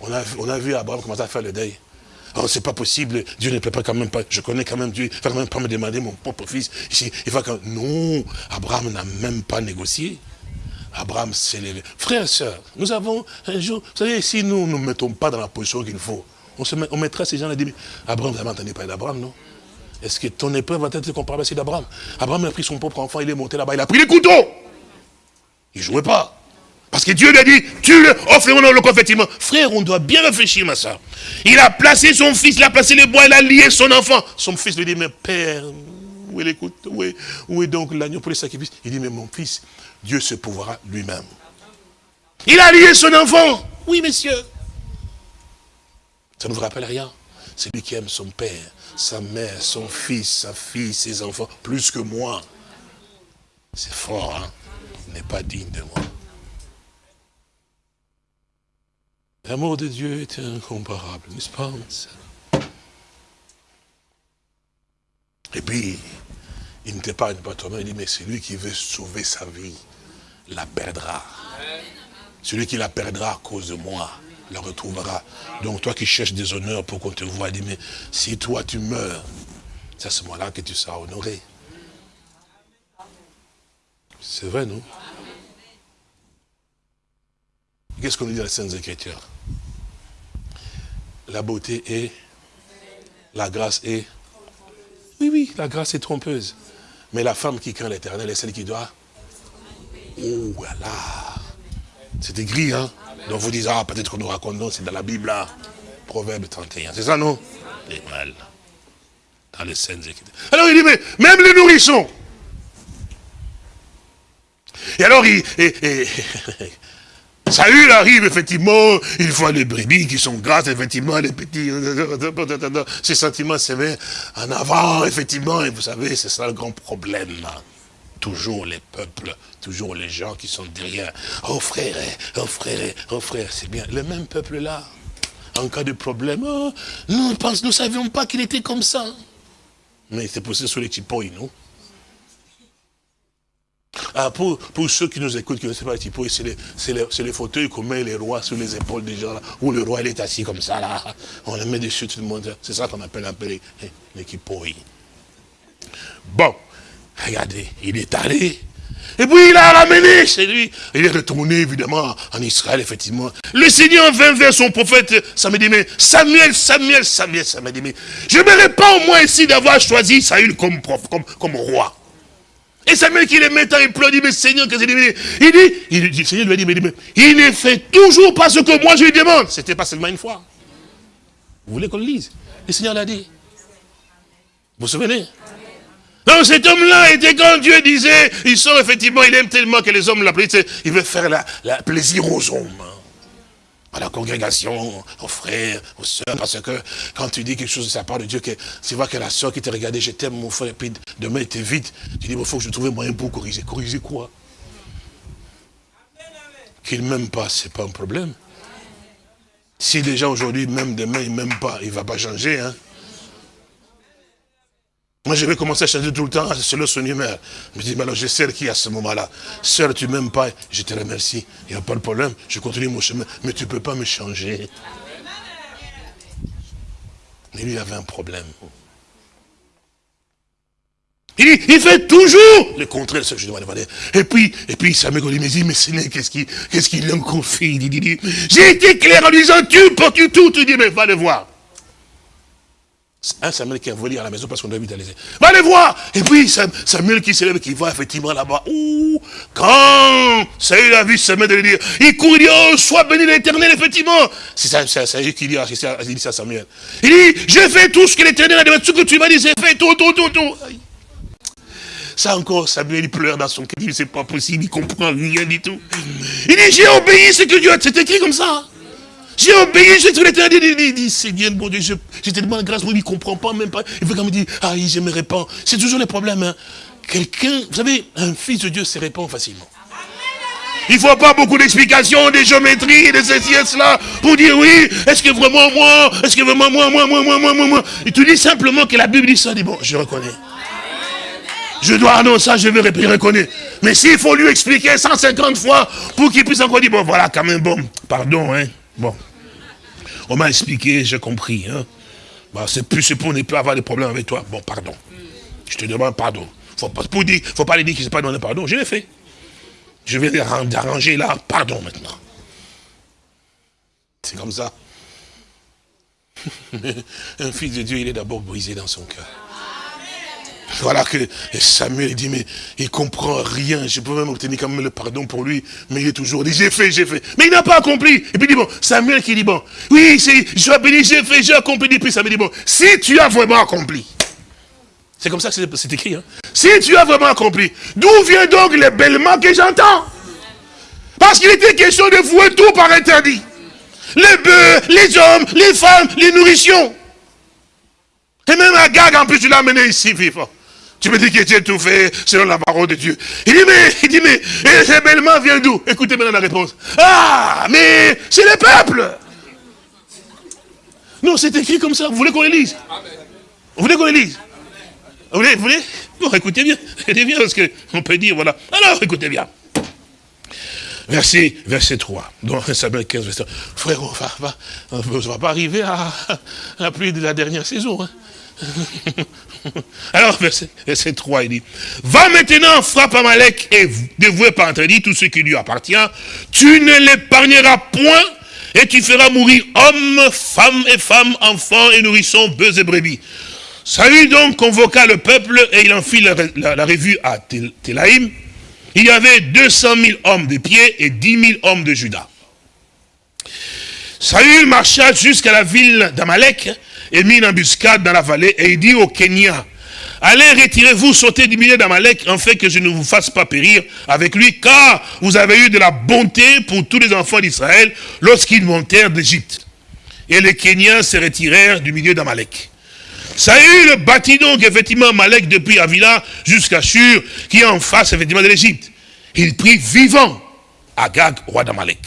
On a, on a vu Abraham commencer à faire le deuil. Oh, c'est pas possible, Dieu ne peut pas quand même pas, je connais quand même Dieu, il va quand même pas me demander mon propre fils. Il va Non, Abraham n'a même pas négocié. Abraham s'est levé. Frères et sœurs, nous avons un jour, vous savez, si nous ne nous mettons pas dans la position qu'il faut, on, se met- on mettra ces gens-là et dit, Abraham, vous avez entendu parler d'Abraham, non? Est-ce que ton épreuve va être comparable à celle d'Abraham? Abraham a pris son propre enfant, il est monté là-bas, il a pris les couteaux. Il ne jouait pas. Parce que Dieu lui a dit, tu le offre-moi dans le effectivement. Frère, on doit bien réfléchir, ma soeur. Il a placé son fils, il a placé les bois, il a lié son enfant. Son fils lui dit, mais père, où est l'écoute où où est donc l'agneau pour les sacrifices? Il dit, mais mon fils, Dieu se pourvoira lui-même. Il a lié son enfant. Oui, messieurs. Ça ne vous rappelle rien? C'est lui qui aime son père, sa mère, son fils, sa fille, ses enfants, plus que moi. C'est fort, hein n'est pas digne de moi. L'amour de Dieu est incomparable, n'est-ce pas Et puis, il ne t'épargne pas toi-même, il dit, mais celui qui veut sauver sa vie, la perdra. Celui qui la perdra à cause de moi, la retrouvera. Donc toi qui cherches des honneurs pour qu'on te voie, dis, mais si toi tu meurs, c'est à ce moment-là que tu seras honoré. C'est vrai, non? Qu'est-ce qu'on dit dans les Saintes Écritures? La beauté est, la grâce est, oui, oui, la grâce est trompeuse. Mais la femme qui craint l'éternel est celle qui doit, oh voilà, c'est écrit, hein? Donc vous dites, ah, peut-être qu'on nous raconte, c'est dans la Bible, là. Proverbe 31, c'est ça, non? Les mal. Dans les scènes. Alors il dit, mais même les nourrissons. Et alors, il, Saül arrive, effectivement, il voit les brebis qui sont grasses, effectivement, les petits, ces sentiments s'éveillent en avant, effectivement, et vous savez, c'est ça le grand problème. Toujours les peuples, toujours les gens qui sont derrière. Oh frère, oh frère, oh frère, c'est bien. Le même peuple-là, en cas de problème, oh, nous ne savions pas qu'il était comme ça. Mais c'est poussé sur les tipouilles, nous. Ah, pour, pour ceux qui nous écoutent, qui ne savent pas tipouilles, c'est les, les, fauteuils qu'on met les rois sur les épaules des gens, là, où le roi il est assis comme ça, là. On les met dessus tout le monde. C'est ça qu'on appelle un peu les, les Bon, regardez, il est allé. Et puis il a ramené chez lui. Il est retourné évidemment en Israël, effectivement. Le Seigneur vint vers son prophète, ça me dit, mais Samuel, Samuel, Samuel, ça me dit, mais je ne pas au moins ici d'avoir choisi Saül comme, comme roi. Et Samuel qui les met il pleure, dit, mais Seigneur, qu'est-ce qu'il dit Il dit, il dit, Seigneur lui a dit, mais, il ne fait toujours pas ce que moi je lui demande. C'était pas seulement une fois. Vous voulez qu'on le lise? Le Seigneur l'a dit. Vous vous souvenez? Donc cet homme-là était quand Dieu disait, il sort effectivement, il aime tellement que les hommes l'appellent, il veut faire la, la plaisir aux hommes. À la congrégation, aux frères, aux soeurs, parce que quand tu dis quelque chose de sa part de Dieu, que tu vois que la soeur qui t'a regardé, je t'aime mon frère, et puis demain il vite, tu dis, il faut que je trouve un moyen pour corriger. Corriger quoi? Qu'il ne m'aime pas, ce n'est pas un problème. Si gens aujourd'hui, même demain, ils ne m'aiment pas, il ne va pas changer. Hein? Moi, je vais commencer à changer tout le temps selon son humeur. Je me dis, mais alors je sais qui à ce moment-là. Sœur, tu m'aimes pas, je te remercie. Il n'y a pas de problème, je continue mon chemin. Mais tu ne peux pas me changer. Mais lui avait un problème. Il, il fait toujours le contraire de ce que je demander. Et puis, et puis, ça me dit, mais Seigneur, qu'est-ce qu'il qu'est-ce qu'il lui confie? Il dit, j'ai été clair en disant, tu portes tout, tu dis, mais va le voir. Un Samuel qui a volé à la maison parce qu'on doit vite. Va les voir Et puis Samuel qui s'élève, qui va effectivement là-bas. Quand Saül a vu Samuel de lui dire, il court, il dit, oh, sois béni l'éternel, effectivement. C'est ça, c'est qui dit, ça à Samuel. Il dit, j'ai fait tout ce que l'éternel a demandé, ce que tu m'as dit, j'ai fait tout, tout, tout, tout. Ça encore, Samuel, il pleure dans son cœur, il dit, c'est pas possible, il comprend rien du tout. Il dit, j'ai obéi ce que Dieu a, c'est écrit comme ça. J'ai obéi, j'ai tout l'éternel. Il dit, Seigneur, mon Dieu, je, te demande grâce, moi, il ne comprend pas, même pas. Il veut quand me dire, ah, je me répands. C'est toujours le problème. Hein. Quelqu'un, vous savez, un fils de Dieu se répand facilement. Il ne faut pas beaucoup d'explications, des géométries, de ceci et cela, pour dire oui, est-ce que vraiment moi, est-ce que vraiment moi, moi, moi, moi, moi, moi, moi. Il te dit simplement que la Bible dit ça, dit bon, je reconnais. Je dois, annoncer ça, je vais reconnaître. Mais s'il faut lui expliquer 150 fois pour qu'il puisse encore dire, bon, voilà, quand même, bon, pardon, hein, bon. On m'a expliqué, j'ai compris. Hein. Bah, c'est plus pour ne plus avoir de problèmes avec toi. Bon, pardon. Je te demande pardon. Faut pas, dire, faut pas lui dire ne s'est pas donné pardon. Je l'ai fait. Je vais arranger là, pardon maintenant. C'est comme ça. Un fils de Dieu, il est d'abord brisé dans son cœur. Voilà que Samuel dit, mais il comprend rien. Je peux même obtenir quand même le pardon pour lui. Mais il est toujours dit, j'ai fait, j'ai fait. Mais il n'a pas accompli. Et puis il dit, bon, Samuel qui dit, bon, oui, je suis béni, j'ai fait, j'ai accompli. Et puis Samuel dit, bon, si tu as vraiment accompli. C'est comme ça que c'est écrit. Hein. Si tu as vraiment accompli, d'où vient donc le bêlement que j'entends? Parce qu'il était question de vouer tout par interdit. Les bœufs, les hommes, les femmes, les nourritions. Et même Agag, en plus, tu l'as amené ici, vivant. Tu me dis que tu es tout fait selon la parole de Dieu. Il dit, mais, il dit, mais, et ce bêlement vient d'où? Écoutez maintenant la réponse. Ah, mais c'est le peuple. Non, c'est écrit comme ça. Vous voulez qu'on le lise? Vous voulez qu'on le lise? Vous voulez, vous voulez? Bon, écoutez bien. Écoutez bien, parce qu'on peut dire, voilà. Alors, écoutez bien. verset, verset 3. Donc, Samuel 15, verset 3. Frère, on va, va- pas arriver à, à la pluie de la dernière saison. hein. Alors, verset, verset 3, il dit, Va maintenant, frappe Amalek et dévouer par interdit tout ce qui lui appartient. Tu ne l'épargneras point et tu feras mourir hommes, femmes et femmes, enfants et nourrissons, bœufs et brebis. Saül donc convoqua le peuple et il en fit la, revue à Tel- Télaïm. Il y avait 200 000 hommes de pied et 10 000 hommes de Juda. Saül marcha jusqu'à la ville d'Amalek et mit une embuscade dans la vallée et il dit au Kenya, allez retirez-vous, sautez du milieu d'Amalek, en fait que je ne vous fasse pas périr avec lui, car vous avez eu de la bonté pour tous les enfants d'Israël lorsqu'ils montèrent d'Égypte. Et les Kenyans se retirèrent du milieu d'Amalek. Saül bâtit donc effectivement Amalek depuis Avila jusqu'à Shur, qui est en face effectivement de l'Égypte. Il prit vivant Agag, roi d'Amalek.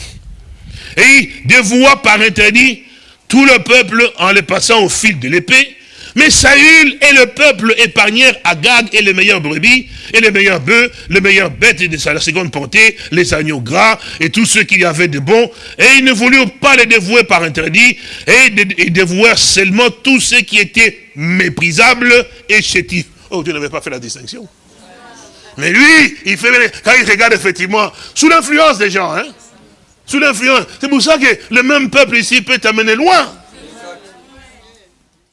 Et il dévoua par interdit tout le peuple en le passant au fil de l'épée. Mais Saül et le peuple épargnèrent Agag et les meilleurs brebis, et les meilleurs bœufs, les meilleures bêtes de sa seconde portée, les agneaux gras, et tout ce qu'il y avait de bon. Et ils ne voulurent pas les dévouer par interdit, et ils dévouèrent seulement tout ce qui était méprisable et chétif. Oh, Dieu n'avait pas fait la distinction. Mais lui, il fait, quand il regarde effectivement, sous l'influence des gens, hein, sous l'influence. C'est pour ça que le même peuple ici peut t'amener loin.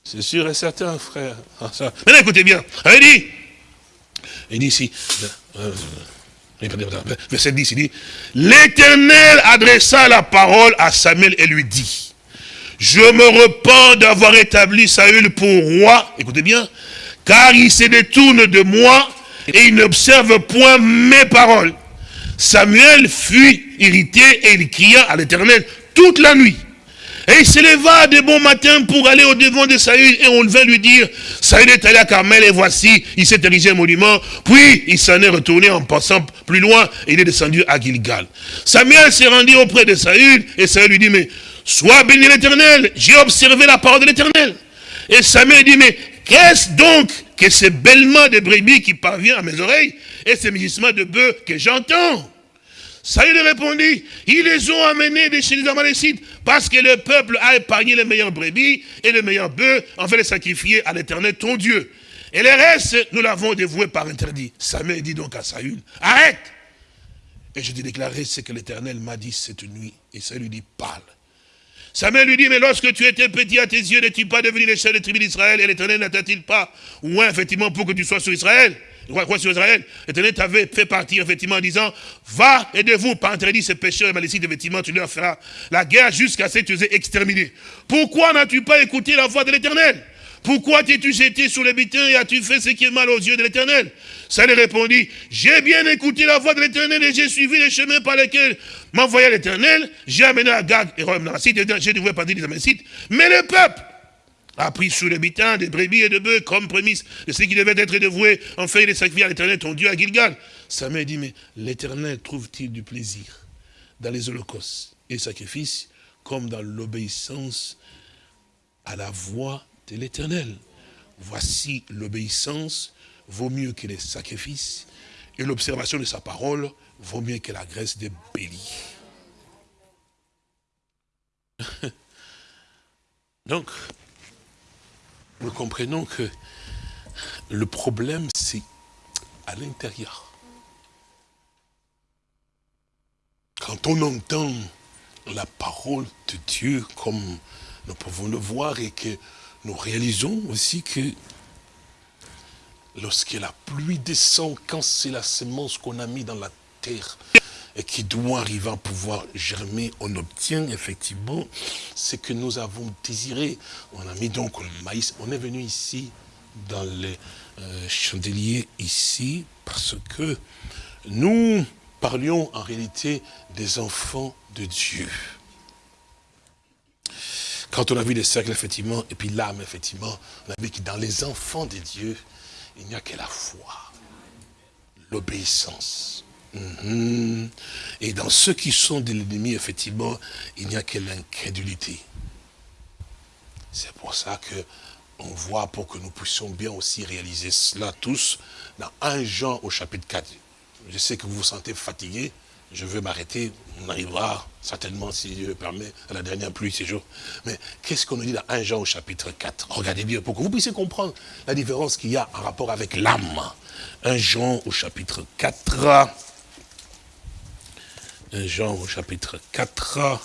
C'est sûr et certain, frère. Ah. Maintenant, écoutez bien. Il dit, il dit ici, euh, euh, verset 10, il dit, l'Éternel adressa la parole à Samuel et lui dit, je me repens d'avoir établi Saül pour roi, écoutez bien, car il se détourne de moi et il n'observe point mes paroles. Samuel fut irrité et il cria à l'Éternel toute la nuit. Et il se leva de bon matin pour aller au devant de Saül et on vint lui dire, Saül est allé à Carmel et voici, il s'est érigé un monument. Puis il s'en est retourné en passant plus loin et il est descendu à Gilgal. Samuel s'est rendu auprès de Saül et Saül lui dit, mais sois béni l'Éternel, j'ai observé la parole de l'Éternel. Et Samuel dit, mais qu'est-ce donc que ce bêlement de brebis qui parvient à mes oreilles? Et ce mugissement de bœufs que j'entends Saül répondit, ils les ont amenés de chez les Amalécites, parce que le peuple a épargné les meilleurs brebis et les meilleurs bœufs, en fait les sacrifier à l'éternel ton Dieu. Et les restes, nous l'avons dévoué par interdit. Samuel dit donc à Saül, arrête Et je t'ai déclaré ce que l'éternel m'a dit cette nuit. Et Saül lui dit, parle. Samuel lui dit, mais lorsque tu étais petit à tes yeux, n'es-tu pas devenu le chef des tribus d'Israël et l'éternel n'attend-il pas ou effectivement pour que tu sois sur Israël? Quoi, quoi sur Israël L'éternel t'avait fait partir effectivement en disant, va, aidez-vous, par interdit ces pécheurs et malécites, effectivement, tu leur feras la guerre jusqu'à ce que tu les aies exterminés. Pourquoi n'as-tu pas écouté la voix de l'éternel? Pourquoi t'es-tu jeté sur les butins et as-tu fait ce qui est mal aux yeux de l'éternel? Ça lui répondit, j'ai bien écouté la voix de l'éternel et j'ai suivi les chemins par lesquels m'envoyait l'éternel. J'ai amené Agag et Rome j'ai dévoué partir des Amalécites. Mais le peuple a pris sous butins des brebis et de bœufs comme prémisse de ce qui devait être dévoué en fait les sacrifices à l'éternel, ton Dieu à Gilgal. Samuel dit, mais l'éternel trouve-t-il du plaisir dans les holocaustes et sacrifices comme dans l'obéissance à la voix de l'éternel? Voici l'obéissance vaut mieux que les sacrifices et l'observation de sa parole vaut mieux que la graisse des béliers. Donc, nous comprenons que le problème, c'est à l'intérieur. Quand on entend la parole de Dieu comme nous pouvons le voir et que nous réalisons aussi que lorsque la pluie descend, quand c'est la semence qu'on a mis dans la terre et qui doit arriver à pouvoir germer, on obtient effectivement ce que nous avons désiré. On a mis donc le maïs. On est venu ici dans les euh, chandeliers ici parce que nous parlions en réalité des enfants de Dieu. Quand on a vu les cercles, effectivement, et puis l'âme, effectivement, on a vu que dans les enfants de Dieu, il n'y a que la foi, l'obéissance. Mhm. Et dans ceux qui sont de l'ennemi, effectivement, il n'y a que l'incrédulité. C'est pour ça que on voit, pour que nous puissions bien aussi réaliser cela tous, dans 1 Jean au chapitre 4. Je sais que vous vous sentez fatigué, je veux m'arrêter, on arrivera certainement, si Dieu le permet, à la dernière pluie ces jours. Mais qu'est-ce qu'on nous dit dans 1 Jean au chapitre 4 Regardez bien, pour que vous puissiez comprendre la différence qu'il y a en rapport avec l'âme. 1 Jean au chapitre 4. 1 Jean au chapitre 4.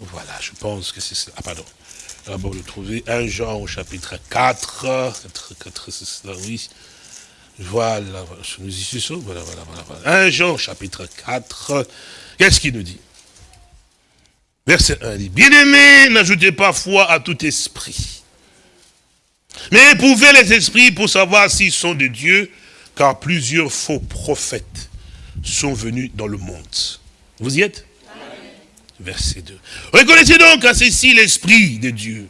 Voilà, je pense que c'est ça. Ah, pardon. D'abord le trouver. 1 Jean au chapitre 4. 4, 4 c'est cela, oui. Voilà, nous y sommes. Voilà, voilà, voilà. 1 Jean chapitre 4. Qu'est-ce qu'il nous dit? Verset 1 dit, Bien-aimés, n'ajoutez pas foi à tout esprit. Mais éprouvez les esprits pour savoir s'ils sont de Dieu, car plusieurs faux prophètes sont venus dans le monde. Vous y êtes? Verset 2. Reconnaissez donc à ceci l'esprit de Dieu.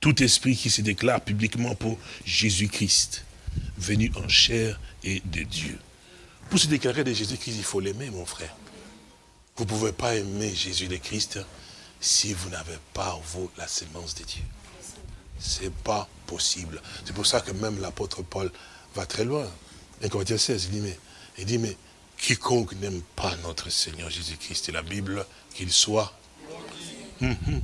Tout esprit qui se déclare publiquement pour Jésus-Christ, venu en chair et de Dieu. Pour se déclarer de Jésus-Christ, il faut l'aimer, mon frère. Vous ne pouvez pas aimer Jésus le Christ si vous n'avez pas en vous la sémence de Dieu. Ce n'est pas possible. C'est pour ça que même l'apôtre Paul va très loin. Et Corinthiens 16, il dit, mais, il dit, mais quiconque n'aime pas notre Seigneur Jésus-Christ et la Bible, qu'il soit. Mhm.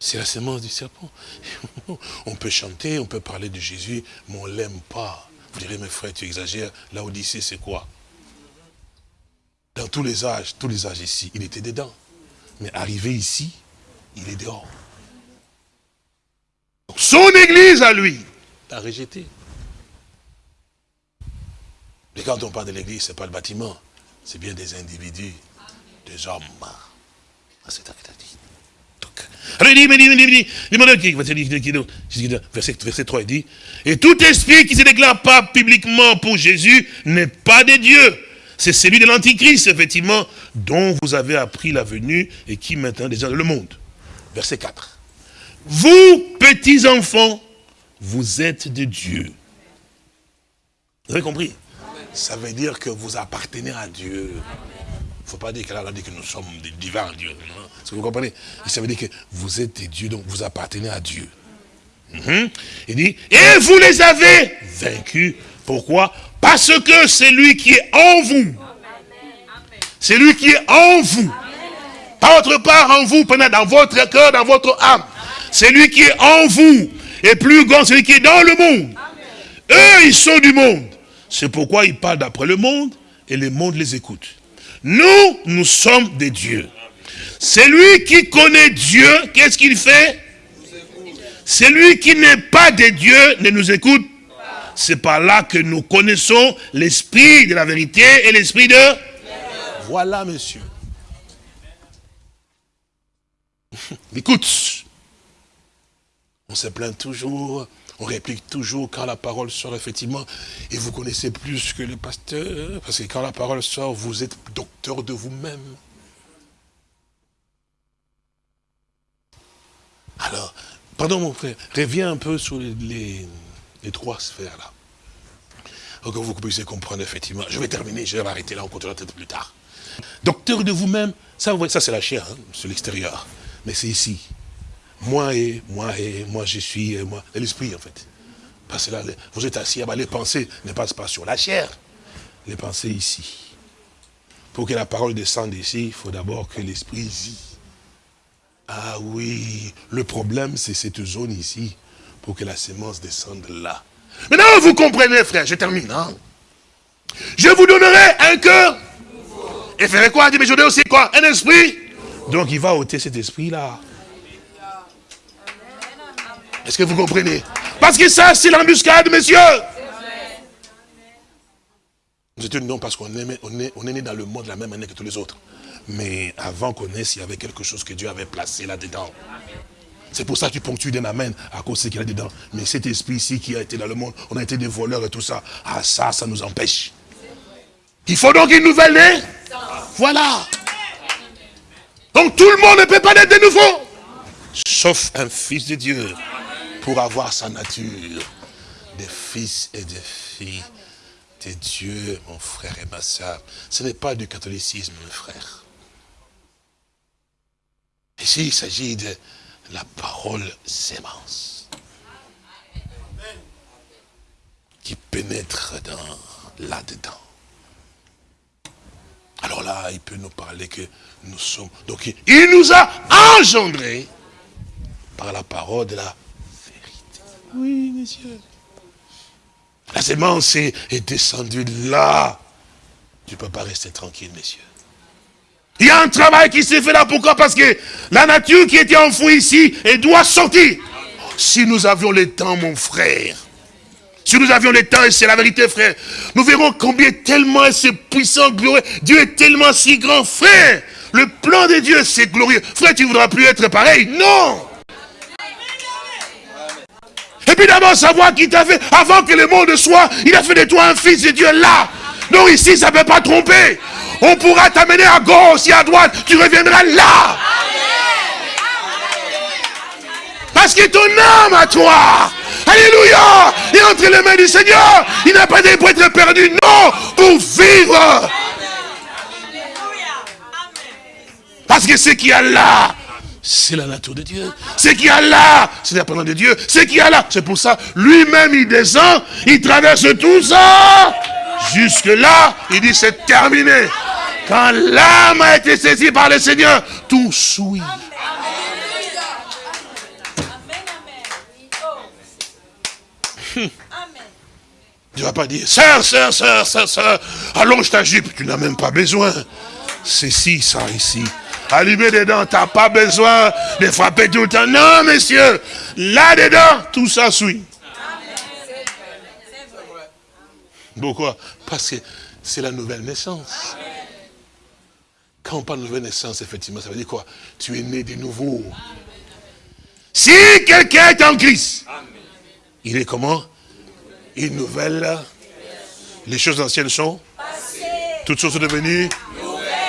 C'est la sémence du serpent. On peut chanter, on peut parler de Jésus, mais on ne l'aime pas. Vous direz, mes frères, tu exagères. La Odyssée, c'est quoi? Dans tous les âges, tous les âges ici, il était dedans. Mais arrivé ici, il est dehors. Son église à lui, l'a rejeté. Mais quand on parle de l'église, ce n'est pas le bâtiment, c'est bien des individus, des hommes. Ah, c'est ça verset, verset 3, il dit, et tout esprit qui ne se déclare pas publiquement pour Jésus n'est pas de Dieu. C'est celui de l'Antichrist, effectivement, dont vous avez appris la venue et qui maintenant déjà le monde. Verset 4. Vous, petits enfants, vous êtes de Dieu. Vous avez compris? Ça veut dire que vous appartenez à Dieu. Il ne faut pas dire qu'elle a dit que nous sommes des divins Dieu. Est-ce que vous comprenez? Ça veut dire que vous êtes des dieux, donc vous appartenez à Dieu. Mhm. Il dit, et vous les avez vaincus. Pourquoi? Parce que c'est lui qui est en vous. C'est lui qui est en vous. Pas autre part en vous, dans votre cœur, dans votre âme. C'est lui qui est en vous. Et plus grand, celui qui est dans le monde. Eux, ils sont du monde. C'est pourquoi ils parlent d'après le monde et le monde les écoute. Nous, nous sommes des dieux. Celui qui connaît Dieu, qu'est-ce qu'il fait? Celui qui n'est pas de Dieu ne nous écoute C'est par là que nous connaissons l'esprit de la vérité et l'esprit de... Voilà, monsieur. Écoute, on se plaint toujours, on réplique toujours quand la parole sort, effectivement, et vous connaissez plus que le pasteur, parce que quand la parole sort, vous êtes docteur de vous-même. Alors, pardon mon frère, reviens un peu sur les, trois sphères là. Pour que vous puissiez comprendre effectivement. Je vais terminer, je vais m'arrêter là, on continuera peut-être plus tard. Docteur de vous-même, ça, ça c'est la chair, hein, l'extérieur. Mais c'est ici. Moi et, moi et, moi je suis, et moi, l'esprit en fait. Parce que là, vous êtes assis, les pensées ne passent pas sur la chair. Les pensées ici. Pour que la parole descende ici, il faut d'abord que l'esprit vit. Ah oui, le problème c'est cette zone ici, pour que la sémence descende là. Maintenant vous comprenez frère, je termine. Hein? Je vous donnerai un cœur. Et ferai quoi dit, mais je donnerai aussi quoi? Un esprit. Donc il va ôter cet esprit là. Est-ce que vous comprenez? Parce que ça c'est l'embuscade, messieurs. Nous étions non parce qu'on est, né dans le monde de la même année que tous les autres. Mais avant qu'on naisse, il y avait quelque chose que Dieu avait placé là-dedans. C'est pour ça que tu ponctues d'un amen à cause de ce qu'il y a dedans. Mais cet esprit-ci qui a été dans le monde, on a été des voleurs et tout ça. Ah ça, ça nous empêche. Il faut donc une nouvelle née. Voilà. Donc tout le monde ne peut pas naître de nouveau. Sauf un fils de Dieu pour avoir sa nature. Des fils et des filles de Dieu, mon frère et ma soeur. Ce n'est pas du catholicisme, mon frère. Ici, il s'agit de la parole sémence. qui pénètre dans là-dedans. Alors là, il peut nous parler que nous sommes... Donc, il nous a engendrés par la parole de la. Oui, messieurs. La sémence est, est descendue là. Tu ne peux pas rester tranquille, messieurs. Il y a un travail qui s'est fait là. Pourquoi? Parce que la nature qui était enfouie ici, elle doit sortir. Si nous avions le temps, mon frère, si nous avions le temps, et c'est la vérité, frère, nous verrons combien tellement c'est puissant, glorieux. Dieu est tellement si grand, frère. Le plan de Dieu, c'est glorieux. Frère, tu ne voudras plus être pareil. Non Et puis d'abord, savoir qui t'a fait, avant que le monde soit, il a fait de toi un fils de Dieu là. Non, ici, ça ne peut pas tromper. On pourra t'amener à gauche et à droite. Tu reviendras là. Parce que ton âme à toi, Alléluia, est entre les mains du Seigneur. Il n'a pas été pour être perdu, non, pour vivre. Parce que ce qu'il y a là, c'est la nature de Dieu. Ce qu'il y a là, c'est la parole de Dieu. Ce qu'il y a là, c'est pour ça, lui-même, il descend, il traverse tout ça. Jusque là, il dit, c'est terminé. Quand l'âme a été saisie par le Seigneur, tout souille. Tu ne vas pas dire, sœur, sœur, sœur, sœur, sœur, allonge ta jupe. Tu n'as même pas besoin. C'est si, ça, ici. Allumer dedans, tu n'as pas besoin de frapper tout le temps. Non, messieurs, là-dedans, tout ça suit. Pourquoi? Parce que c'est la nouvelle naissance. Quand on parle de nouvelle naissance, effectivement, ça veut dire quoi? Tu es né de nouveau. Si quelqu'un est en Christ, il est comment? Une nouvelle. Les choses anciennes sont Toutes choses sont devenues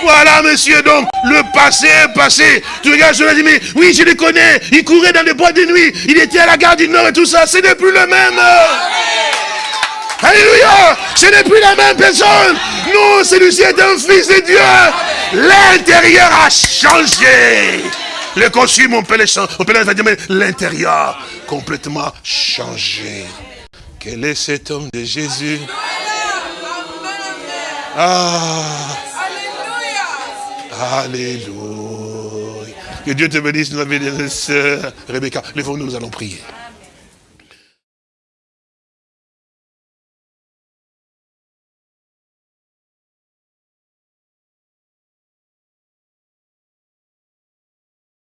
voilà, monsieur, donc, le passé est passé. Tu regardes, je dis, mais oui, je le connais. Il courait dans les bois de nuit. Il était à la gare du Nord et tout ça. Ce n'est plus le même. Alléluia. Ce n'est plus la même personne. Non, celui-ci est un fils de Dieu. L'intérieur a changé. Le costume, on peut le changer. On peut mais l'intérieur, complètement changé. Quel est cet homme de Jésus? Ah Alléluia. Que Dieu te bénisse, notre sœur Rebecca. Lève-nous, nous allons prier.